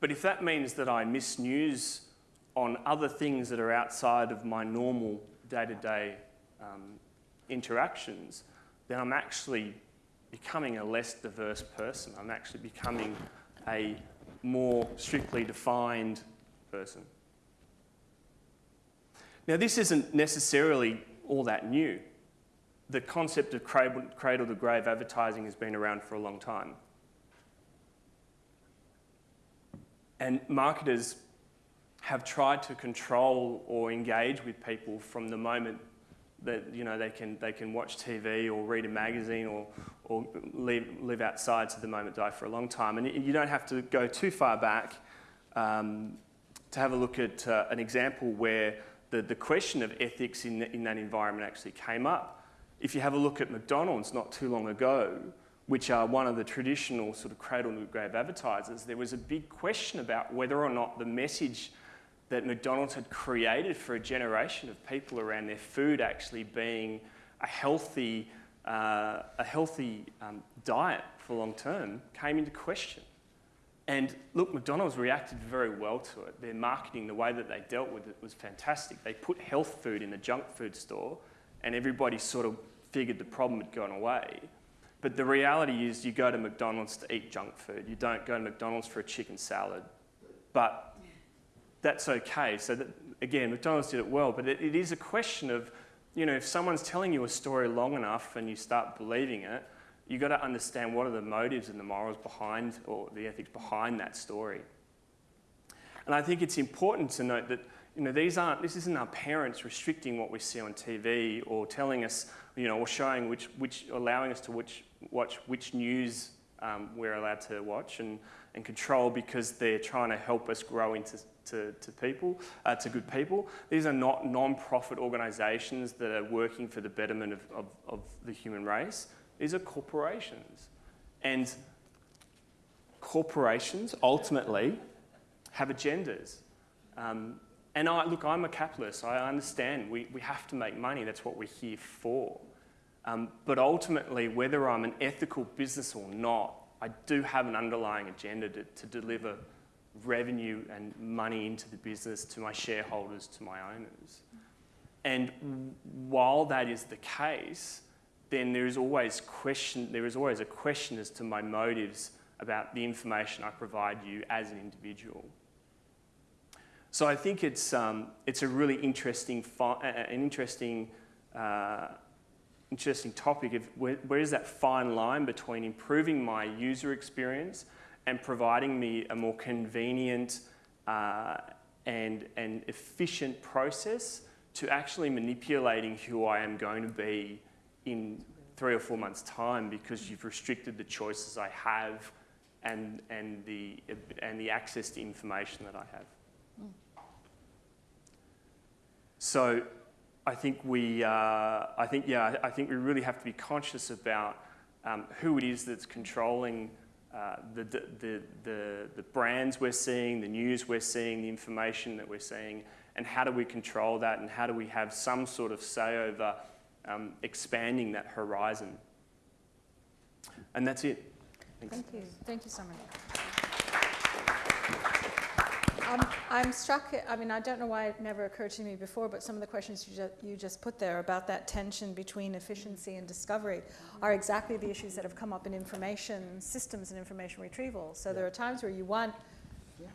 But if that means that I miss news on other things that are outside of my normal day-to-day um, interactions, then I'm actually becoming a less diverse person. I'm actually becoming a more strictly defined person. Now, this isn't necessarily all that new the concept of cradle to grave advertising has been around for a long time. And marketers have tried to control or engage with people from the moment that you know they can they can watch TV or read a magazine or or live, live outside to the moment die for a long time. And you don't have to go too far back um, to have a look at uh, an example where the, the question of ethics in, in that environment actually came up if you have a look at McDonald's not too long ago, which are one of the traditional sort of cradle to grave advertisers, there was a big question about whether or not the message that McDonald's had created for a generation of people around their food actually being a healthy, uh, a healthy um, diet for long term came into question. And look, McDonald's reacted very well to it. Their marketing, the way that they dealt with it was fantastic. They put health food in the junk food store, and everybody sort of figured the problem had gone away. But the reality is, you go to McDonald's to eat junk food. You don't go to McDonald's for a chicken salad. But that's okay. So, that, again, McDonald's did it well, but it, it is a question of, you know, if someone's telling you a story long enough and you start believing it, you've got to understand what are the motives and the morals behind, or the ethics behind that story. And I think it's important to note that you know, these aren't, this isn't our parents restricting what we see on TV or telling us, you know, or showing which, which allowing us to which, watch which news um, we're allowed to watch and, and control because they're trying to help us grow into to, to people, uh, to good people. These are not non-profit organisations that are working for the betterment of, of, of the human race. These are corporations. And corporations ultimately have agendas. Um, and I, look, I'm a capitalist. I understand we, we have to make money. That's what we're here for. Um, but ultimately, whether I'm an ethical business or not, I do have an underlying agenda to, to deliver revenue and money into the business to my shareholders, to my owners. And while that is the case, then there is always question, there is always a question as to my motives about the information I provide you as an individual. So I think it's, um, it's a really interesting, an interesting, uh, interesting topic of where, where is that fine line between improving my user experience and providing me a more convenient uh, and, and efficient process to actually manipulating who I am going to be in three or four months' time because you've restricted the choices I have and, and, the, and the access to information that I have. So I think we, uh, I think, yeah, I think we really have to be conscious about um, who it is that's controlling uh, the, the, the, the brands we're seeing, the news we're seeing, the information that we're seeing, and how do we control that and how do we have some sort of say over um, expanding that horizon. And that's it. Thanks. Thank you. Thank you so much. Um, I'm struck, I mean, I don't know why it never occurred to me before, but some of the questions you, ju you just put there about that tension between efficiency and discovery are exactly the issues that have come up in information systems and information retrieval. So yeah. there are times where you want,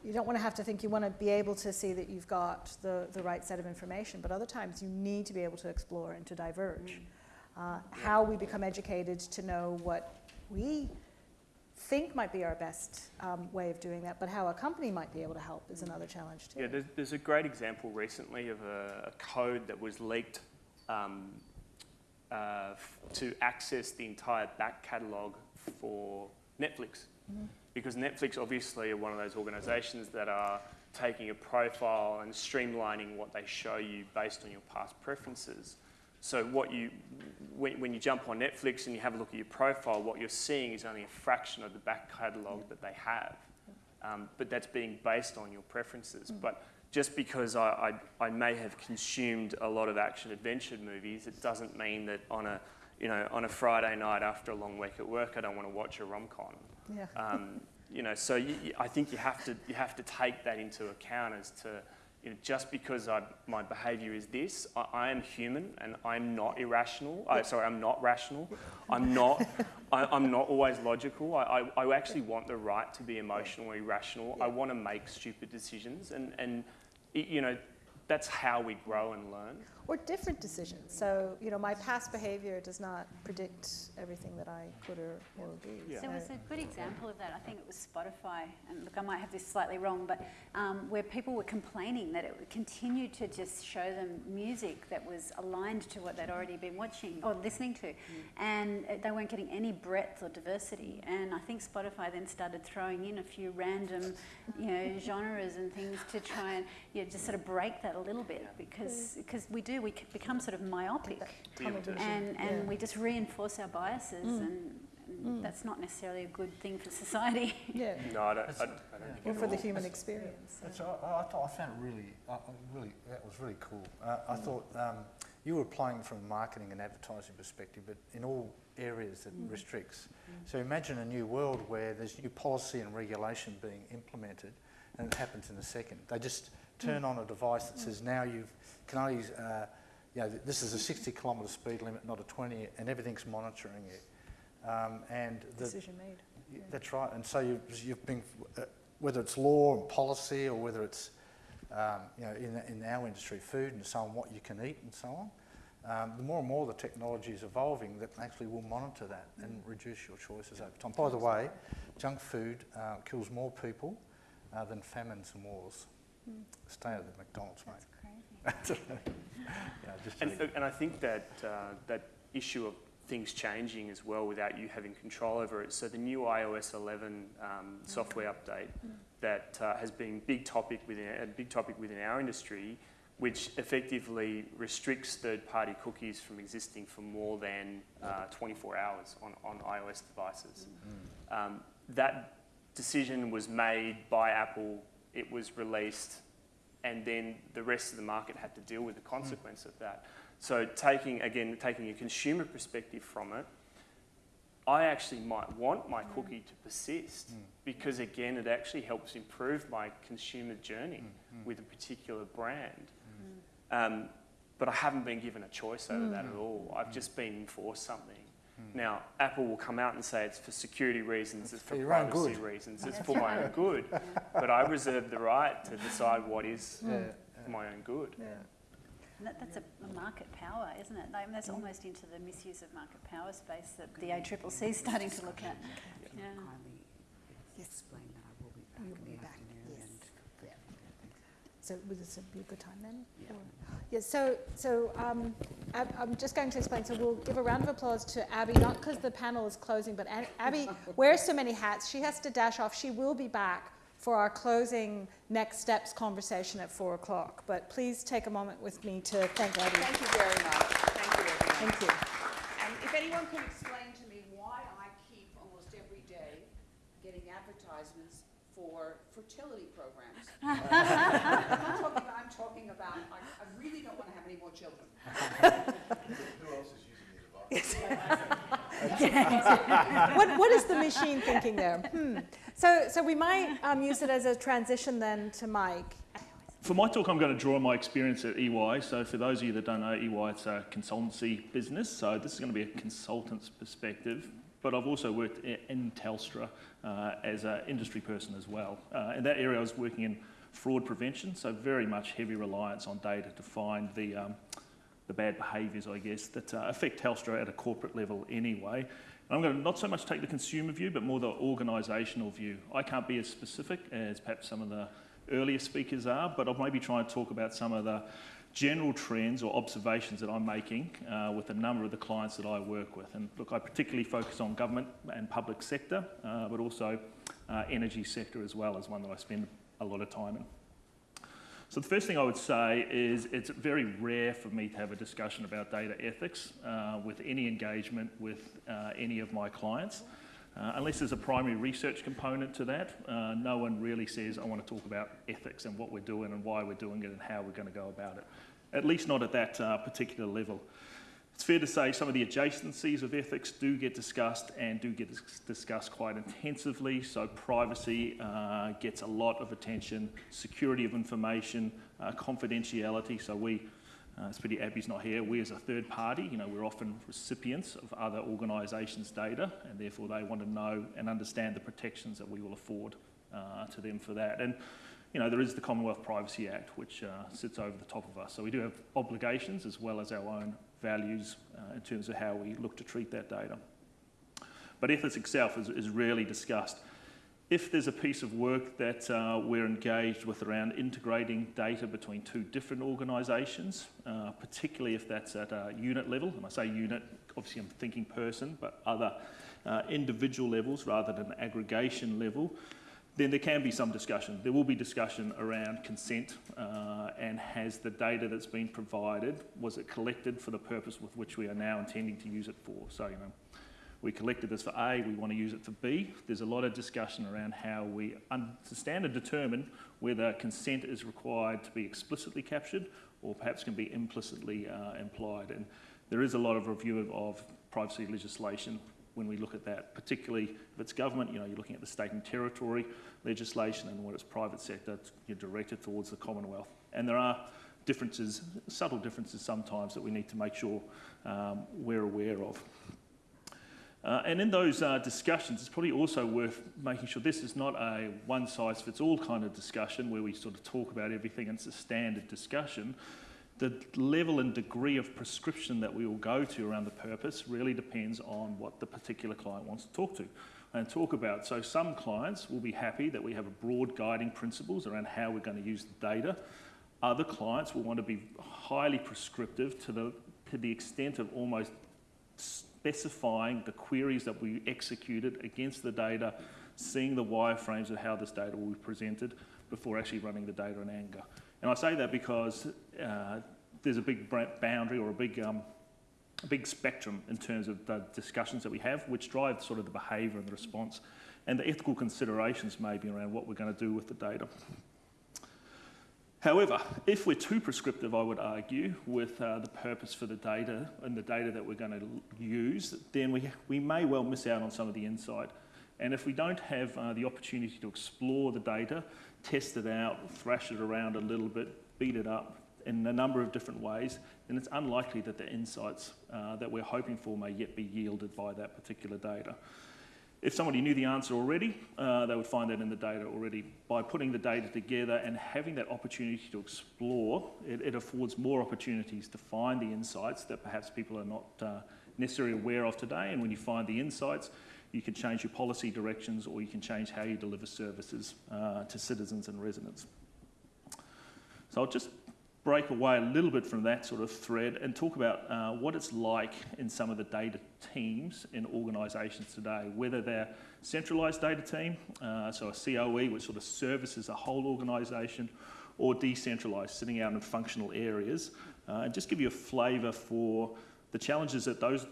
you don't want to have to think, you want to be able to see that you've got the, the right set of information, but other times you need to be able to explore and to diverge. Mm. Uh, how we become educated to know what we think might be our best um, way of doing that, but how a company might be able to help is another challenge too. Yeah, there's, there's a great example recently of a, a code that was leaked um, uh, to access the entire back catalogue for Netflix. Mm-hmm. Because Netflix obviously are one of those organisations that are taking a profile and streamlining what they show you based on your past preferences. So what you, when, when, you jump on Netflix and you have a look at your profile, what you're seeing is only a fraction of the back catalogue that they have. Um, but that's being based on your preferences. Mm. But just because I, I, I, may have consumed a lot of action adventure movies, it doesn't mean that on a, you know, on a Friday night after a long week at work, I don't want to watch a rom-com. Yeah. Um, you know, so you, I think you have to, you have to take that into account as to, you know, just because I, my behaviour is this, I, I, am human and I'm not irrational. I, sorry, I'm not rational. I'm not. (laughs) I, am not always logical. I, I, I, actually want the right to be emotionally rational. I want to make stupid decisions, and and you know, that's how we grow and learn or different decisions. So, you know, my past behavior does not predict everything that I could or will be. Yeah. There was a good example of that. I think it was Spotify, and look, I might have this slightly wrong, but um, where people were complaining that it continued to just show them music that was aligned to what they'd already been watching or listening to, mm. and they weren't getting any breadth or diversity. And I think Spotify then started throwing in a few random, you know, genres and things to try and you know, just sort of break that a little bit because because we do we become sort of myopic and, and yeah. we just reinforce our biases mm. and, And That's not necessarily a good thing for society. (laughs) Yeah, No, I don't, I, I don't think or for the all. human experience. That's, I, I thought, I found it really, I, I really, that was really cool. Uh, I thought um, you were applying from a marketing and advertising perspective, but in all areas that restricts. So imagine a new world where there's new policy and regulation being implemented, and it happens in a second. They just turn on a device that says now you can only, uh, you know, this is a 60 kilometre speed limit, not a 20, and everything's monitoring it. Um, and the, Decision made. Y- That's right, and so you've, you've been, uh, whether it's law and policy or whether it's, um, you know, in, in our industry, food and so on, what you can eat and so on, um, the more and more the technology is evolving that actually will monitor that and reduce your choices over time. By the way, junk food uh, kills more people uh, than famines and wars. Stay out of the McDonald's, mate. That's crazy. (laughs) yeah, just And, and I think that uh, that issue of things changing as well without you having control over it. So the new iOS 11 um, software update that uh, has been big topic within a big topic within our industry, which effectively restricts third-party cookies from existing for more than uh, 24 hours on, on iOS devices. Um, that decision was made by Apple. It was released and then the rest of the market had to deal with the hmm. consequence of that. So taking again taking a consumer perspective from it, I actually might want my hmm. cookie to persist hmm. because again it actually helps improve my consumer journey with a particular brand. Um, but I haven't been given a choice over that at all. I've just been enforced something. Hmm. Now, Apple will come out and say it's for security reasons, it's for, for privacy good. reasons, it's for my own (laughs) good. But I reserve the right to (laughs) decide what is Yeah, for my own good. And that, that's a, a market power, isn't it? Like, that's almost into the misuse of market power space that the ACCC is starting to look at. Yeah. kindly explain that I will be back You'll in be the back, afternoon yes. and So would this be a good time then? Yeah. Yeah, so, so um, Ab- I'm just going to explain, so we'll give a round of applause to Abby, not because the panel is closing, but An- Abby (laughs) wears so many hats, she has to dash off. She will be back for our closing next steps conversation at four o'clock. But please take a moment with me to thank Abby. Thank you very much. Thank you, everyone. Thank you. And if anyone can explain to me why I keep almost every day getting advertisements for fertility. I'm not talking about, I'm talking about, I, I really don't want to have any more children. (laughs) What, what is the machine thinking there? Hmm. So, so we might um, use it as a transition then to Mike. For my talk, I'm going to draw on my experience at EY. So, for those of you that don't know, EY it's a consultancy business. So, this is going to be a consultant's perspective. But I've also worked in Telstra uh, as an industry person as well. Uh, in that area, I was working in fraud prevention. So, very much heavy reliance on data to find the um, the bad behaviours, I guess, that uh, affect Telstra at a corporate level anyway. And I'm going to not so much take the consumer view, but more the organisational view. I can't be as specific as perhaps some of the earlier speakers are, but I'll maybe try and talk about some of the general trends or observations that I'm making uh, with a number of the clients that I work with. And look, I particularly focus on government and public sector, uh, but also uh, energy sector as well as one that I spend a lot of time in. So the first thing I would say is it's very rare for me to have a discussion about data ethics uh, with any engagement with uh, any of my clients. Uh, unless there's a primary research component to that, uh, no one really says, I want to talk about ethics and what we're doing and why we're doing it and how we're going to go about it. At least not at that uh, particular level. It's fair to say some of the adjacencies of ethics do get discussed and do get discussed quite intensively. So, privacy uh, gets a lot of attention, security of information, uh, confidentiality. So, we, uh, it's pretty Abby's not here, we as a third party, you know, we're often recipients of other organisations' data, and therefore they want to know and understand the protections that we will afford uh, to them for that. And you know, there is the Commonwealth Privacy Act, which uh, sits over the top of us. So we do have obligations as well as our own values uh, in terms of how we look to treat that data. But ethics itself is, is rarely discussed. If there's a piece of work that uh, we're engaged with around integrating data between two different organisations, uh, particularly if that's at a unit level, and I say unit, obviously I'm thinking person, but other uh, individual levels rather than aggregation level, then there can be some discussion. There will be discussion around consent uh, and has the data that's been provided, was it collected for the purpose with which we are now intending to use it for? So, you know, we collected this for A, we want to use it for B. There's a lot of discussion around how we understand and determine whether consent is required to be explicitly captured or perhaps can be implicitly uh, implied. And there is a lot of review of, of privacy legislation when we look at that, particularly if it's government, you know, you're looking at the state and territory legislation and when it's private sector, you're directed towards the Commonwealth. And there are differences, subtle differences sometimes that we need to make sure um, we're aware of. Uh, and in those uh, discussions, it's probably also worth making sure this is not a one size fits all kind of discussion where we sort of talk about everything and it's a standard discussion. The level and degree of prescription that we will go to around the purpose really depends on what the particular client wants to talk to and talk about. So some clients will be happy that we have a broad guiding principles around how we're going to use the data. Other clients will want to be highly prescriptive to the, to the extent of almost specifying the queries that we executed against the data, seeing the wireframes of how this data will be presented before actually running the data in anger. And I say that because uh, there's a big boundary or a big, um, a big spectrum in terms of the discussions that we have, which drive sort of the behaviour and the response, and the ethical considerations maybe around what we're going to do with the data. However, if we're too prescriptive, I would argue, with uh, the purpose for the data and the data that we're going to use, then we, we may well miss out on some of the insight. And if we don't have uh, the opportunity to explore the data, test it out, thrash it around a little bit, beat it up in a number of different ways, then it's unlikely that the insights uh, that we're hoping for may yet be yielded by that particular data. If somebody knew the answer already, uh, they would find that in the data already. By putting the data together and having that opportunity to explore, it, it affords more opportunities to find the insights that perhaps people are not uh, necessarily aware of today. And when you find the insights, you can change your policy directions or you can change how you deliver services uh, to citizens and residents. So I'll just break away a little bit from that sort of thread and talk about uh, what it's like in some of the data teams in organisations today, whether they're centralised data team, uh, so a COE which sort of services a whole organisation, or decentralised, sitting out in functional areas, uh, and just give you a flavour for the challenges that those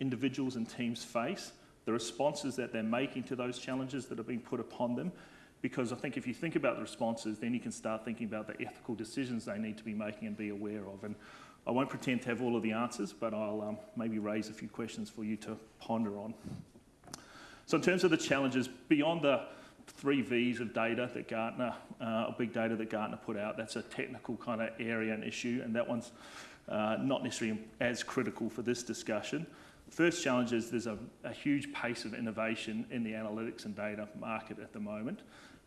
individuals and teams face, the responses that they're making to those challenges that are being put upon them, because I think if you think about the responses, then you can start thinking about the ethical decisions they need to be making and be aware of. And I won't pretend to have all of the answers, but I'll um, maybe raise a few questions for you to ponder on. So in terms of the challenges, beyond the three V's of data that Gartner, uh, big data that Gartner put out, that's a technical kind of area and issue, and that one's uh, not necessarily as critical for this discussion. First challenge is there's a, a huge pace of innovation in the analytics and data market at the moment.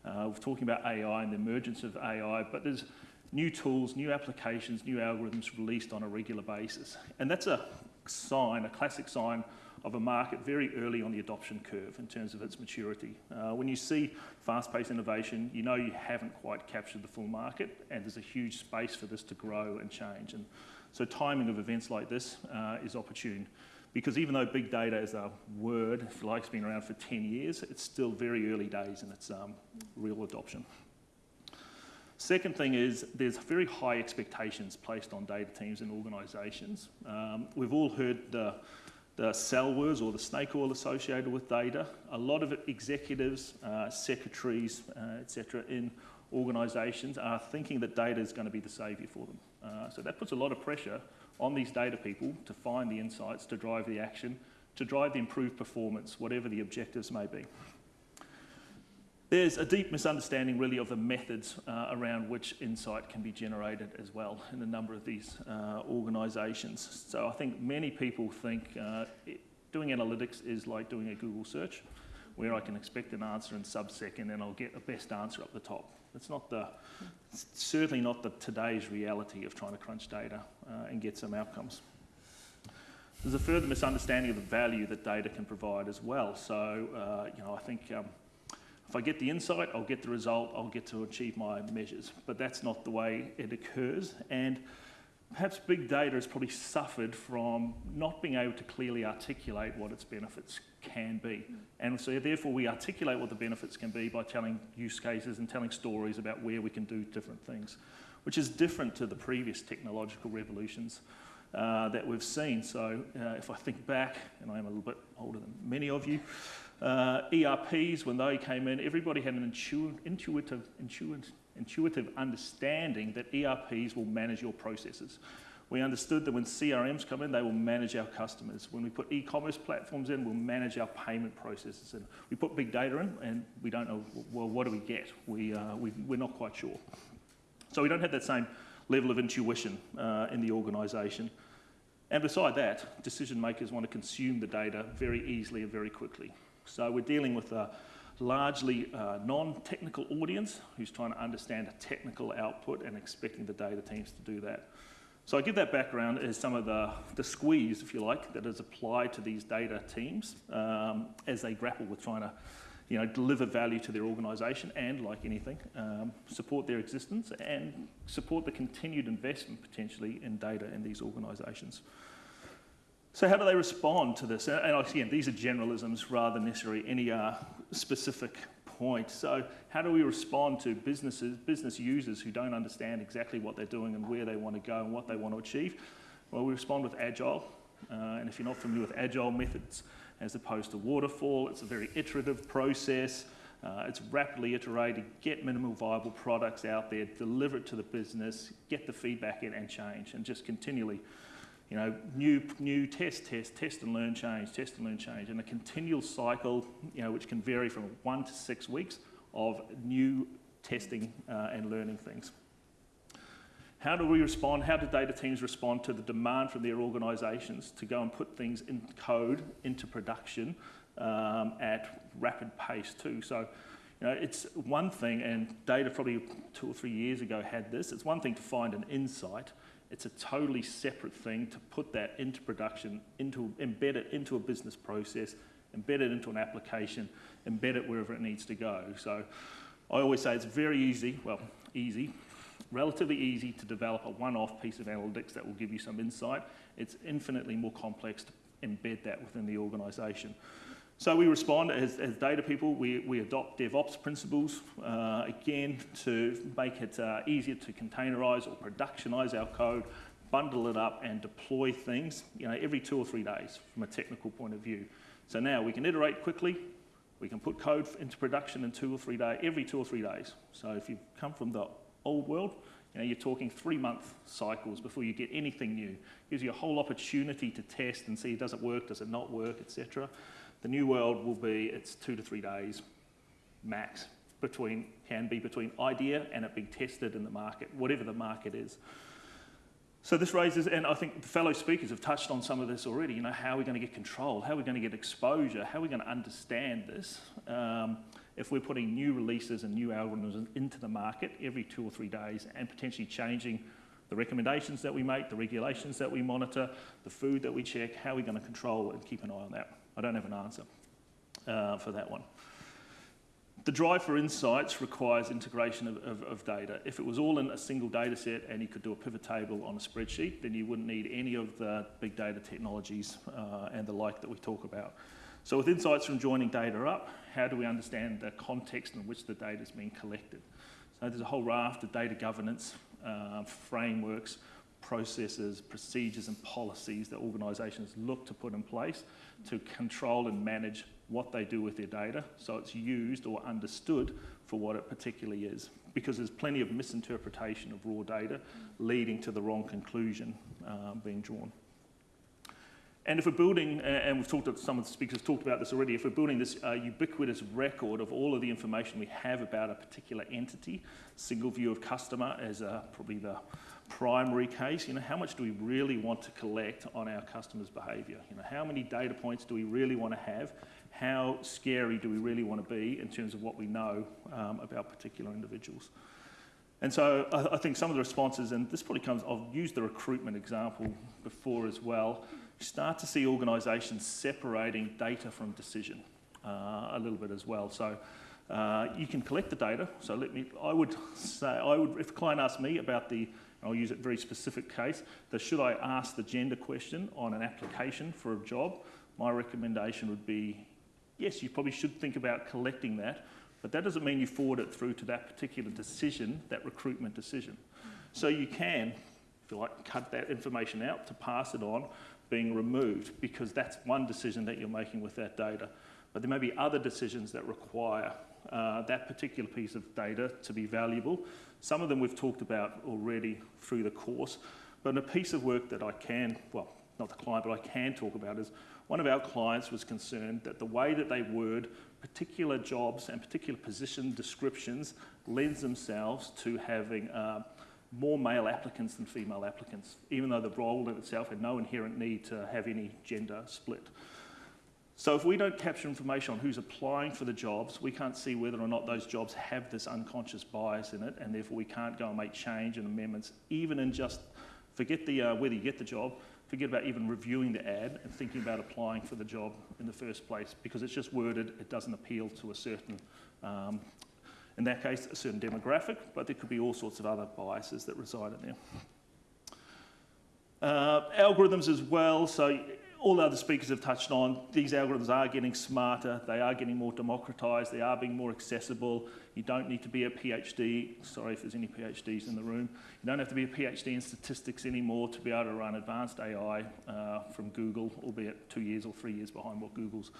Uh, we're talking about AI and the emergence of AI, but there's new tools, new applications, new algorithms released on a regular basis. And that's a sign, a classic sign of a market very early on the adoption curve in terms of its maturity. Uh, when you see fast-paced innovation, you know you haven't quite captured the full market and there's a huge space for this to grow and change. And so timing of events like this uh, is opportune because even though big data is a word, if you like, it's been around for 10 years, it's still very early days in its um, real adoption. Second thing is there's very high expectations placed on data teams and organisations. Um, we've all heard the, the sell words or the snake oil associated with data. A lot of executives, uh, secretaries, uh, etc., in organisations are thinking that data is going to be the saviour for them. Uh, so that puts a lot of pressure on these data people to find the insights, to drive the action, to drive the improved performance, whatever the objectives may be. There's a deep misunderstanding really of the methods uh, around which insight can be generated as well in a number of these uh, organisations. So I think many people think uh, it, doing analytics is like doing a Google search where I can expect an answer in sub-second and I'll get a best answer up the top. It's not the, it's certainly not the today's reality of trying to crunch data uh, and get some outcomes. There's a further misunderstanding of the value that data can provide as well. So, uh, you know, I think um, if I get the insight, I'll get the result, I'll get to achieve my measures. But that's not the way it occurs. And perhaps big data has probably suffered from not being able to clearly articulate what its benefits can be. And so therefore we articulate what the benefits can be by telling use cases and telling stories about where we can do different things, which is different to the previous technological revolutions uh, that we've seen. So uh, if I think back, and I am a little bit older than many of you, uh, ERPs, when they came in, everybody had an intu- intuitive, intuitive, intuitive understanding that ERPs will manage your processes. We understood that when CRMs come in, they will manage our customers. When we put e-commerce platforms in, we'll manage our payment processes. And we put big data in, and we don't know, well, what do we get? We, uh, we, we're not quite sure. So we don't have that same level of intuition uh, in the organisation. And beside that, decision makers want to consume the data very easily and very quickly. So we're dealing with a largely uh, non-technical audience who's trying to understand a technical output and expecting the data teams to do that. So I give that background as some of the, the squeeze, if you like, that is applied to these data teams um, as they grapple with trying to you know, deliver value to their organisation and, like anything, um, support their existence and support the continued investment potentially in data in these organisations. So how do they respond to this? And again, these are generalisms rather than necessarily any uh, specific point. So how do we respond to businesses, business users who don't understand exactly what they're doing and where they want to go and what they want to achieve? Well, we respond with agile. Uh, and if you're not familiar with agile methods as opposed to waterfall, it's a very iterative process. Uh, it's rapidly iterated, get minimal viable products out there, deliver it to the business, get the feedback in and change, and just continually you know, new, new test, test, test and learn, change, test and learn, change, and a continual cycle, you know, which can vary from one to six weeks of new testing uh, and learning things. How do we respond? How do data teams respond to the demand from their organisations to go and put things in code into production um, at rapid pace too? So, you know, it's one thing, and data probably two or three years ago had this. It's one thing to find an insight it's a totally separate thing to put that into production, into, embed it into a business process, embed it into an application, embed it wherever it needs to go. So I always say it's very easy, well, easy, relatively easy to develop a one-off piece of analytics that will give you some insight. It's infinitely more complex to embed that within the organisation. So we respond as, as data people, we, we adopt DevOps principles, uh, again, to make it uh, easier to containerize or productionize our code, bundle it up and deploy things, you know, every two or three days from a technical point of view. So now we can iterate quickly, we can put code into production in two or three days, every two or three days. So if you come from the old world, you know, you're talking three month cycles before you get anything new. Gives you a whole opportunity to test and see does it work, does it not work, etc. The new world will be it's two to three days max between can be between idea and it being tested in the market, whatever the market is. So this raises, and I think the fellow speakers have touched on some of this already. You know, how are we going to get control? How are we going to get exposure? How are we going to understand this? Um, if we're putting new releases and new algorithms into the market every two or three days and potentially changing the recommendations that we make, the regulations that we monitor, the food that we check, how are we going to control and keep an eye on that? I don't have an answer uh, for that one. The drive for insights requires integration of, of, of, data. If it was all in a single data set and you could do a pivot table on a spreadsheet, then you wouldn't need any of the big data technologies uh, and the like that we talk about. So with insights from joining data up, how do we understand the context in which the data is being collected? So there's a whole raft of data governance uh, frameworks, processes, procedures and policies that organisations look to put in place to control and manage what they do with their data so it's used or understood for what it particularly is. Because there's plenty of misinterpretation of raw data leading to the wrong conclusion uh, being drawn. And if we're building, and we've talked, some of the speakers talked about this already, if we're building this uh, ubiquitous record of all of the information we have about a particular entity, single view of customer as uh, probably the primary case, you know, how much do we really want to collect on our customers' behaviour? You know, how many data points do we really want to have? How scary do we really want to be in terms of what we know um, about particular individuals? And so I, I, think some of the responses, and this probably comes, I've used the recruitment example before as well, you start to see organisations separating data from decision uh, a little bit as well. So uh, you can collect the data. So let me, I would say, I would, if a client asked me about the I'll use a very specific case, that should I ask the gender question on an application for a job, my recommendation would be, yes, you probably should think about collecting that, but that doesn't mean you forward it through to that particular decision, that recruitment decision. So you can if you like, cut that information out to pass it on, being removed because that's one decision that you're making with that data. But there may be other decisions that require uh, that particular piece of data to be valuable. Some of them we've talked about already through the course, but a piece of work that I can, well, not the client, but I can talk about is one of our clients was concerned that the way that they word particular jobs and particular position descriptions lends themselves to having uh, more male applicants than female applicants, even though the role in itself had no inherent need to have any gender split. So if we don't capture information on who's applying for the jobs, we can't see whether or not those jobs have this unconscious bias in it, and therefore we can't go and make change and amendments, even in just, forget the, uh, whether you get the job, forget about even reviewing the ad and thinking about applying for the job in the first place, because it's just worded, it doesn't appeal to a certain, um, in that case, a certain demographic, but there could be all sorts of other biases that reside in there. Uh, algorithms as well, so all the other speakers have touched on, these algorithms are getting smarter, they are getting more democratized, they are being more accessible. You don't need to be a PhD, sorry if there's any PhDs in the room, you don't have to be a PhD in statistics anymore to be able to run advanced AI uh, from Google, albeit two years or three years behind what Google's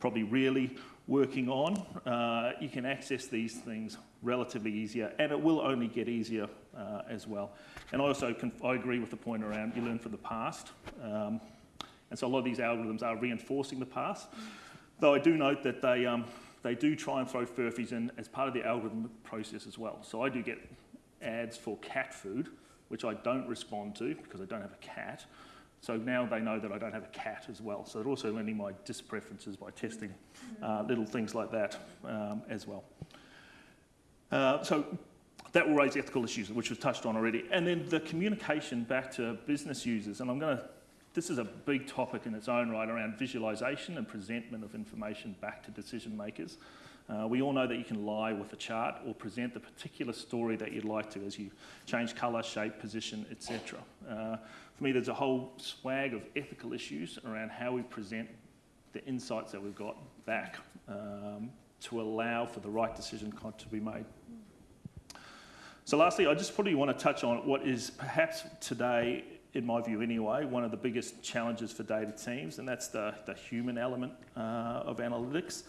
probably really working on. Uh, you can access these things relatively easier, and it will only get easier uh, as well. And I also I agree with the point around you learn from the past. Um, and so a lot of these algorithms are reinforcing the past. Though I do note that they, um, they do try and throw furfies in as part of the algorithm process as well. So I do get ads for cat food, which I don't respond to because I don't have a cat. So now they know that I don't have a cat as well. So they're also learning my dispreferences by testing uh, little things like that um, as well. Uh, so that will raise ethical issues, which was touched on already. And then the communication back to business users. And I'm going to this is a big topic in its own right around visualization and presentment of information back to decision makers. Uh, we all know that you can lie with a chart or present the particular story that you'd like to as you change colour, shape, position, etc. Uh, for me, there's a whole swag of ethical issues around how we present the insights that we've got back um, to allow for the right decision to be made. So lastly, I just probably want to touch on what is perhaps today in my view anyway, one of the biggest challenges for data teams, and that's the, the human element uh, of analytics.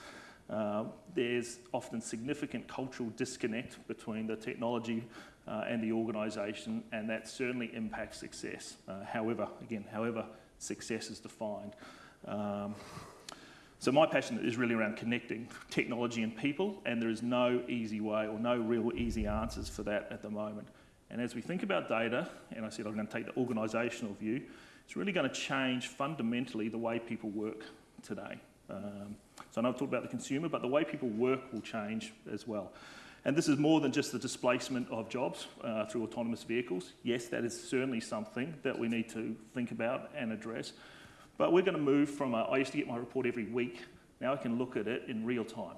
Uh, there's often significant cultural disconnect between the technology uh, and the organisation, and that certainly impacts success. Uh, however, again, however success is defined. Um, so my passion is really around connecting technology and people, and there is no easy way or no real easy answers for that at the moment. And as we think about data, and I said I'm going to take the organisational view, it's really going to change fundamentally the way people work today. Um, so I know I've talked about the consumer, but the way people work will change as well. And this is more than just the displacement of jobs uh, through autonomous vehicles. Yes, that is certainly something that we need to think about and address. But we're going to move from, a, I used to get my report every week, now I can look at it in real time.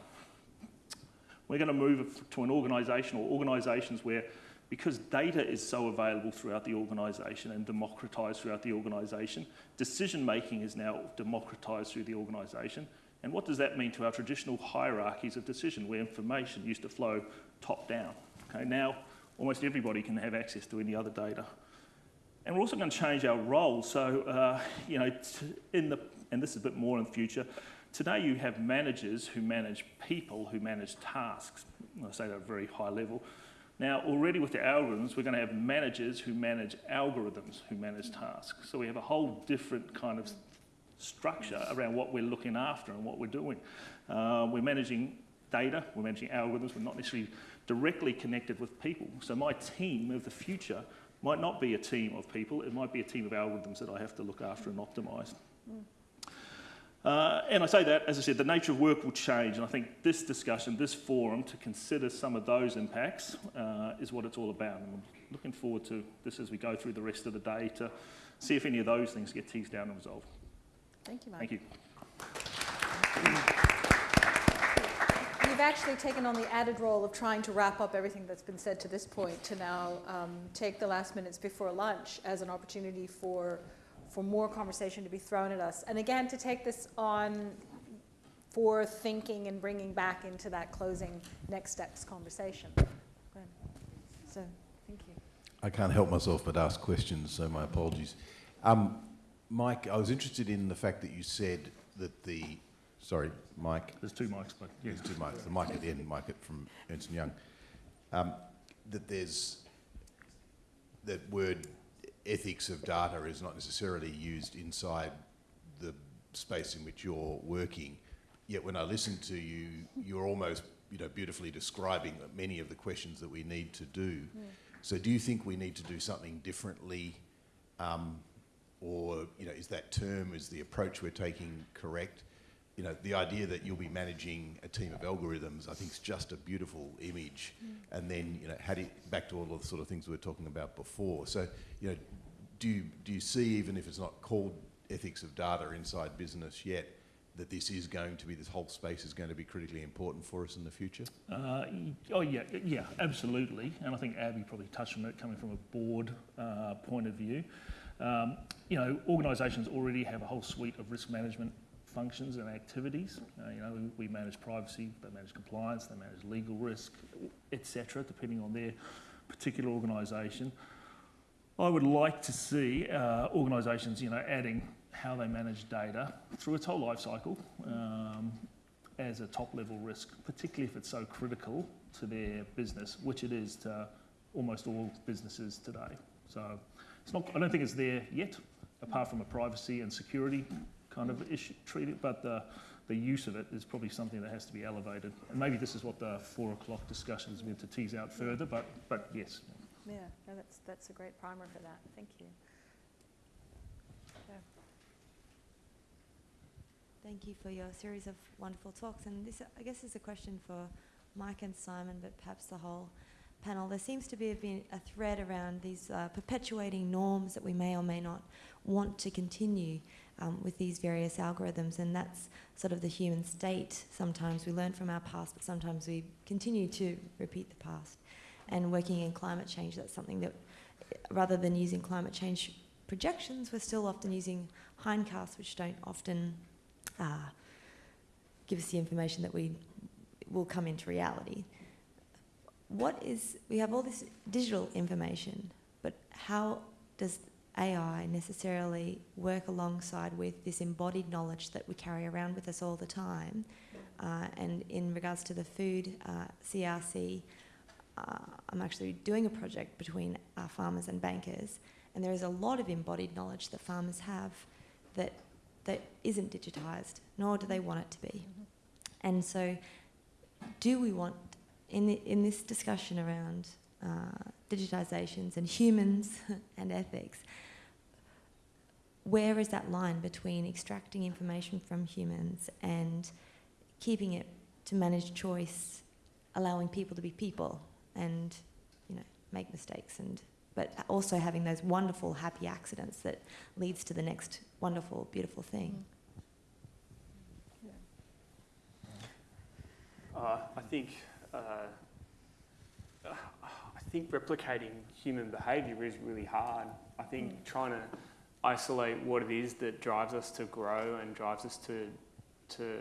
We're going to move to an organisation or organisations where because data is so available throughout the organisation and democratised throughout the organisation, decision making is now democratised through the organisation. And what does that mean to our traditional hierarchies of decision where information used to flow top down? Okay, now almost everybody can have access to any other data. And we're also going to change our role. So, uh, you know, in the, and this is a bit more in the future, today you have managers who manage people who manage tasks. I say that at a very high level. Now, already with the algorithms, we're going to have managers who manage algorithms who manage tasks. So we have a whole different kind of structure around what we're looking after and what we're doing. Uh, we're managing data, we're managing algorithms, we're not necessarily directly connected with people. So my team of the future might not be a team of people, it might be a team of algorithms that I have to look after and optimise. Mm. Uh, and I say that, as I said, the nature of work will change, and I think this discussion, this forum, to consider some of those impacts uh, is what it's all about. And I'm looking forward to this as we go through the rest of the day to see if any of those things get teased down and resolved. Thank you, Mark. Thank you. You've actually taken on the added role of trying to wrap up everything that's been said to this point to now um, take the last minutes before lunch as an opportunity for for more conversation to be thrown at us. And again, to take this on for thinking and bringing back into that closing next steps conversation. So, thank you. I can't help myself but ask questions, so my apologies. Um, Mike, I was interested in the fact that you said that the, sorry, Mike, There's two mics, but yeah. there's two mics, the mic at the end, Mike from Ernst Young, um, that there's, that word ethics of data is not necessarily used inside the space in which you're working. Yet when I listen to you, you're almost, you know, beautifully describing many of the questions that we need to do. So do you think we need to do something differently, um, or you know, is that term, is the approach we're taking correct? You know, the idea that you'll be managing a team of algorithms, I think, is just a beautiful image. And then, you know, do you, back to all of the sort of things we were talking about before. So, you know, do you, do you see, even if it's not called ethics of data inside business yet, that this is going to be, this whole space is going to be critically important for us in the future? Uh, oh yeah, yeah, absolutely. And I think Abby probably touched on it coming from a board uh, point of view. Um, you know, organisations already have a whole suite of risk management functions and activities. Uh, you know, we, we manage privacy, they manage compliance, they manage legal risk, etc., depending on their particular organisation. I would like to see uh, organisations, you know, adding how they manage data through its whole life cycle um, as a top level risk, particularly if it's so critical to their business, which it is to almost all businesses today. So it's not, I don't think it's there yet, apart from a privacy and security kind of issue treated, but the, the use of it is probably something that has to be elevated. And maybe this is what the four o'clock discussion is meant to tease out further, but, but yes. Yeah, no, that's, that's a great primer for that. Thank you. Thank you for your series of wonderful talks. And this, I guess, is a question for Mike and Simon, but perhaps the whole panel. There seems to be been a thread around these uh, perpetuating norms that we may or may not want to continue um, with these various algorithms, and that's sort of the human state. Sometimes we learn from our past, but sometimes we continue to repeat the past. And working in climate change, that's something that, rather than using climate change projections, we're still often using hindcasts, which don't often uh, give us the information that we will come into reality. What is, we have all this digital information, but how does AI necessarily work alongside with this embodied knowledge that we carry around with us all the time? Uh, and in regards to the food uh, CRC, uh, I'm actually doing a project between our farmers and bankers, and there is a lot of embodied knowledge that farmers have that that isn't digitised, nor do they want it to be. And so, do we want, in, the, in this discussion around uh, digitisations and humans (laughs) and ethics, where is that line between extracting information from humans and keeping it to manage choice, allowing people to be people and, you know, make mistakes and but also having those wonderful happy accidents that leads to the next wonderful beautiful thing Uh, I think uh, I think replicating human behaviour is really hard. I think trying to isolate what it is that drives us to grow and drives us to to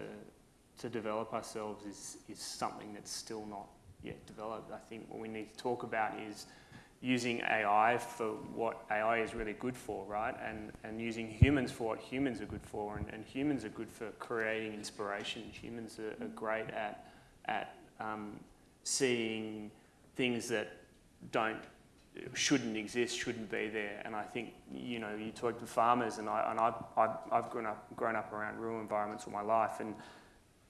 to develop ourselves is is something that's still not yet developed. I think what we need to talk about is using AI for what AI is really good for, right? And, and using humans for what humans are good for. And, and humans are good for creating inspiration. Humans are, are great at, at um, seeing things that don't, shouldn't exist, shouldn't be there. And I think, you know, you talk to farmers, and, I, and I've, I've, grown, up, grown up around rural environments all my life, and,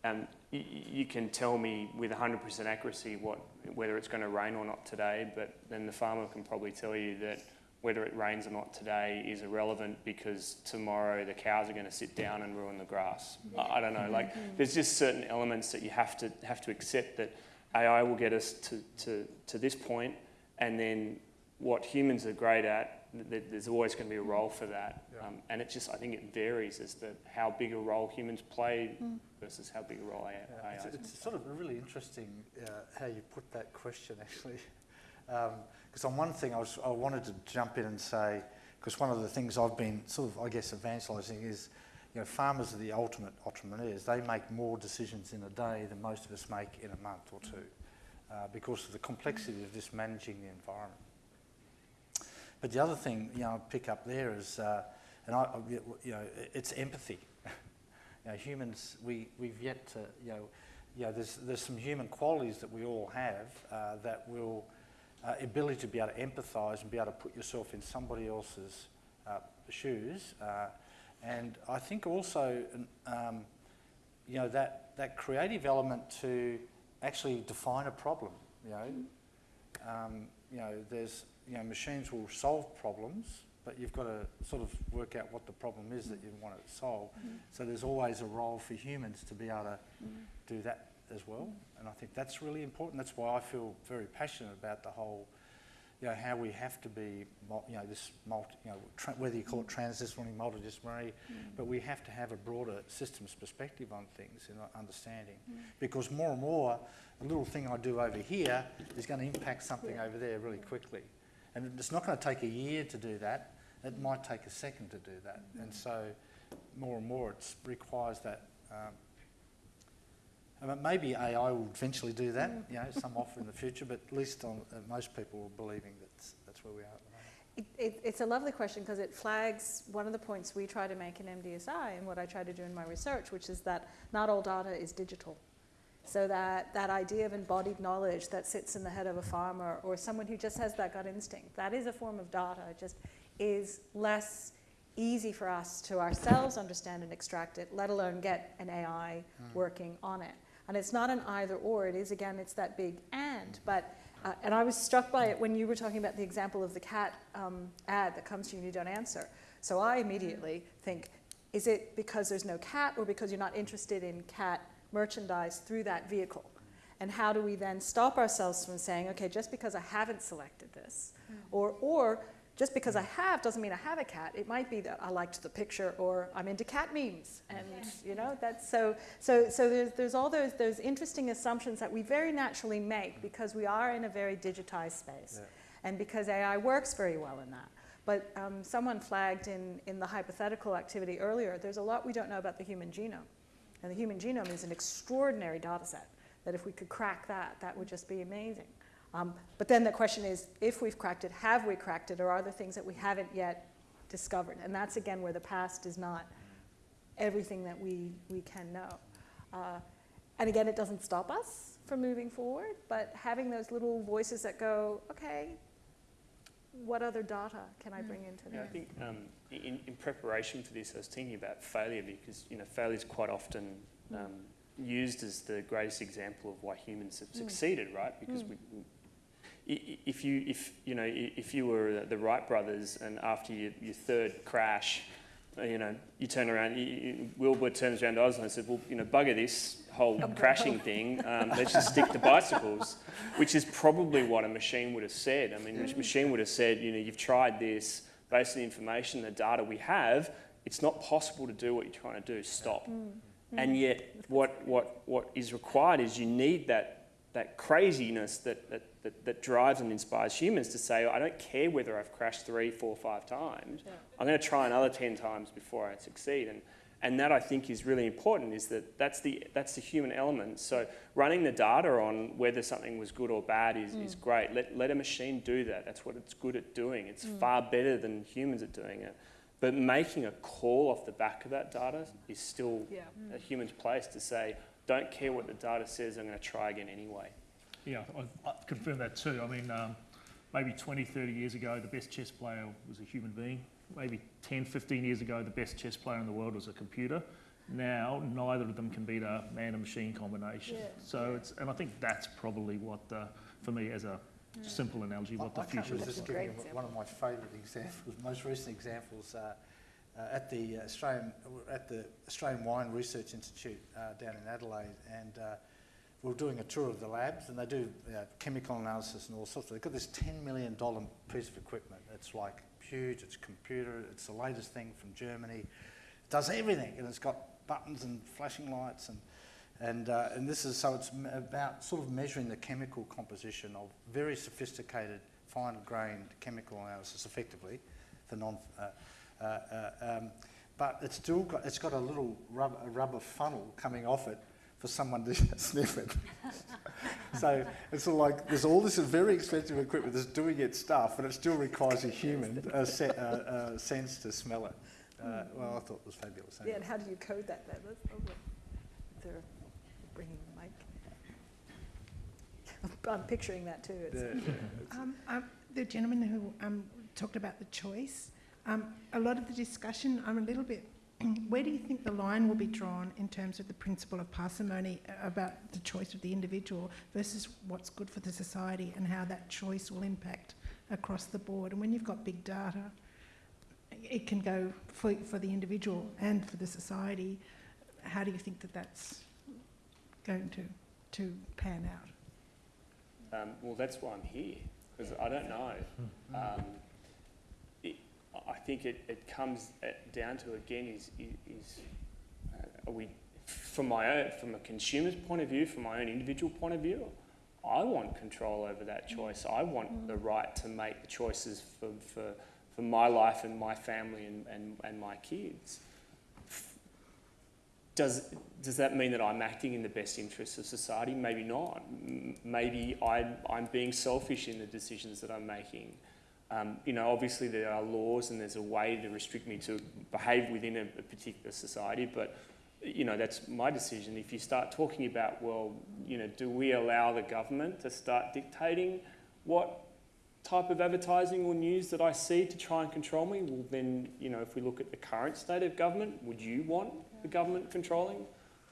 and you can tell me with 100% accuracy what, whether it's going to rain or not today, but then the farmer can probably tell you that whether it rains or not today is irrelevant because tomorrow the cows are going to sit down and ruin the grass. I, I don't know. Like, mm-hmm. there's just certain elements that you have to have to accept that AI will get us to, to, to this point, and then what humans are great at, th- there's always going to be a role for that. Yeah. Um, and it just, I think it varies as to how big a role humans play versus how big a role AI, Yeah, AI it's, is. it's sort of really interesting uh, how you put that question, actually. (laughs) Because on one thing, I, was, I wanted to jump in and say, because one of the things I've been sort of, I guess, evangelising is, you know, farmers are the ultimate entrepreneurs. They make more decisions in a day than most of us make in a month or two, uh, because of the complexity of just managing the environment. But the other thing, you know, I pick up there is, uh, and I, you know, it's empathy. (laughs) you know, humans, we, we've yet to, you know, you know, there's, there's some human qualities that we all have uh, that will, uh, ability to be able to empathise and be able to put yourself in somebody else's uh, shoes. Uh, and I think also, um, you know, that, that creative element to actually define a problem, you know. Um, you know, there's, you know, machines will solve problems, but you've got to sort of work out what the problem is that you want it to solve. Mm-hmm. So there's always a role for humans to be able to mm-hmm. do that as well. And I think that's really important. That's why I feel very passionate about the whole, you know, how we have to be, you know, this multi, you know, whether you call it mm-hmm. transdisciplinary, multidisciplinary, but we have to have a broader systems perspective on things and understanding. Because more and more, a little thing I do over here is going to impact something over there really quickly. And it's not going to take a year to do that. It might take a second to do that. And so more and more it requires that. Um, I mean, maybe AI will eventually do that, you know, some offer in the future, but at least on, uh, most people are believing that that's where we are at the moment. It, it, it's a lovely question because it flags one of the points we try to make in MDSI and what I try to do in my research, which is that not all data is digital. So that, that idea of embodied knowledge that sits in the head of a farmer or someone who just has that gut instinct, that is a form of data. It just is less easy for us to ourselves understand and extract it, let alone get an AI working on it. And it's not an either or, it is again, it's that big and. But, uh, and I was struck by it when you were talking about the example of the cat um, ad that comes to you and you don't answer. So I immediately think, is it because there's no cat or because you're not interested in cat merchandise through that vehicle? And how do we then stop ourselves from saying, okay, just because I haven't selected this, or, or just because I have doesn't mean I have a cat. It might be that I liked the picture or I'm into cat memes. And you know, that's so so so there's there's all those those interesting assumptions that we very naturally make because we are in a very digitized space. Yeah. And because AI works very well in that. But um, someone flagged in, in the hypothetical activity earlier, there's a lot we don't know about the human genome. And the human genome is an extraordinary data set that if we could crack that, that would just be amazing. Um, but then the question is, if we've cracked it, have we cracked it, or are there things that we haven't yet discovered? And that's again where the past is not everything that we, we can know. Uh, and again, it doesn't stop us from moving forward, but having those little voices that go, okay, what other data can I bring into Yeah, I think um, in, in preparation for this, I was thinking about failure because you know failure is quite often um, used as the greatest example of why humans have succeeded, right? Because we, we, i- i- if you if you know if you were the Wright brothers and after your, your third crash, uh, you know you turn around, you, you, Wilbur turns around to Orville and says, well, you know, bugger this whole crashing thing. Um, let's just stick to bicycles, which is probably what a machine would have said. I mean, a mm. machine would have said, you know, you've tried this based on the information, the data we have. It's not possible to do what you're trying to do. Stop. Mm. Mm. And yet, what, what, what is required is you need that, that craziness that, that, that, that drives and inspires humans to say, I don't care whether I've crashed three, four, five times. I'm going to try another 10 times before I succeed. And, and that I think is really important is that that's the, that's the human element. So running the data on whether something was good or bad is, is mm. great. Let, let a machine do that. That's what it's good at doing. It's mm. far better than humans at doing it. But making a call off the back of that data is still Yeah. Mm. a human's place to say, don't care what the data says, I'm going to try again anyway. Yeah, I, I confirm that too. I mean, um, maybe 20, 30 years ago, the best chess player was a human being. Maybe 10, 15 years ago, the best chess player in the world was a computer. Now, neither of them can beat a man and machine combination. Yeah, So it's, and I think that's probably what, the, for me, as a simple analogy, what the I, I future resist looks giving you one of my favourite examples, (laughs) most recent examples. Uh, uh, at the Australian at the Australian Wine Research Institute uh, down in Adelaide, and uh, we were doing a tour of the labs, and they do uh, chemical analysis and all sorts. They've got this ten million dollar piece of equipment. It's like huge. It's computer. It's the latest thing from Germany. It does everything, and it's got buttons and flashing lights and. And, uh, and this is so it's about sort of measuring the chemical composition of very sophisticated, fine grained chemical analysis effectively for non. Uh, uh, uh, um, but it's still got, it's got a little a rubber funnel coming off it for someone to (laughs) sniff it. (laughs) so it's sort of like there's all this very expensive equipment that's doing its stuff, but it still requires a human uh, se- uh, uh, sense to smell it. Uh, well, I thought it was fabulous. Yeah, and how do you code that then? That's lovely. They're bringing the mic. (laughs) I'm picturing that too. It's, Yeah, yeah. Um, um, the gentleman who um, talked about the choice, um, a lot of the discussion, I'm a little bit, (clears throat) where do you think the line will be drawn in terms of the principle of parsimony uh, about the choice of the individual versus what's good for the society and how that choice will impact across the board? And when you've got big data, it can go for, for the individual and for the society. How do you think that that's going to, to pan out? Um, well, that's why I'm here, because I don't know. Um, it, I think it, it comes at, down to, again, is, is, uh, are we, from my own, from a consumer's point of view, from my own individual point of view, I want control over that mm. choice. I want mm. the right to make the choices for, for, for my life and my family and, and, and my kids. Does, does that mean that I'm acting in the best interests of society? Maybe not. Maybe I'm, I'm being selfish in the decisions that I'm making. Um, you know, obviously there are laws and there's a way to restrict me to behave within a, a particular society, but you know, that's my decision. If you start talking about, well, you know, do we allow the government to start dictating what type of advertising or news that I see to try and control me? Well, then, you know, if we look at the current state of government, would you want the government controlling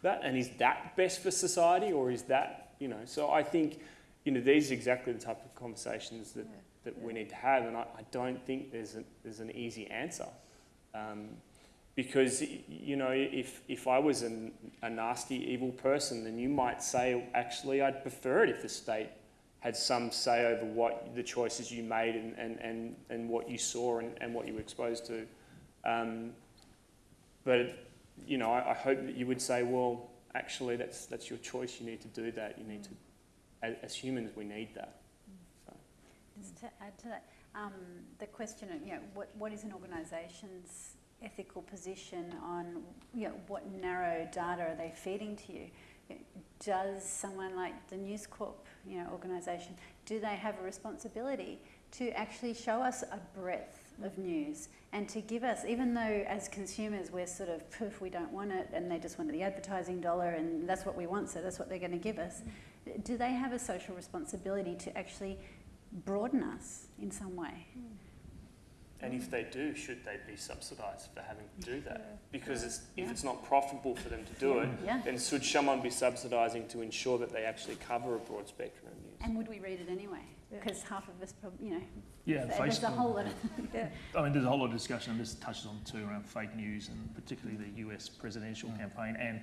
that? And is that best for society or is that, you know, so I think, you know, these are exactly the type of conversations that, that we need to have. And I, I don't think there's, a, there's an easy answer. Um, because, you know, if, if I was an, a nasty, evil person, then you might say, actually, I'd prefer it if the state had some say over what the choices you made and, and, and, and what you saw and, and what you were exposed to. Um, but, you know, I, I hope that you would say, well, actually, that's, that's your choice. You need to do that. You need to, as, as humans, we need that. Just to add to that, um, the question of, you know, what, what is an organisation's ethical position on, you know, what narrow data are they feeding to you? Does someone like the News Corp, you know, organisation, do they have a responsibility to actually show us a breadth of news and to give us, even though as consumers we're sort of poof, we don't want it, and they just want the advertising dollar, and that's what we want, so that's what they're going to give us. Do they have a social responsibility to actually broaden us in some way? And if they do, should they be subsidised for having to do that? Because it's, if Yeah. it's not profitable for them to do it, Yeah. then should someone be subsidising to ensure that they actually cover a broad spectrum of news? And would we read it anyway? Yeah. Because half of us, prob- you know, Yeah, th- there's a whole lot of. (laughs) yeah. I mean, there's a whole lot of discussion, and this touches on too around fake news and particularly the US presidential mm. campaign and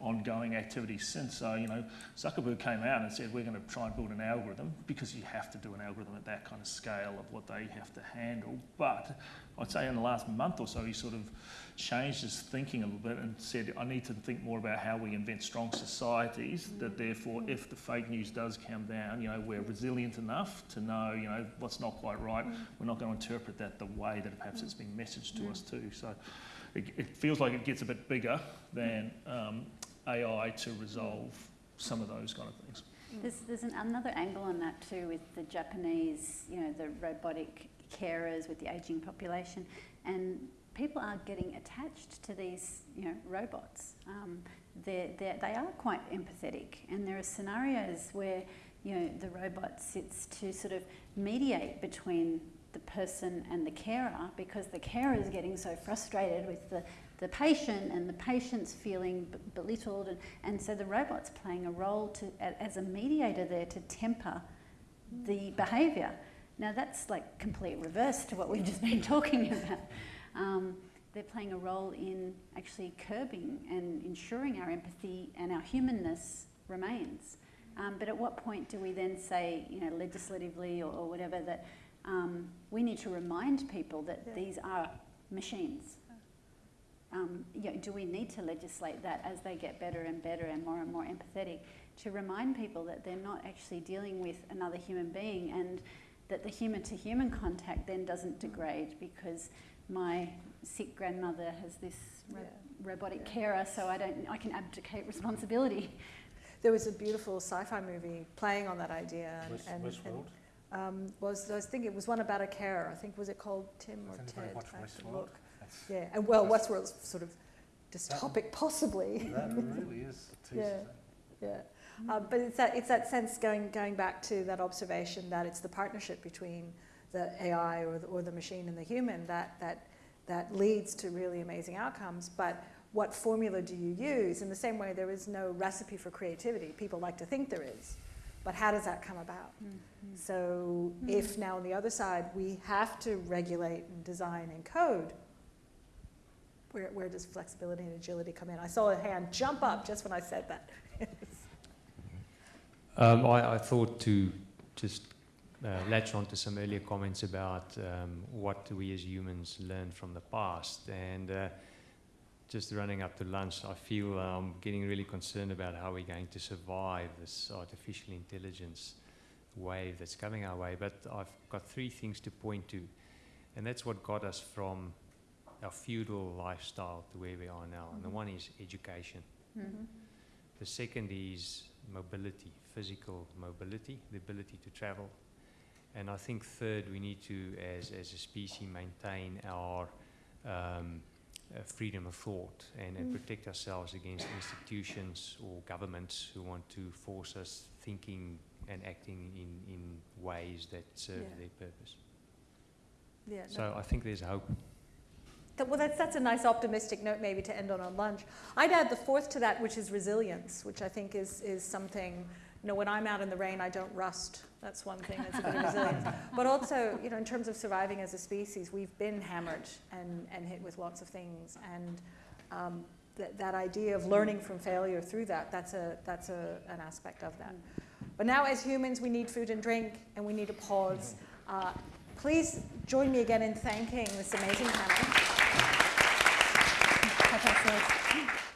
ongoing activity since. So, you know, Zuckerberg came out and said, we're going to try and build an algorithm because you have to do an algorithm at that kind of scale of what they have to handle. But I'd say in the last month or so, he sort of changed his thinking a little bit and said, I need to think more about how we invent strong societies that therefore, if the fake news does come down, you know, we're resilient enough to know, you know, what's not quite right. We're not going to interpret that the way that perhaps it's been messaged to us too. So it, it feels like it gets a bit bigger than um, AI to resolve some of those kind of things. There's, there's an, another angle on that too with the Japanese, you know, the robotic carers with the ageing population. And people are getting attached to these, you know, robots. Um, they're, they're, they are quite empathetic. And there are scenarios where, you know, the robot sits to sort of mediate between the person and the carer because the carer is getting so frustrated with the, the patient and the patient's feeling belittled and, and so the robot's playing a role to, as a mediator there to temper the behaviour. Now that's like complete reverse to what we've just been (laughs) talking about. Um, they're playing a role in actually curbing and ensuring our empathy and our humanness remains. Um, but at what point do we then say, you know, legislatively or, or whatever, that um, we need to remind people that Yeah. these are machines? Um, you know, do we need to legislate that as they get better and better and more and more empathetic to remind people that they're not actually dealing with another human being and that the human to human contact then doesn't degrade because my sick grandmother has this ro- Yeah. robotic carer, so I don't. I can abdicate responsibility. There was a beautiful sci-fi movie playing on that idea, and, West- and, Westworld? and um, was I was thinking it was one about a carer. I think was it called Tim I or Ted? much I have to Westworld. look. That's- Yeah, and well, Westworld's sort of dystopic, possibly. That (laughs) really is. Yeah. Yeah, uh, but it's that it's that sense going going back to that observation that it's the partnership between the AI or the, or the machine and the human that that that leads to really amazing outcomes. But what formula do you use? In the same way, there is no recipe for creativity. People like to think there is, but how does that come about? So if now on the other side we have to regulate and design and code, where, where does flexibility and agility come in? I saw a hand jump up just when I said that. (laughs) Um, I, I thought to just uh, latch on to some earlier comments about um, what do we as humans learn from the past. And uh, just running up to lunch, I feel I'm getting really concerned about how we're going to survive this artificial intelligence wave that's coming our way. But I've got three things to point to. And that's what got us from our feudal lifestyle to where we are now. And the one is education. Mm-hmm. The second is mobility, physical mobility, the ability to travel. And I think third, we need to, as, as a species, maintain our um, uh, freedom of thought and, and Mm. protect ourselves against institutions or governments who want to force us thinking and acting in, in ways that serve Yeah. their purpose. Yeah, no. So I think there's hope. Well, that's, that's a nice optimistic note maybe to end on on lunch. I'd add the fourth to that, which is resilience, which I think is, is something, you know, when I'm out in the rain, I don't rust. That's one thing that's a bit of resilience. (laughs) But also, you know, in terms of surviving as a species, we've been hammered and, and hit with lots of things. And um, that, that idea of learning from failure through that, that's, a, that's a, an aspect of that. But now as humans, we need food and drink, and we need a pause. Uh, please join me again in thanking this amazing panel. Clap ourselves.